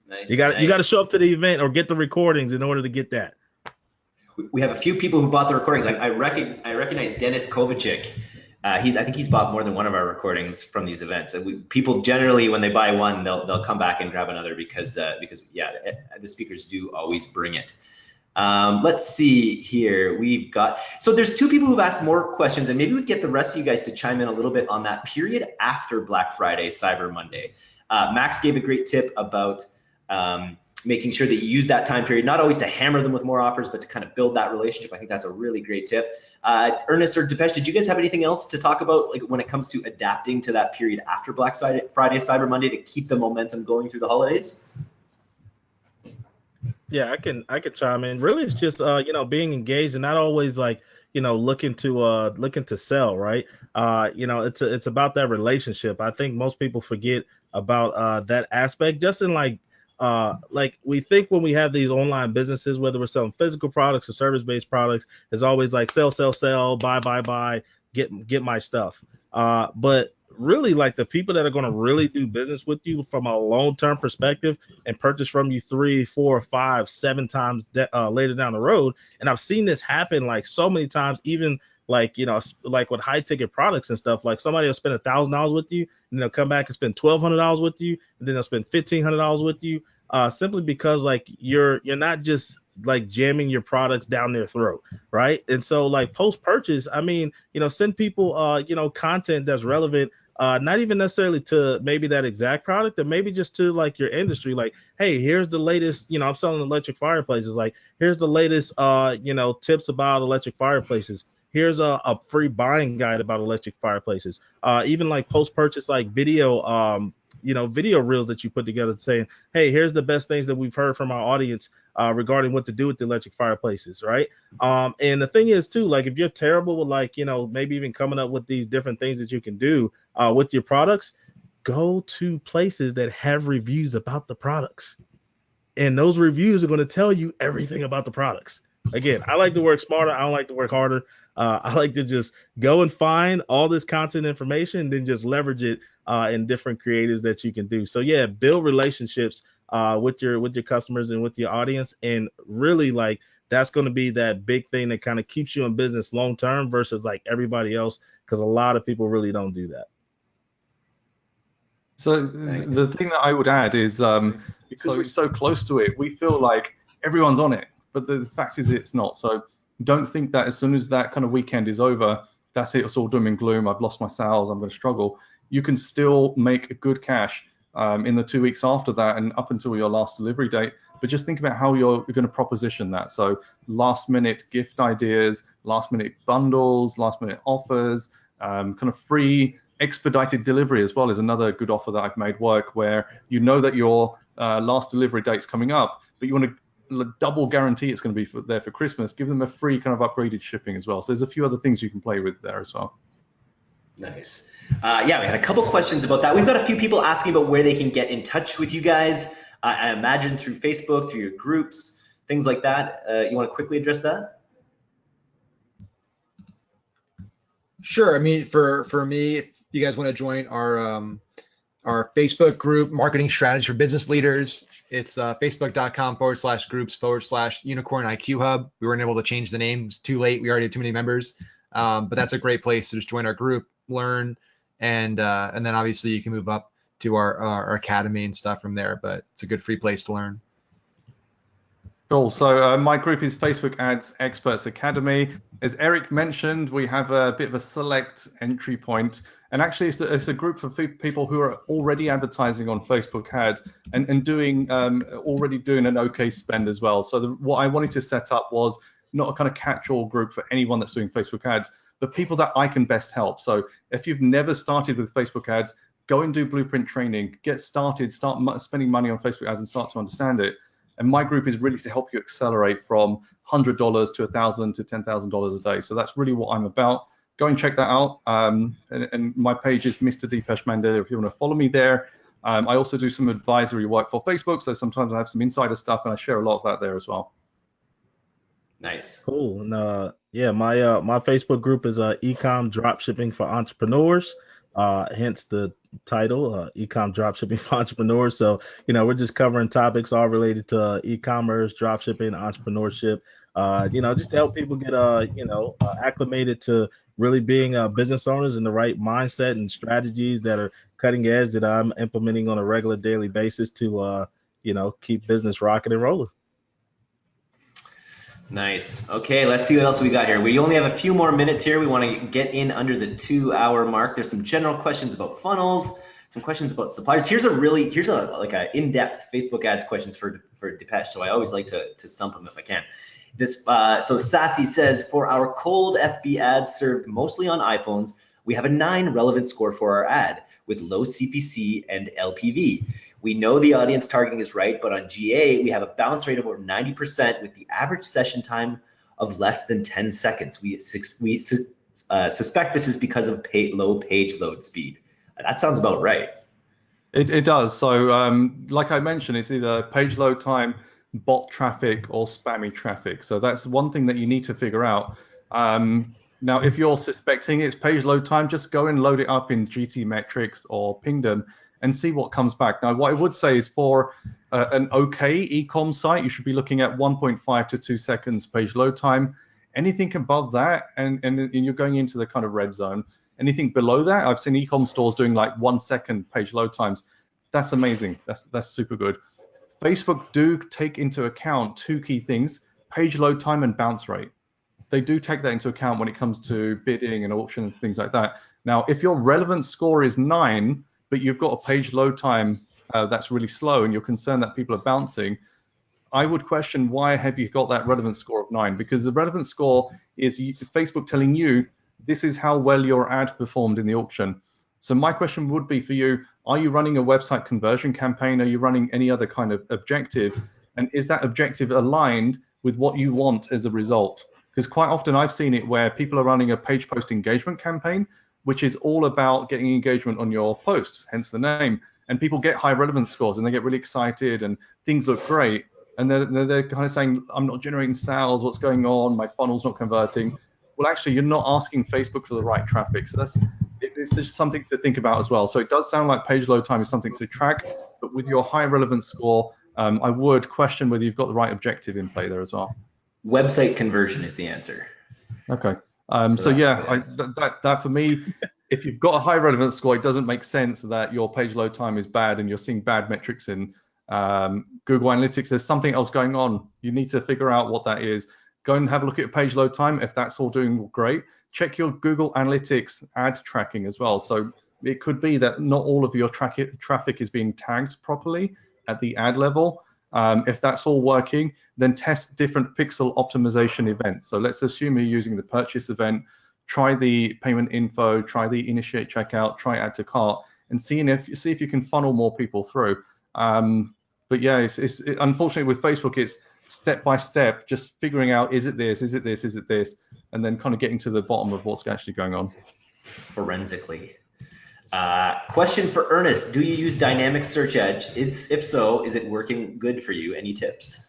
Speaker 4: Nice, you got nice. you got to show up to the event or get the recordings in order to get that.
Speaker 2: We have a few people who bought the recordings. I, I, reckon, I recognize Dennis Kovacic. Uh, he's I think he's bought more than one of our recordings from these events. And we, people generally, when they buy one, they'll they'll come back and grab another because uh, because yeah, the speakers do always bring it. Um, let's see here. We've got so there's two people who've asked more questions, and maybe we get the rest of you guys to chime in a little bit on that period after Black Friday, Cyber Monday. Uh, Max gave a great tip about um, making sure that you use that time period, not always to hammer them with more offers, but to kind of build that relationship. I think that's a really great tip. Uh, Ernest or Depesh, did you guys have anything else to talk about, like when it comes to adapting to that period after Black Friday, Cyber Monday, to keep the momentum going through the holidays?
Speaker 4: Yeah, I can I can chime in. Really, it's just uh, you know being engaged and not always like you know looking to uh looking to sell right? Uh you know it's a, it's about that relationship. I think most people forget about uh that aspect. Just in like uh like we think when we have these online businesses whether we're selling physical products or service based products it's always like sell sell sell buy buy buy get get my stuff. Uh but really like the people that are going to really do business with you from a long term perspective and purchase from you three four five seven times de- uh, later down the road. And i've seen this happen like so many times even like you know like with high ticket products and stuff. Like somebody will spend a thousand dollars with you and they'll come back and spend twelve hundred dollars with you and then they'll spend fifteen hundred dollars with you uh simply because like you're you're not just like jamming your products down their throat right? And so like post purchase i mean you know send people uh you know content that's relevant uh, not even necessarily to maybe that exact product, but maybe just to like your industry. Like, hey, here's the latest. You know, I'm selling electric fireplaces. Like, here's the latest. Uh, you know, tips about electric fireplaces. Here's a, a free buying guide about electric fireplaces. Uh, even like post purchase like video. Um, you know, video reels that you put together saying, hey, here's the best things that we've heard from our audience uh, regarding what to do with the electric fireplaces, right? Um, and the thing is too, like if you're terrible with like, you know, maybe even coming up with these different things that you can do uh, with your products, go to places that have reviews about the products. And those reviews are going to tell you everything about the products. Again, I like to work smarter. I don't like to work harder. Uh, I like to just go and find all this content information and then just leverage it uh, in different creatives that you can do. So yeah, build relationships uh, with your with your customers and with your audience, and really like that's going to be that big thing that kind of keeps you in business long term versus like everybody else, because a lot of people really don't do that.
Speaker 1: So
Speaker 2: Thanks.
Speaker 1: the thing that I would add is um, because
Speaker 3: So-
Speaker 1: we're so close to it, we feel like everyone's on it, but the fact is it's not. So don't think that as soon as that kind of weekend is over, that's it. It's all doom and gloom. I've lost my sales. I'm going to struggle. You can still make a good cash um, in the two weeks after that and up until your last delivery date. But just think about how you're, you're going to proposition that. So last minute gift ideas, last minute bundles, last minute offers, um, kind of free expedited delivery as well is another good offer that I've made work where you know that your uh, last delivery date's coming up, but you want to double guarantee it's going to be for, there for Christmas. Give them a free kind of upgraded shipping as well. So there's a few other things you can play with there as well.
Speaker 2: Nice. Uh, yeah, we had a couple questions about that. We've got a few people asking about where they can get in touch with you guys. I I imagine through Facebook, through your groups, things like that. Uh, you want to quickly address that?
Speaker 5: Sure. I mean, for for me, if you guys want to join our um, our Facebook group, Marketing Strategy for Business Leaders, it's uh, facebook.com forward slash groups forward slash Unicorn IQ Hub. We weren't able to change the name; it's too late. We already had too many members, um, but that's a great place to just join our group, learn, and uh, and then obviously you can move up to our our academy and stuff from there. But it's a good free place to learn.
Speaker 1: Cool. So uh, my group is Facebook Ads Experts Academy. As Eric mentioned, we have a bit of a select entry point, and actually it's a, it's a group of people who are already advertising on Facebook Ads and, and doing um, already doing an okay spend as well. So the, what I wanted to set up was not a kind of catch-all group for anyone that's doing Facebook Ads, but people that I can best help. So if you've never started with Facebook Ads, go and do blueprint training, get started, start spending money on Facebook Ads, and start to understand it. And my group is really to help you accelerate from $100 to 1,000 to $10,000 a day. So that's really what I'm about. Go and check that out. Um, and, and my page is Mr. Depesh Mandalia if you want to follow me there. Um, I also do some advisory work for Facebook. So sometimes I have some insider stuff and I share a lot of that there as well.
Speaker 2: Nice.
Speaker 4: Cool. And uh, yeah, my uh, my Facebook group is uh, Ecom Dropshipping for Entrepreneurs. Uh, hence the title, uh, Ecom Dropshipping for Entrepreneurs. So you know, we're just covering topics all related to uh, e-commerce, dropshipping, entrepreneurship. Uh, you know, just to help people get uh, you know, uh, acclimated to really being uh, business owners in the right mindset and strategies that are cutting edge that I'm implementing on a regular daily basis to uh, you know, keep business rocking and rolling.
Speaker 2: Nice. Okay, let's see what else we got here. We only have a few more minutes here. We want to get in under the two hour mark. There's some general questions about funnels, some questions about suppliers. Here's a really, here's a like a in-depth Facebook ads questions for for Depesh. So I always like to to stump them if I can. This uh, so Sassy says for our cold FB ads served mostly on iPhones, we have a nine relevant score for our ad with low CPC and LPV. We know the audience targeting is right, but on GA, we have a bounce rate of over 90% with the average session time of less than 10 seconds. We, we uh, suspect this is because of pay, low page load speed. That sounds about right.
Speaker 1: It, it does. So, um, like I mentioned, it's either page load time, bot traffic, or spammy traffic. So that's one thing that you need to figure out. Um, now, if you're suspecting it's page load time, just go and load it up in GTmetrix or Pingdom and see what comes back. Now, what I would say is for uh, an okay ecom site, you should be looking at 1.5 to 2 seconds page load time. Anything above that, and, and, and you're going into the kind of red zone. Anything below that, I've seen ecom stores doing like one second page load times. That's amazing. That's that's super good. Facebook do take into account two key things: page load time and bounce rate. They do take that into account when it comes to bidding and auctions, things like that. Now, if your relevant score is nine, but you've got a page load time uh, that's really slow and you're concerned that people are bouncing, I would question why have you got that relevance score of nine? Because the relevance score is Facebook telling you this is how well your ad performed in the auction. So my question would be for you, are you running a website conversion campaign? Are you running any other kind of objective? And is that objective aligned with what you want as a result? Because quite often I've seen it where people are running a page post engagement campaign, which is all about getting engagement on your posts, hence the name. And people get high relevance scores and they get really excited and things look great. And they're, they're kind of saying, I'm not generating sales, what's going on? My funnel's not converting. Well, actually, you're not asking Facebook for the right traffic. So that's it's just something to think about as well. So it does sound like page load time is something to track, but with your high relevance score, um, I would question whether you've got the right objective in play there as well.
Speaker 2: Website conversion is the answer.
Speaker 1: Okay. Um, so,
Speaker 2: So
Speaker 1: yeah, I, that, that that for me, if you've got a high relevance score, it doesn't make sense that your page load time is bad and you're seeing bad metrics in um, Google Analytics. There's something else going on. You need to figure out what that is. Go and have a look at your page load time. If that's all doing great, check your Google Analytics ad tracking as well. So it could be that not all of your tra traffic is being tagged properly at the ad level. Um, if that's all working, then test different pixel optimization events. So let's assume you're using the purchase event try the payment info, try the initiate checkout, try add to cart, and seeing if see if you can funnel more people through. Um, but yeah, it's, it's it, unfortunately with Facebook, it's step by step, just figuring out is it this, is it this, is it this, and then kind of getting to the bottom of what's actually going on.
Speaker 2: Forensically. Uh, question for Ernest: Do you use dynamic search ads? It's, if so, is it working good for you? Any tips?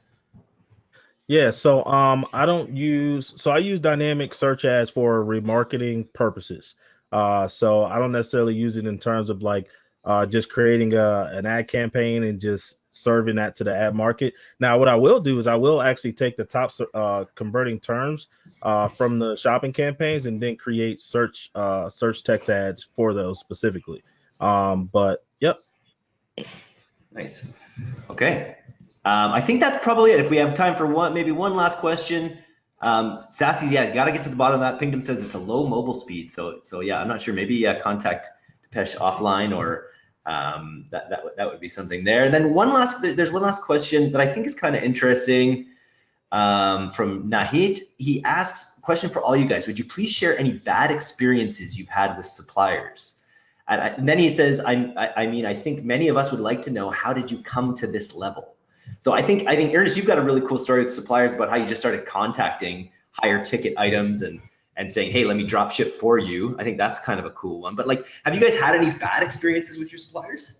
Speaker 4: Yeah, so um, I don't use so I use dynamic search ads for remarketing purposes. Uh, so I don't necessarily use it in terms of like uh, just creating a, an ad campaign and just serving that to the ad market. Now, what I will do is I will actually take the top uh, converting terms uh, from the shopping campaigns and then create search uh, search text ads for those specifically. Um, but yep.
Speaker 2: Nice. Okay. Um, I think that's probably it. If we have time for one, maybe one last question. Um, Sassy, yeah, you got to get to the bottom of that. Pingdom says it's a low mobile speed. So, so yeah, I'm not sure. Maybe uh, contact Depesh offline or um, that, that, that would be something there. And then one last, there's one last question that I think is kind of interesting um, from Nahid. He asks, question for all you guys. Would you please share any bad experiences you've had with suppliers? And, and then he says, I, I, I mean, I think many of us would like to know, how did you come to this level? So I think I think Ernest, you've got a really cool story with suppliers about how you just started contacting higher ticket items and and saying, hey, let me drop ship for you. I think that's kind of a cool one. But like, have you guys had any bad experiences with your suppliers?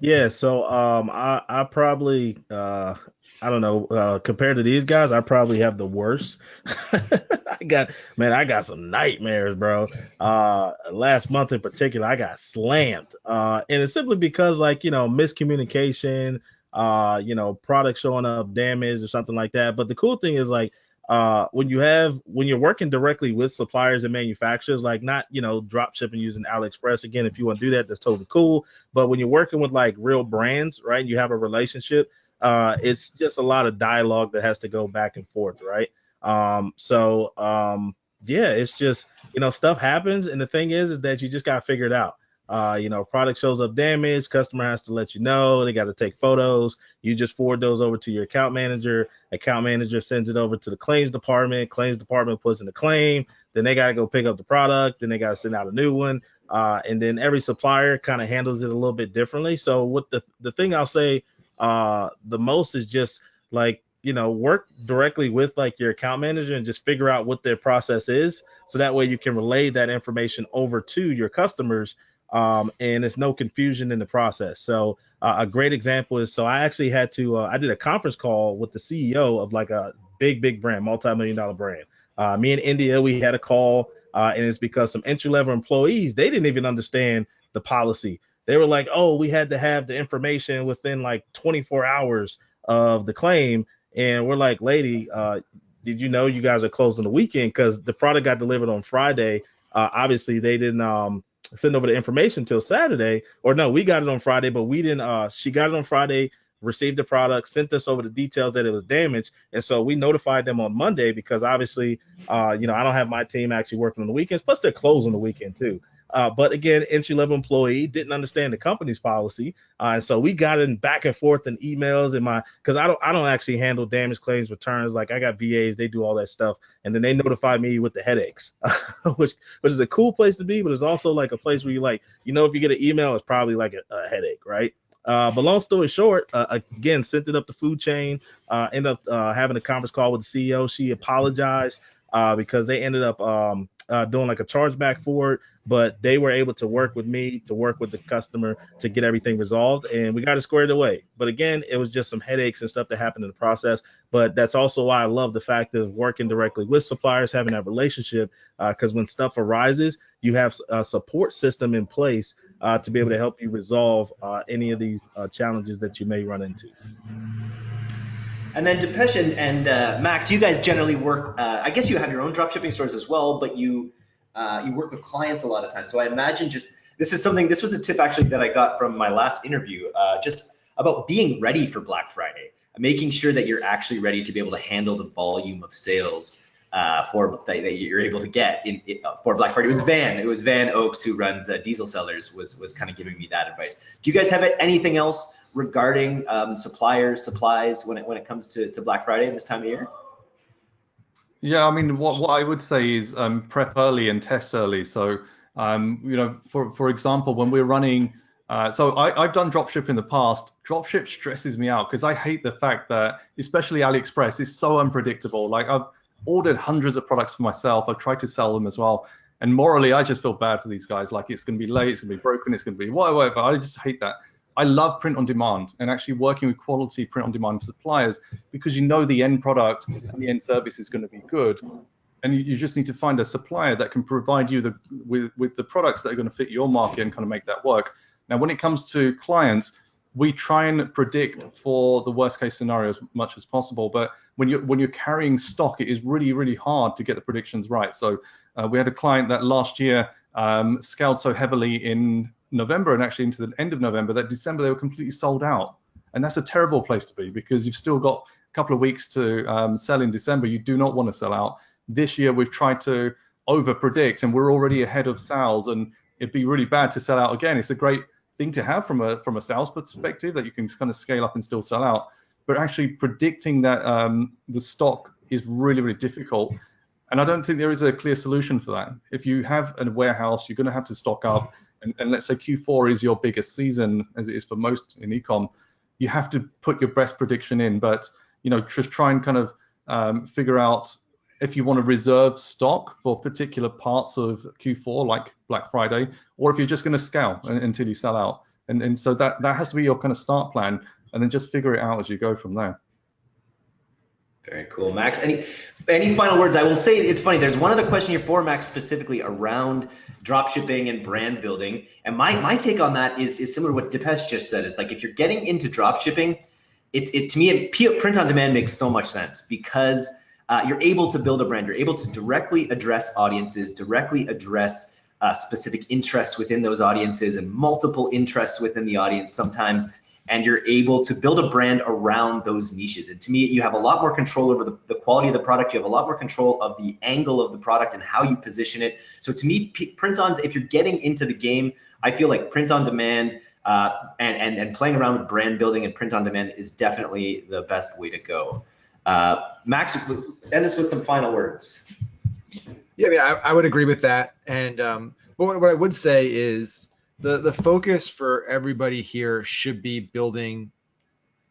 Speaker 4: Yeah, so um, I I probably uh, I don't know uh, compared to these guys, I probably have the worst. I got man, I got some nightmares, bro. Uh, last month in particular, I got slammed, uh, and it's simply because like you know miscommunication, uh, you know product showing up damaged or something like that. But the cool thing is like uh, when you have when you're working directly with suppliers and manufacturers, like not you know drop shipping using AliExpress. Again, if you want to do that, that's totally cool. But when you're working with like real brands, right, you have a relationship. Uh, it's just a lot of dialogue that has to go back and forth, right? Um, so um, yeah, it's just you know stuff happens, and the thing is, is that you just gotta figure it out. Uh, you know, product shows up damaged, customer has to let you know. They got to take photos. You just forward those over to your account manager. Account manager sends it over to the claims department. Claims department puts in the claim. Then they got to go pick up the product. Then they got to send out a new one. Uh, and then every supplier kind of handles it a little bit differently. So what the the thing I'll say uh, the most is just like you know work directly with like your account manager and just figure out what their process is so that way you can relay that information over to your customers um, and it's no confusion in the process so uh, a great example is so i actually had to uh, i did a conference call with the ceo of like a big big brand multi-million dollar brand uh, me in india we had a call uh, and it's because some entry level employees they didn't even understand the policy they were like oh we had to have the information within like 24 hours of the claim and we're like, lady, uh, did you know you guys are closed on the weekend? Because the product got delivered on Friday. Uh, obviously, they didn't um, send over the information till Saturday, or no, we got it on Friday, but we didn't. Uh, she got it on Friday, received the product, sent us over the details that it was damaged, and so we notified them on Monday because obviously, uh, you know, I don't have my team actually working on the weekends. Plus, they're closed on the weekend too. Uh, but again, entry level employee didn't understand the company's policy, uh, and so we got in back and forth in emails and my because I don't I don't actually handle damage claims returns like I got VAs they do all that stuff, and then they notify me with the headaches, which which is a cool place to be, but it's also like a place where you like you know if you get an email it's probably like a, a headache, right? Uh, but long story short, uh, again, sent it up the food chain. Uh, ended up uh, having a conference call with the CEO. She apologized uh, because they ended up um, uh, doing like a chargeback for it, but they were able to work with me to work with the customer to get everything resolved, and we got it squared away. But again, it was just some headaches and stuff that happened in the process. But that's also why I love the fact of working directly with suppliers, having that relationship, because uh, when stuff arises, you have a support system in place uh, to be able to help you resolve uh, any of these uh, challenges that you may run into.
Speaker 2: And then Depesh and, and uh, Max, you guys generally work. Uh, I guess you have your own dropshipping stores as well, but you Uh, you work with clients a lot of times. So I imagine just this is something. This was a tip actually that I got from my last interview. Uh, just about being ready for Black Friday, making sure that you're actually ready to be able to handle the volume of sales uh, for that, that, you're able to get in, in, uh, for Black Friday. It was Van. It was Van Oaks who runs Diesel Sellers was was kind of giving me that advice. Do you guys have anything else regarding um, suppliers, supplies when it when it comes to, to Black Friday this time of year?
Speaker 1: Yeah, I mean, what, what I would say is um, prep early and test early. So, um, you know, for for example, when we're running, uh, so I, I've done dropship in the past. Dropship stresses me out because I hate the fact that, especially AliExpress, is so unpredictable. Like I've ordered hundreds of products for myself. I've tried to sell them as well. And morally, I just feel bad for these guys. Like it's going to be late, it's going to be broken, it's going to be whatever. I just hate that. I love print on demand and actually working with quality print on demand suppliers because you know the end product and the end service is going to be good. And you, you just need to find a supplier that can provide you the, with, with the products that are going to fit your market and kind of make that work. Now, when it comes to clients, we try and predict for the worst case scenario as much as possible. But when you're when you're carrying stock, it is really really hard to get the predictions right. So uh, we had a client that last year um, scaled so heavily in November and actually into the end of November that December they were completely sold out. And that's a terrible place to be because you've still got a couple of weeks to um, sell in December. You do not want to sell out. This year we've tried to over predict and we're already ahead of sales and it'd be really bad to sell out again. It's a great thing to have from a from a sales perspective that you can kind of scale up and still sell out. But actually predicting that um, the stock is really really difficult, and I don't think there is a clear solution for that. If you have a warehouse, you're going to have to stock up, and, and let's say Q4 is your biggest season, as it is for most in ecom, you have to put your best prediction in. But you know, just try and kind of um, figure out if you want to reserve stock for particular parts of Q4, like Black Friday, or if you're just going to scale until you sell out. And, and so that, that has to be your kind of start plan, and then just figure it out as you go from there.
Speaker 2: Very cool, Max. Any any final words? I will say it's funny. There's one other question here for Max specifically around drop shipping and brand building. And my my take on that is is similar to what Depesh just said. Is like if you're getting into drop shipping, it, it to me it, print on demand makes so much sense because uh, you're able to build a brand. You're able to directly address audiences, directly address uh, specific interests within those audiences and multiple interests within the audience sometimes. And you're able to build a brand around those niches. And to me, you have a lot more control over the, the quality of the product. You have a lot more control of the angle of the product and how you position it. So to me, print on, if you're getting into the game, I feel like print on demand uh, and, and, and playing around with brand building and print on demand is definitely the best way to go. Uh, Max, end us with some final words.
Speaker 3: Yeah, I, mean, I, I would agree with that. And um, what, what I would say is the the focus for everybody here should be building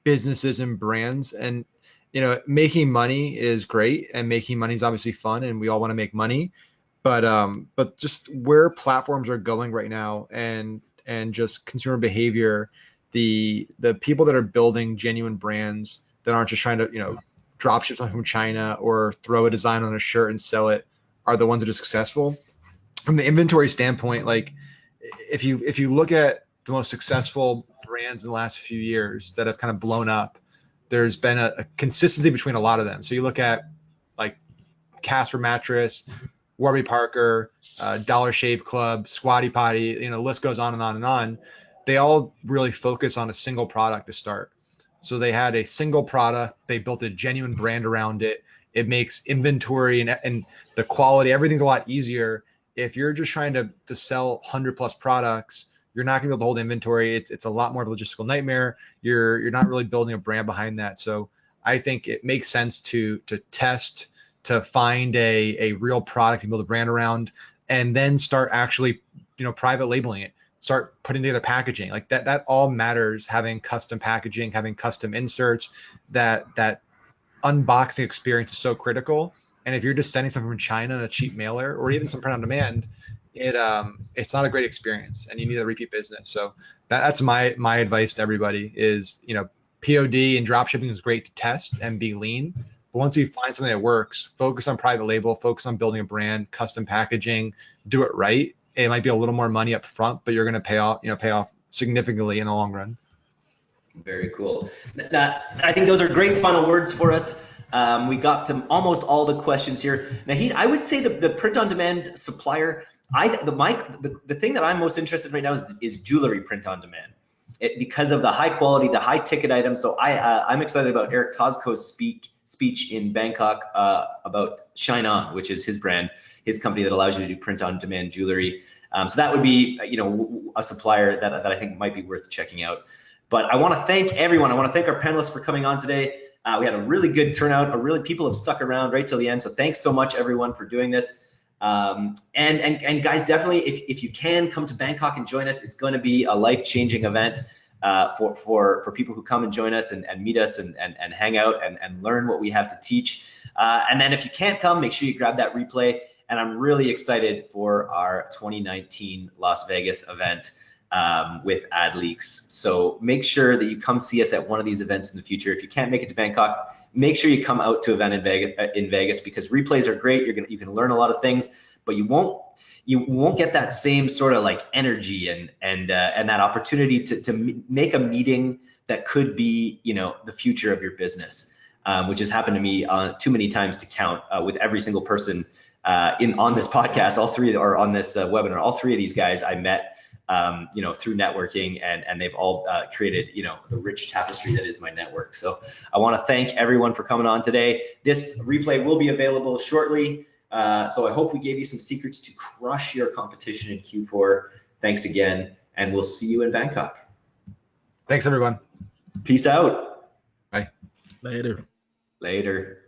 Speaker 3: businesses and brands. And you know, making money is great, and making money is obviously fun, and we all want to make money. But um, but just where platforms are going right now, and and just consumer behavior, the the people that are building genuine brands that aren't just trying to you know drop ship something from China or throw a design on a shirt and sell it are the ones that are successful. From the inventory standpoint, like if you if you look at the most successful brands in the last few years that have kind of blown up, there's been a, a consistency between a lot of them. So you look at like Casper mattress, Warby Parker, uh, Dollar Shave Club, Squatty Potty, you know, the list goes on and on and on. They all really focus on a single product to start. So they had a single product, they built a genuine brand around it. It makes inventory and, and the quality, everything's a lot easier. If you're just trying to, to sell 100 plus products, you're not going to be able to hold inventory. It's, it's a lot more of a logistical nightmare. You're, you're not really building a brand behind that. So I think it makes sense to, to test, to find a, a real product and build a brand around, and then start actually, you know, private labeling it start putting together packaging like that that all matters having custom packaging having custom inserts that that unboxing experience is so critical and if you're just sending something from china in a cheap mailer or even some print on demand it um it's not a great experience and you need a repeat business so that, that's my my advice to everybody is you know pod and drop shipping is great to test and be lean but once you find something that works focus on private label focus on building a brand custom packaging do it right it might be a little more money up front, but you're going to pay off, you know, pay off significantly in the long run.
Speaker 2: Very cool. Now, I think those are great final words for us. Um, we got to almost all the questions here. Nahid, I would say the, the print-on-demand supplier. I the mic the, the thing that I'm most interested in right now is, is jewelry print on demand. It, because of the high quality, the high ticket items. So I uh, I'm excited about Eric Tosco's speak speech in Bangkok uh, about ShineOn, which is his brand, his company that allows you to do print on demand jewelry. Um, so that would be you know a supplier that that I think might be worth checking out. But I want to thank everyone. I want to thank our panelists for coming on today. Uh, we had a really good turnout. A really people have stuck around right till the end. So thanks so much everyone for doing this. Um, and, and, and guys, definitely, if, if you can come to Bangkok and join us, it's going to be a life-changing event uh, for, for, for people who come and join us and, and meet us and, and, and hang out and, and learn what we have to teach. Uh, and then if you can't come, make sure you grab that replay. And I'm really excited for our 2019 Las Vegas event um, with AdLeaks. So make sure that you come see us at one of these events in the future. If you can't make it to Bangkok, make sure you come out to event in Vegas, uh, in Vegas because replays are great. You're gonna you can learn a lot of things, but you won't you won't get that same sort of like energy and and uh, and that opportunity to to make a meeting that could be you know the future of your business, um, which has happened to me uh, too many times to count uh, with every single person uh, in on this podcast. All three or on this uh, webinar, all three of these guys I met um, you know, through networking, and and they've all uh, created, you know, the rich tapestry that is my network. So I want to thank everyone for coming on today. This replay will be available shortly. Uh, so I hope we gave you some secrets to crush your competition in Q4. Thanks again, and we'll see you in Bangkok.
Speaker 5: Thanks, everyone.
Speaker 2: Peace out.
Speaker 5: Bye.
Speaker 4: Later.
Speaker 2: Later.